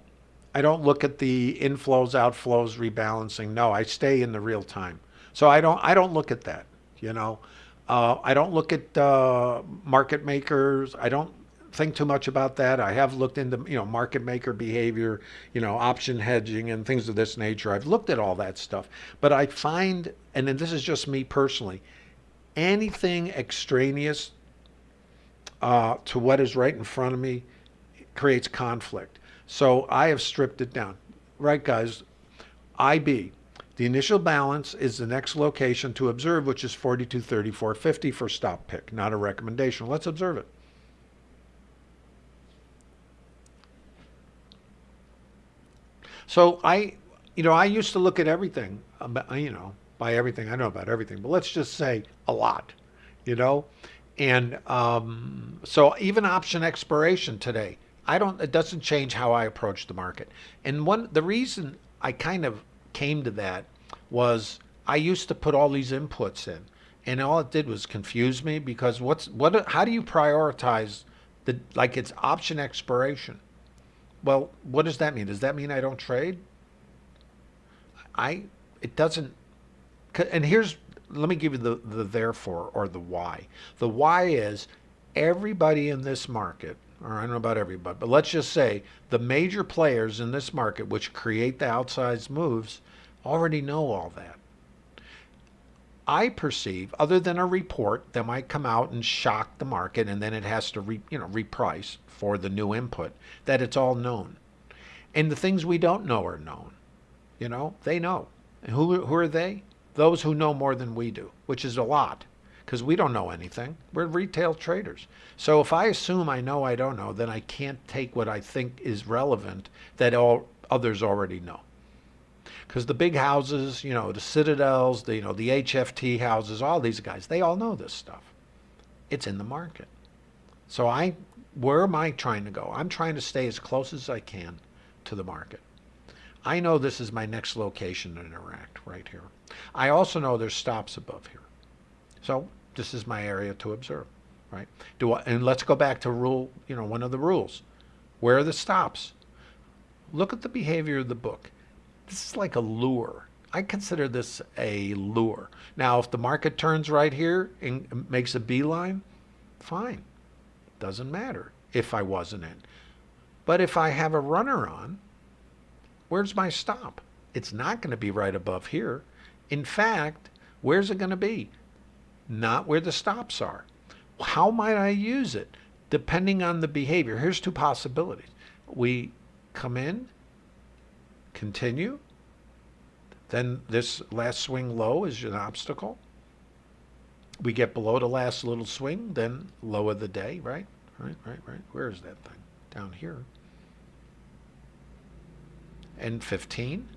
I don't look at the inflows, outflows, rebalancing. No, I stay in the real time. So I don't. I don't look at that. You know, uh, I don't look at uh, market makers. I don't think too much about that. I have looked into you know market maker behavior, you know option hedging and things of this nature. I've looked at all that stuff, but I find, and then this is just me personally, anything extraneous uh, to what is right in front of me creates conflict. So I have stripped it down. Right, guys? IB. The initial balance is the next location to observe, which is 4234.50 for stop pick, not a recommendation. Let's observe it. So I, you know, I used to look at everything, you know, by everything. I know about everything, but let's just say a lot, you know? And um, so even option expiration today, I don't, it doesn't change how I approach the market. And one, the reason I kind of came to that was I used to put all these inputs in and all it did was confuse me because what's, what, how do you prioritize the, like it's option expiration? Well, what does that mean? Does that mean I don't trade? I, it doesn't, and here's, let me give you the, the therefore or the why. The why is everybody in this market, or I don't know about everybody, but let's just say the major players in this market which create the outsized moves already know all that. I perceive, other than a report that might come out and shock the market, and then it has to re, you know reprice for the new input, that it's all known, and the things we don't know are known. You know, they know. And who who are they? Those who know more than we do, which is a lot, because we don't know anything. We're retail traders. So if I assume I know I don't know, then I can't take what I think is relevant that all others already know because the big houses, you know, the Citadels, the, you know, the HFT houses, all these guys, they all know this stuff. It's in the market. So I, where am I trying to go? I'm trying to stay as close as I can to the market. I know this is my next location to interact right here. I also know there's stops above here. So this is my area to observe, right? Do I, and let's go back to rule, you know, one of the rules. Where are the stops? Look at the behavior of the book. This is like a lure. I consider this a lure. Now, if the market turns right here and makes a beeline, fine. Doesn't matter if I wasn't in. But if I have a runner on, where's my stop? It's not going to be right above here. In fact, where's it going to be? Not where the stops are. How might I use it? Depending on the behavior. Here's two possibilities. We come in continue. Then this last swing low is an obstacle. We get below the last little swing, then low of the day, right? Right, right, right. Where is that thing? Down here. And 15.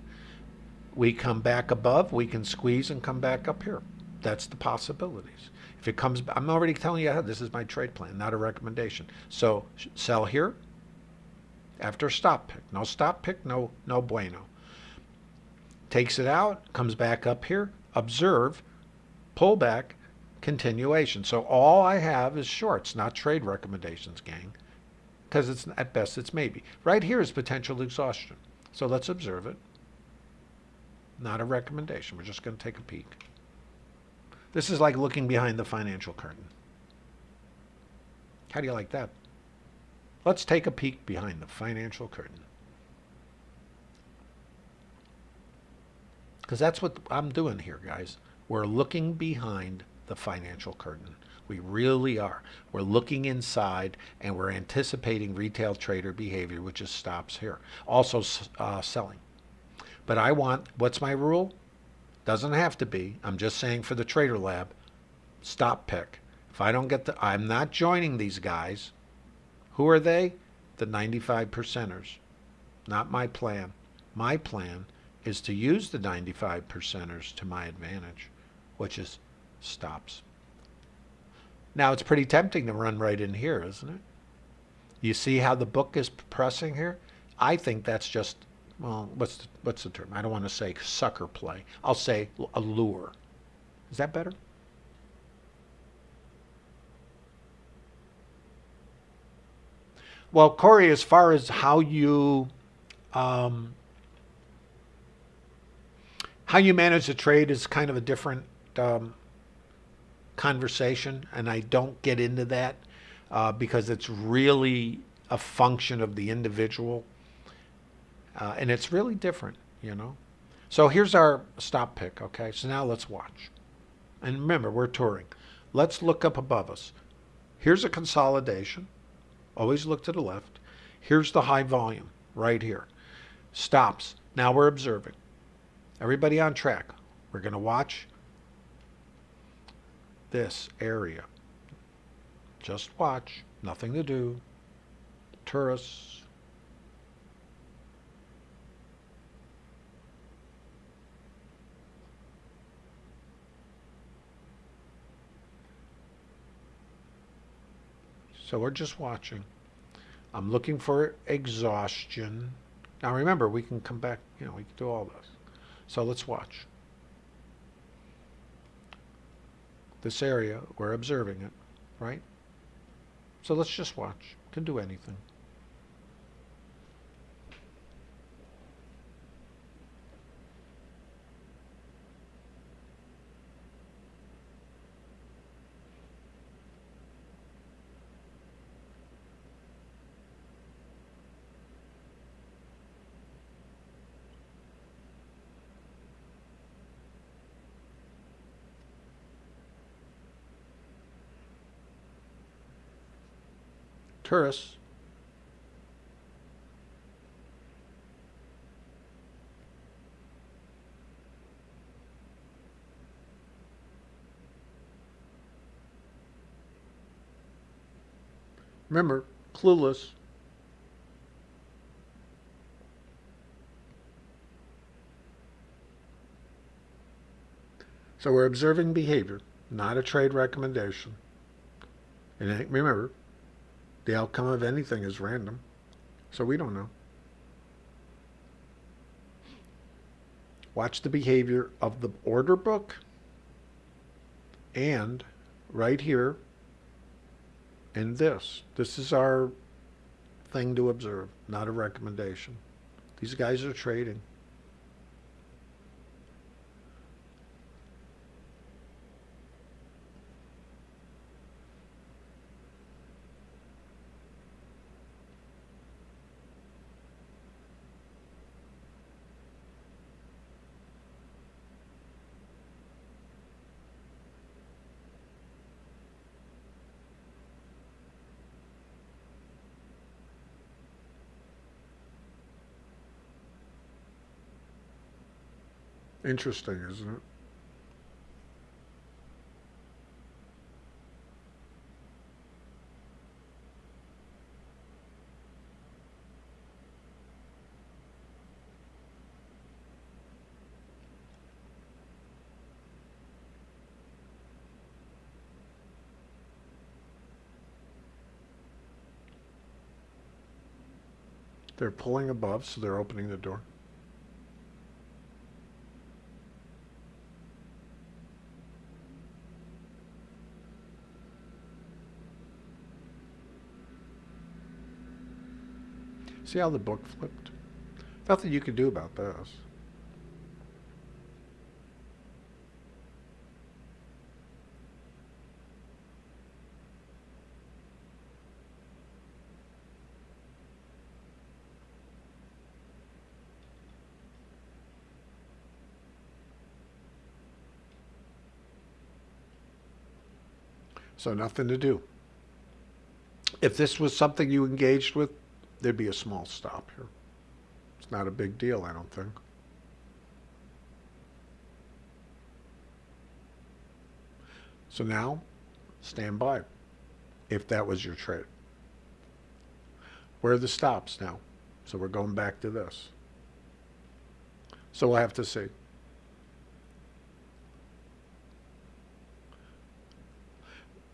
We come back above, we can squeeze and come back up here. That's the possibilities. If it comes, I'm already telling you, this is my trade plan, not a recommendation. So sell here, after stop pick. No stop pick, no, no bueno. Takes it out, comes back up here, observe, pull back, continuation. So all I have is shorts, not trade recommendations, gang. Because it's at best it's maybe. Right here is potential exhaustion. So let's observe it. Not a recommendation. We're just going to take a peek. This is like looking behind the financial curtain. How do you like that? Let's take a peek behind the financial curtain. Because that's what I'm doing here, guys. We're looking behind the financial curtain. We really are. We're looking inside and we're anticipating retail trader behavior, which is stops here. Also uh, selling. But I want, what's my rule? Doesn't have to be. I'm just saying for the trader lab, stop pick. If I don't get the, I'm not joining these guys. Who are they? The 95 percenters. Not my plan. My plan is to use the 95 percenters to my advantage, which is stops. Now it's pretty tempting to run right in here, isn't it? You see how the book is pressing here? I think that's just, well, what's the, what's the term? I don't want to say sucker play. I'll say a lure. Is that better? Well, Corey, as far as how you um, how you manage the trade is kind of a different um, conversation, and I don't get into that uh, because it's really a function of the individual, uh, and it's really different, you know. So here's our stop pick. Okay, so now let's watch, and remember we're touring. let's look up above us. Here's a consolidation. Always look to the left. Here's the high volume right here. Stops. Now we're observing. Everybody on track. We're going to watch this area. Just watch. Nothing to do. Tourists. So we're just watching. I'm looking for exhaustion. Now remember, we can come back, you know, we can do all this. So let's watch. This area, we're observing it, right? So let's just watch. Can do anything. Tourists. Remember, clueless. So we're observing behavior, not a trade recommendation. And remember, the outcome of anything is random. So we don't know. Watch the behavior of the order book and right here and this. This is our thing to observe, not a recommendation. These guys are trading. Interesting, isn't it? They're pulling above, so they're opening the door. See how the book flipped? Nothing you can do about this. So nothing to do. If this was something you engaged with, there'd be a small stop here. It's not a big deal, I don't think. So now, stand by, if that was your trade. Where are the stops now? So we're going back to this. So we'll have to see.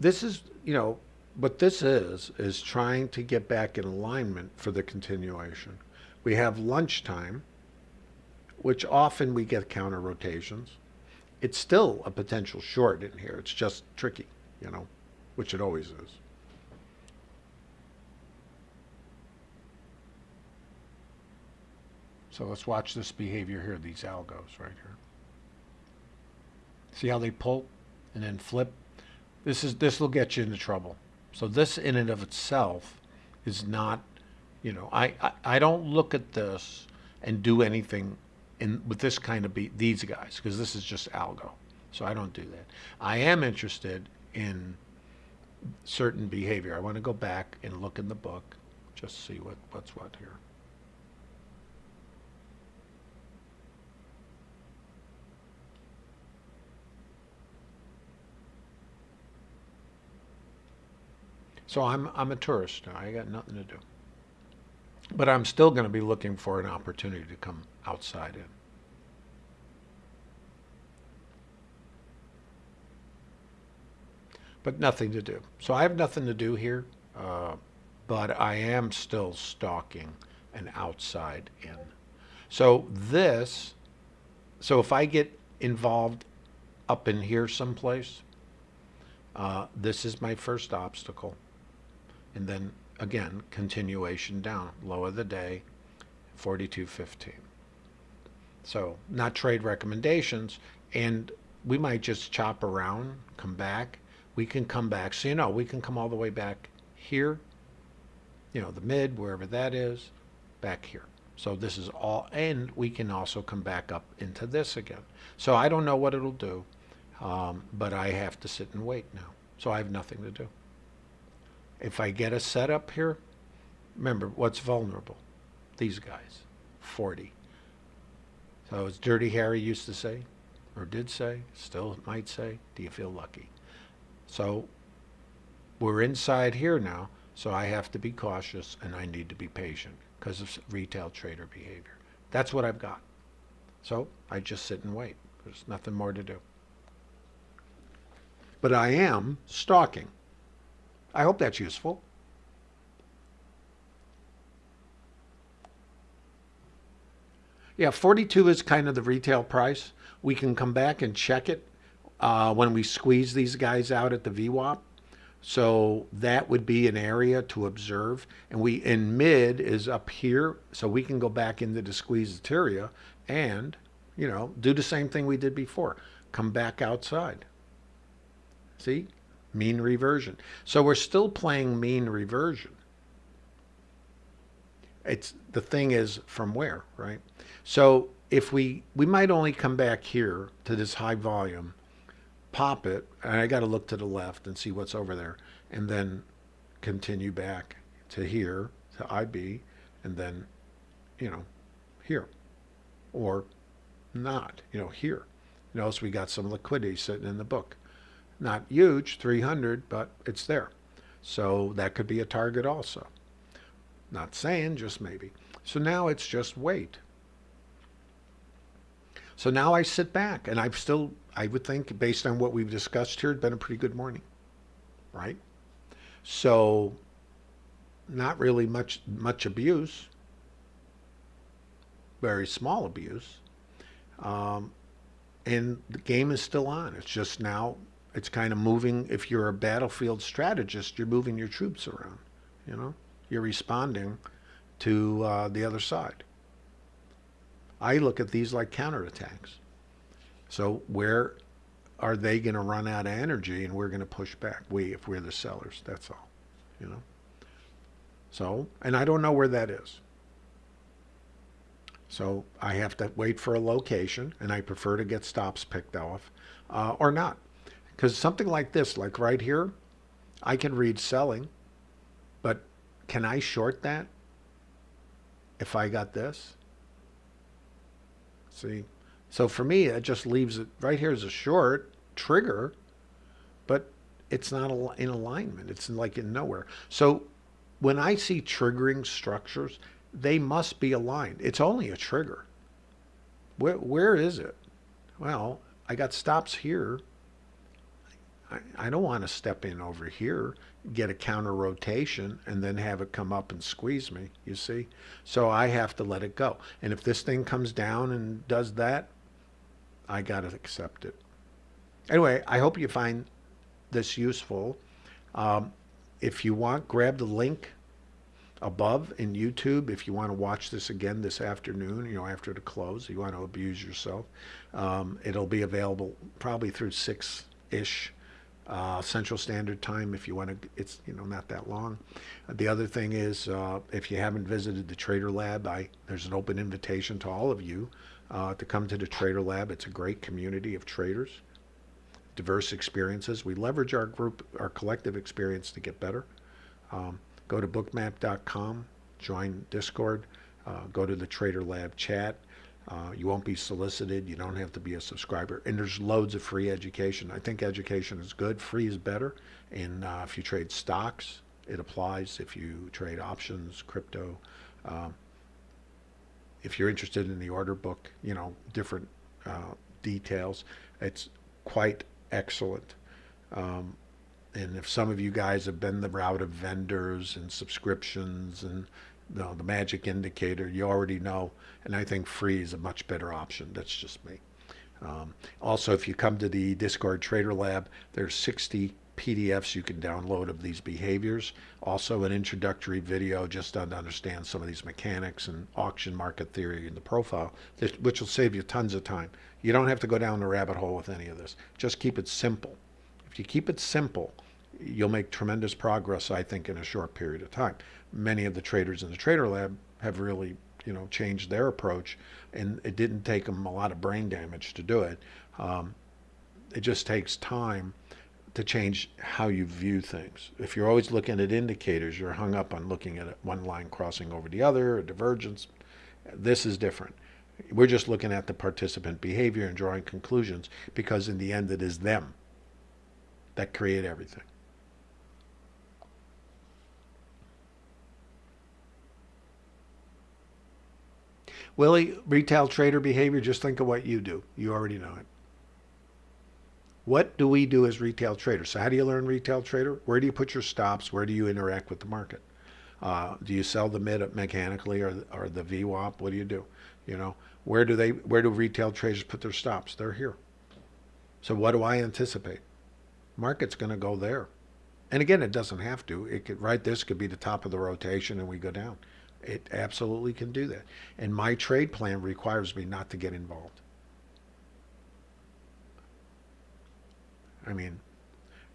This is, you know, what this is, is trying to get back in alignment for the continuation. We have lunchtime, which often we get counter rotations. It's still a potential short in here. It's just tricky, you know, which it always is. So let's watch this behavior here, these algos right here. See how they pull and then flip? This is this will get you into trouble. So this in and of itself is not, you know, I, I, I don't look at this and do anything in with this kind of be these guys because this is just algo. So I don't do that. I am interested in certain behavior. I want to go back and look in the book, just see what, what's what here. So I'm, I'm a tourist now. I got nothing to do. But I'm still going to be looking for an opportunity to come outside in. But nothing to do. So I have nothing to do here, uh, but I am still stalking an outside in. So this, so if I get involved up in here someplace, uh, this is my first obstacle. And then again, continuation down, low of the day, 42.15. So not trade recommendations, and we might just chop around, come back. We can come back, so you know, we can come all the way back here, you know, the mid, wherever that is, back here. So this is all, and we can also come back up into this again. So I don't know what it'll do, um, but I have to sit and wait now. So I have nothing to do. If I get a setup here, remember what's vulnerable? These guys, 40. So as Dirty Harry used to say, or did say, still might say, do you feel lucky? So we're inside here now, so I have to be cautious and I need to be patient because of retail trader behavior. That's what I've got. So I just sit and wait. There's nothing more to do. But I am stalking. I hope that's useful. Yeah, 42 is kind of the retail price. We can come back and check it uh, when we squeeze these guys out at the VWAP. So that would be an area to observe. And we in mid is up here, so we can go back into the squeezed area and, you know, do the same thing we did before. Come back outside. See? Mean reversion. So we're still playing mean reversion. It's the thing is from where, right? So if we we might only come back here to this high volume, pop it, and I got to look to the left and see what's over there, and then continue back to here to IB, and then, you know, here, or not, you know, here. Notice we got some liquidity sitting in the book. Not huge, 300, but it's there. So that could be a target also. Not saying, just maybe. So now it's just wait. So now I sit back and I've still, I would think, based on what we've discussed here, it's been a pretty good morning, right? So not really much, much abuse, very small abuse. Um, and the game is still on. It's just now it's kind of moving. If you're a battlefield strategist, you're moving your troops around. You know, you're responding to uh, the other side. I look at these like counterattacks. So where are they going to run out of energy, and we're going to push back? We, if we're the sellers, that's all. You know. So, and I don't know where that is. So I have to wait for a location, and I prefer to get stops picked off, uh, or not. Because something like this, like right here, I can read selling, but can I short that if I got this? See? So for me, it just leaves it, right here as a short trigger, but it's not in alignment. It's like in nowhere. So when I see triggering structures, they must be aligned. It's only a trigger. Where, where is it? Well, I got stops here I, don't want to step in over here, get a counter rotation, and then have it come up and squeeze me, you see? So I have to let it go. And if this thing comes down and does that, I got to accept it. Anyway, I hope you find this useful. Um, if you want, grab the link above in YouTube if you want to watch this again this afternoon, you know, after the close, you want to abuse yourself. Um, it'll be available probably through 6-ish uh, Central Standard Time if you want to. It's you know not that long. The other thing is uh, if you haven't visited the Trader Lab, I there's an open invitation to all of you uh, to come to the Trader Lab. It's a great community of traders. diverse experiences. We leverage our group, our collective experience to get better. Um, go to bookmap.com, join Discord, uh, go to the Trader Lab chat. Uh, you won't be solicited. You don't have to be a subscriber. And there's loads of free education. I think education is good. Free is better. And uh, if you trade stocks, it applies. If you trade options, crypto, um, if you're interested in the order book, you know, different uh, details, it's quite excellent. Um, and if some of you guys have been the route of vendors and subscriptions and you know, the magic indicator, you already know. And I think free is a much better option. That's just me. Um, also, if you come to the Discord Trader Lab, there's 60 PDFs you can download of these behaviors. Also, an introductory video just to understand some of these mechanics and auction market theory in the profile, which will save you tons of time. You don't have to go down the rabbit hole with any of this. Just keep it simple. If you keep it simple, you'll make tremendous progress, I think, in a short period of time. Many of the traders in the Trader Lab have really, you know, changed their approach, and it didn't take them a lot of brain damage to do it. Um, it just takes time to change how you view things. If you're always looking at indicators, you're hung up on looking at one line crossing over the other, a divergence. This is different. We're just looking at the participant behavior and drawing conclusions because in the end it is them that create everything. Willie, retail trader behavior, just think of what you do. You already know it. What do we do as retail traders? So how do you learn retail trader? Where do you put your stops? Where do you interact with the market? Uh, do you sell the mid mechanically or, or the VWAP? What do you do? You know, where do they, where do retail traders put their stops? They're here. So what do I anticipate? Market's going to go there. And again, it doesn't have to. It could, right, this could be the top of the rotation and we go down. It absolutely can do that. And my trade plan requires me not to get involved. I mean,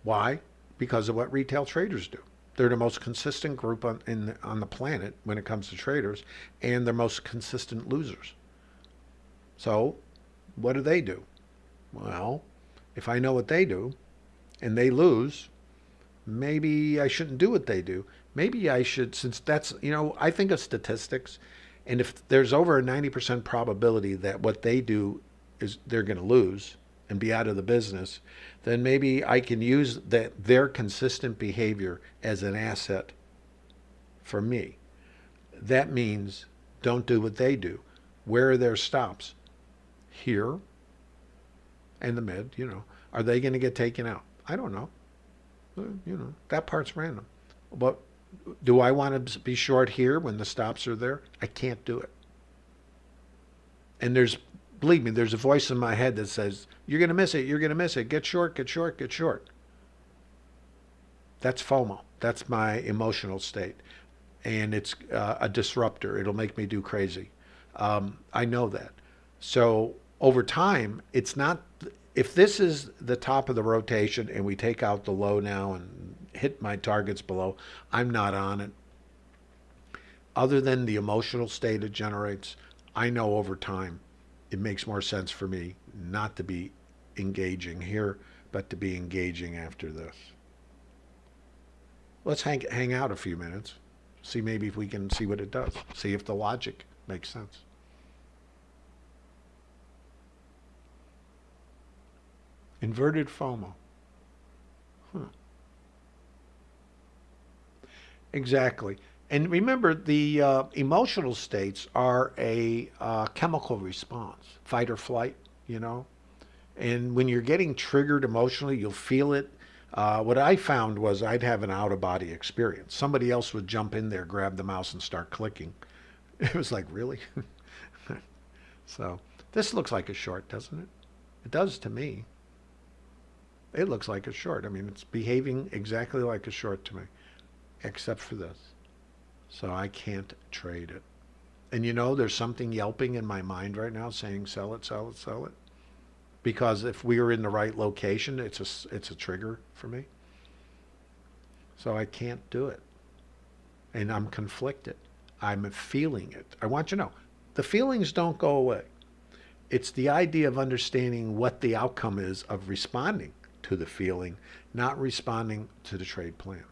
why? Because of what retail traders do. They're the most consistent group on, in, on the planet when it comes to traders, and they're most consistent losers. So, what do they do? Well, if I know what they do, and they lose, maybe I shouldn't do what they do. Maybe I should, since that's, you know, I think of statistics, and if there's over a 90% probability that what they do is they're going to lose and be out of the business, then maybe I can use that their consistent behavior as an asset for me. That means don't do what they do. Where are their stops? Here and the mid, you know. Are they going to get taken out? I don't know. You know, that part's random. But do I want to be short here when the stops are there? I can't do it. And there's believe me, there's a voice in my head that says, you're going to miss it, you're going to miss it, get short, get short, get short. That's FOMO. That's my emotional state. And it's uh, a disruptor. It'll make me do crazy. Um, I know that. So over time, it's not, if this is the top of the rotation and we take out the low now and hit my targets below, I'm not on it. Other than the emotional state it generates, I know over time it makes more sense for me not to be engaging here, but to be engaging after this. Let's hang, hang out a few minutes, see maybe if we can see what it does, see if the logic makes sense. Inverted FOMO. Huh. Exactly. And remember, the uh, emotional states are a uh, chemical response, fight or flight, you know. And when you're getting triggered emotionally, you'll feel it. Uh, what I found was I'd have an out of body experience. Somebody else would jump in there, grab the mouse, and start clicking. It was like, really? so this looks like a short, doesn't it? It does to me. It looks like a short. I mean, it's behaving exactly like a short to me, except for this. So I can't trade it. And you know, there's something yelping in my mind right now saying, sell it, sell it, sell it. Because if we are in the right location, it's a, it's a trigger for me. So I can't do it. And I'm conflicted. I'm feeling it. I want you to know, the feelings don't go away. It's the idea of understanding what the outcome is of responding to the feeling, not responding to the trade plan.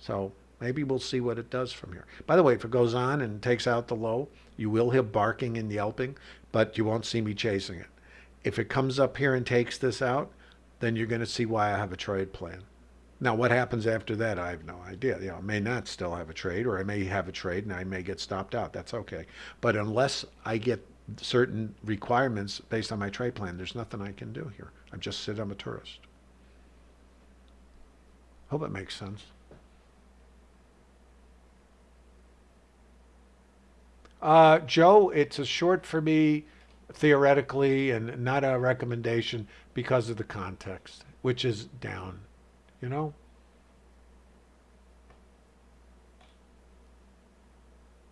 So maybe we'll see what it does from here. By the way, if it goes on and takes out the low, you will hear barking and yelping, but you won't see me chasing it. If it comes up here and takes this out, then you're going to see why I have a trade plan. Now, what happens after that, I have no idea. You know, I may not still have a trade, or I may have a trade and I may get stopped out. That's okay. But unless I get certain requirements based on my trade plan, there's nothing I can do here. I'm just sit, I'm a tourist. Hope it makes sense. Uh, Joe, it's a short for me theoretically and not a recommendation because of the context, which is down, you know?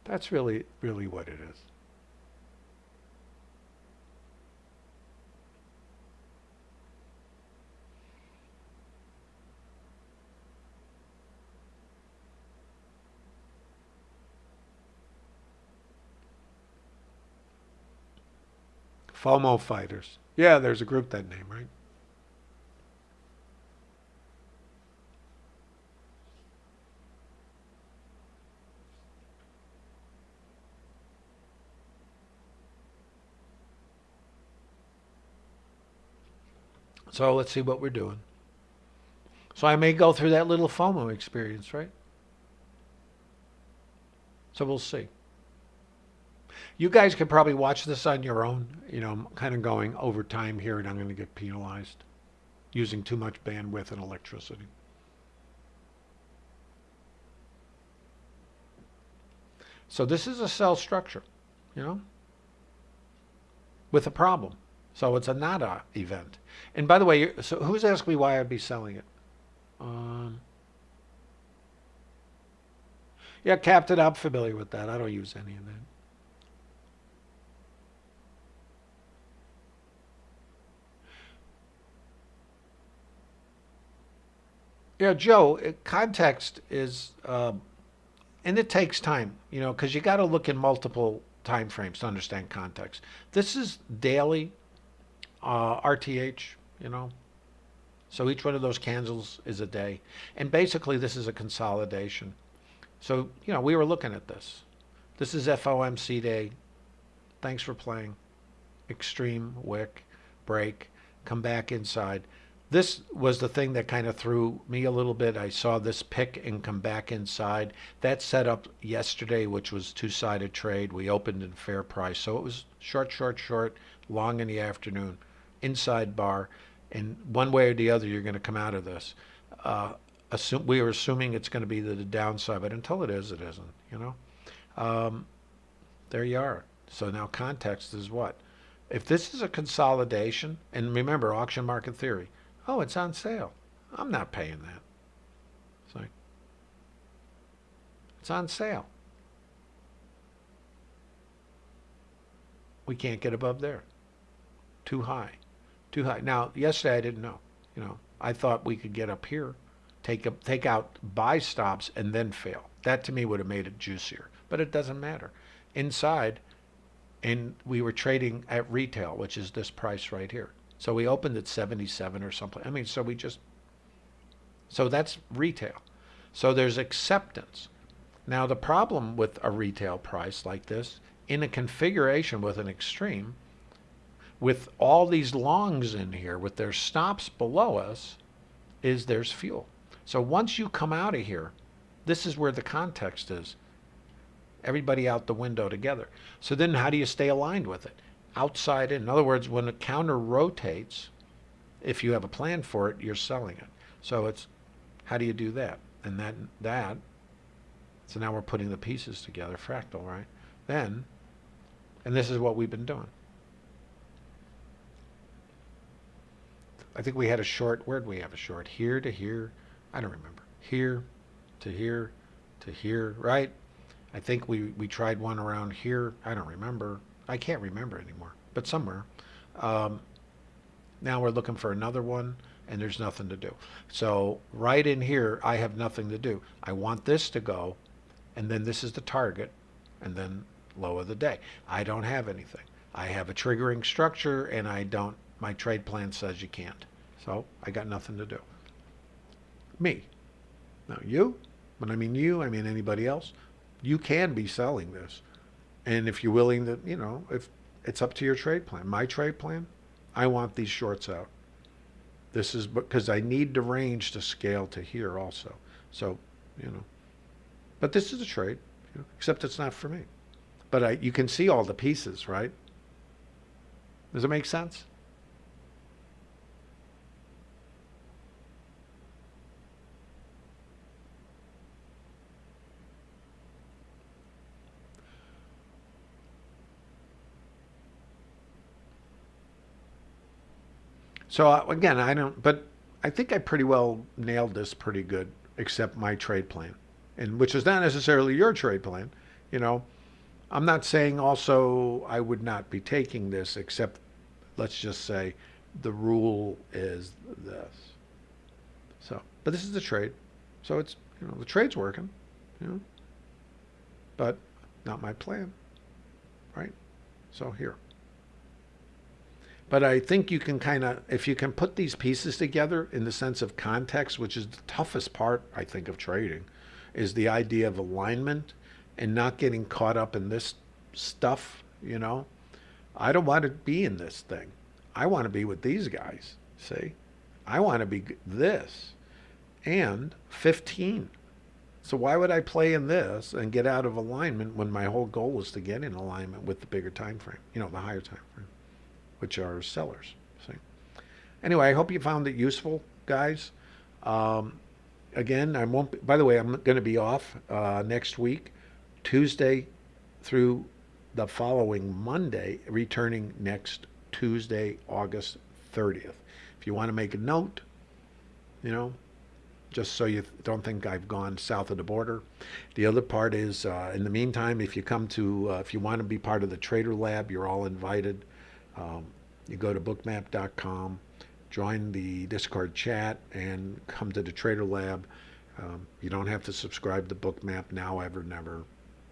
That's really, really what it is. FOMO fighters. Yeah, there's a group that name, right? So let's see what we're doing. So I may go through that little FOMO experience, right? So we'll see. You guys could probably watch this on your own. You know, I'm kind of going over time here and I'm going to get penalized using too much bandwidth and electricity. So this is a sell structure, you know, with a problem. So it's a nada event. And by the way, so who's asked me why I'd be selling it? Um, yeah, Captain, I'm familiar with that. I don't use any of that. Yeah, Joe, context is, um, and it takes time, you know, because you got to look in multiple time frames to understand context. This is daily uh, RTH, you know, so each one of those candles is a day. And basically, this is a consolidation. So, you know, we were looking at this. This is FOMC day. Thanks for playing. Extreme, wick, break, come back inside this was the thing that kind of threw me a little bit. I saw this pick and come back inside. That set up yesterday, which was two-sided trade. We opened in fair price. So it was short, short, short, long in the afternoon, inside bar. And one way or the other, you're going to come out of this. Uh, assume, we are assuming it's going to be the, the, downside, but until it is, it isn't, you know? Um, there you are. So now context is what? If this is a consolidation, and remember, auction market theory, Oh, it's on sale. I'm not paying that. It's like, it's on sale. We can't get above there. Too high. Too high. Now, yesterday I didn't know. You know, I thought we could get up here, take up, take out buy stops, and then fail. That to me would have made it juicier. But it doesn't matter. Inside, and we were trading at retail, which is this price right here. So we opened at 77 or something. I mean, so we just, so that's retail. So there's acceptance. Now the problem with a retail price like this, in a configuration with an extreme, with all these longs in here, with their stops below us, is there's fuel. So once you come out of here, this is where the context is. Everybody out the window together. So then how do you stay aligned with it? Outside in. In other words, when a counter rotates, if you have a plan for it, you're selling it. So it's how do you do that? And that that so now we're putting the pieces together, fractal, right? Then, and this is what we've been doing. I think we had a short, where'd we have a short? Here to here, I don't remember. Here to here to here, right? I think we, we tried one around here. I don't remember. I can't remember anymore, but somewhere. Um, now we're looking for another one and there's nothing to do. So right in here, I have nothing to do. I want this to go and then this is the target and then low of the day. I don't have anything. I have a triggering structure and I don't, my trade plan says you can't. So I got nothing to do. Me. Now you, when I mean you, I mean anybody else, you can be selling this. And if you're willing to, you know, if it's up to your trade plan. My trade plan, I want these shorts out. This is because I need the range to scale to here also. So, you know, but this is a trade, you know, except it's not for me. But I, you can see all the pieces, right? Does it make sense? So uh, again, I don't, but I think I pretty well nailed this pretty good, except my trade plan, and which is not necessarily your trade plan. You know, I'm not saying also I would not be taking this, except let's just say the rule is this. So, but this is the trade, so it's you know the trade's working, you know, but not my plan, right? So here. But I think you can kind of, if you can put these pieces together in the sense of context, which is the toughest part, I think, of trading, is the idea of alignment and not getting caught up in this stuff, you know. I don't want to be in this thing. I want to be with these guys, see? I want to be this and 15. So why would I play in this and get out of alignment when my whole goal is to get in alignment with the bigger time frame, you know, the higher time frame? Which are sellers. See? Anyway, I hope you found it useful, guys. Um, again, I won't. By the way, I'm going to be off uh, next week, Tuesday through the following Monday, returning next Tuesday, August 30th. If you want to make a note, you know, just so you don't think I've gone south of the border. The other part is, uh, in the meantime, if you come to, uh, if you want to be part of the Trader Lab, you're all invited. Um, you go to bookmap.com, join the Discord chat, and come to the Trader Lab. Um, you don't have to subscribe to Bookmap now, ever, never.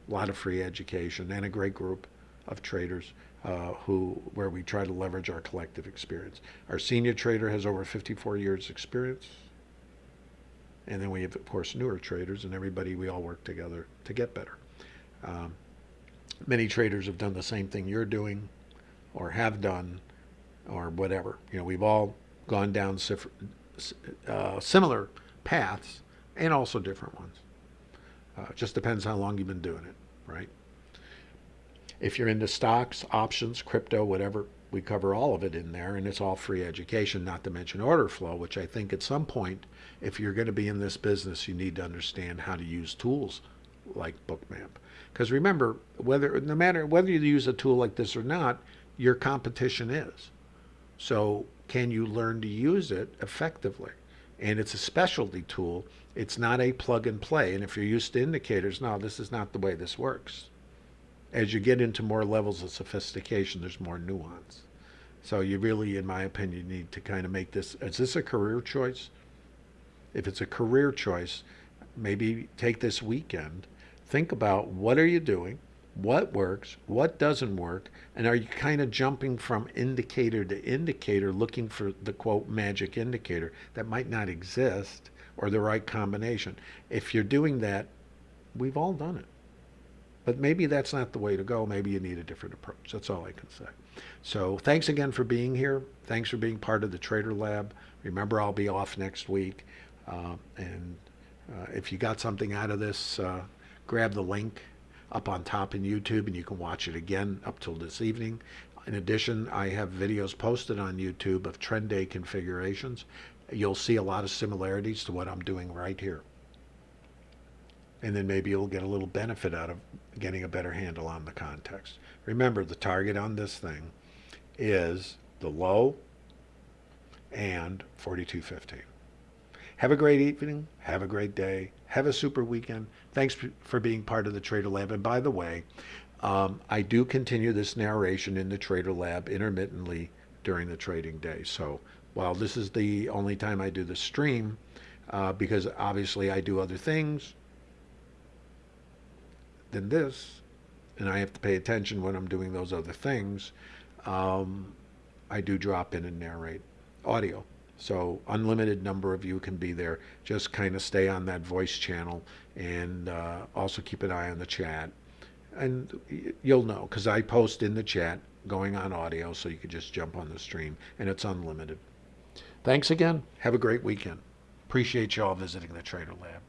A lot of free education and a great group of traders uh, who where we try to leverage our collective experience. Our senior trader has over 54 years experience. And then we have, of course, newer traders and everybody, we all work together to get better. Um, many traders have done the same thing you're doing or have done or whatever. You know, we've all gone down uh, similar paths and also different ones. Uh, just depends how long you've been doing it, right? If you're into stocks, options, crypto, whatever, we cover all of it in there, and it's all free education, not to mention order flow, which I think at some point, if you're going to be in this business, you need to understand how to use tools like Bookmap. Because remember, whether no matter whether you use a tool like this or not, your competition is. So can you learn to use it effectively? And it's a specialty tool. It's not a plug and play. And if you're used to indicators, no, this is not the way this works. As you get into more levels of sophistication, there's more nuance. So you really, in my opinion, need to kind of make this, is this a career choice? If it's a career choice, maybe take this weekend, think about what are you doing? what works, what doesn't work, and are you kind of jumping from indicator to indicator looking for the quote magic indicator that might not exist or the right combination? If you're doing that, we've all done it. But maybe that's not the way to go. Maybe you need a different approach. That's all I can say. So thanks again for being here. Thanks for being part of the Trader Lab. Remember, I'll be off next week. Uh, and uh, if you got something out of this, uh, grab the link up on top in YouTube, and you can watch it again up till this evening. In addition, I have videos posted on YouTube of trend day configurations. You'll see a lot of similarities to what I'm doing right here. And then maybe you'll get a little benefit out of getting a better handle on the context. Remember, the target on this thing is the low and 4215. Have a great evening. Have a great day. Have a super weekend. Thanks for being part of the Trader Lab. And by the way, um, I do continue this narration in the Trader Lab intermittently during the trading day. So while this is the only time I do the stream, uh, because obviously I do other things than this, and I have to pay attention when I'm doing those other things, um, I do drop in and narrate audio So unlimited number of you can be there. Just kind of stay on that voice channel and uh, also keep an eye on the chat. And you'll know because I post in the chat going on audio so you can just jump on the stream and it's unlimited. Thanks again. Have a great weekend. Appreciate you all visiting the Trader Lab.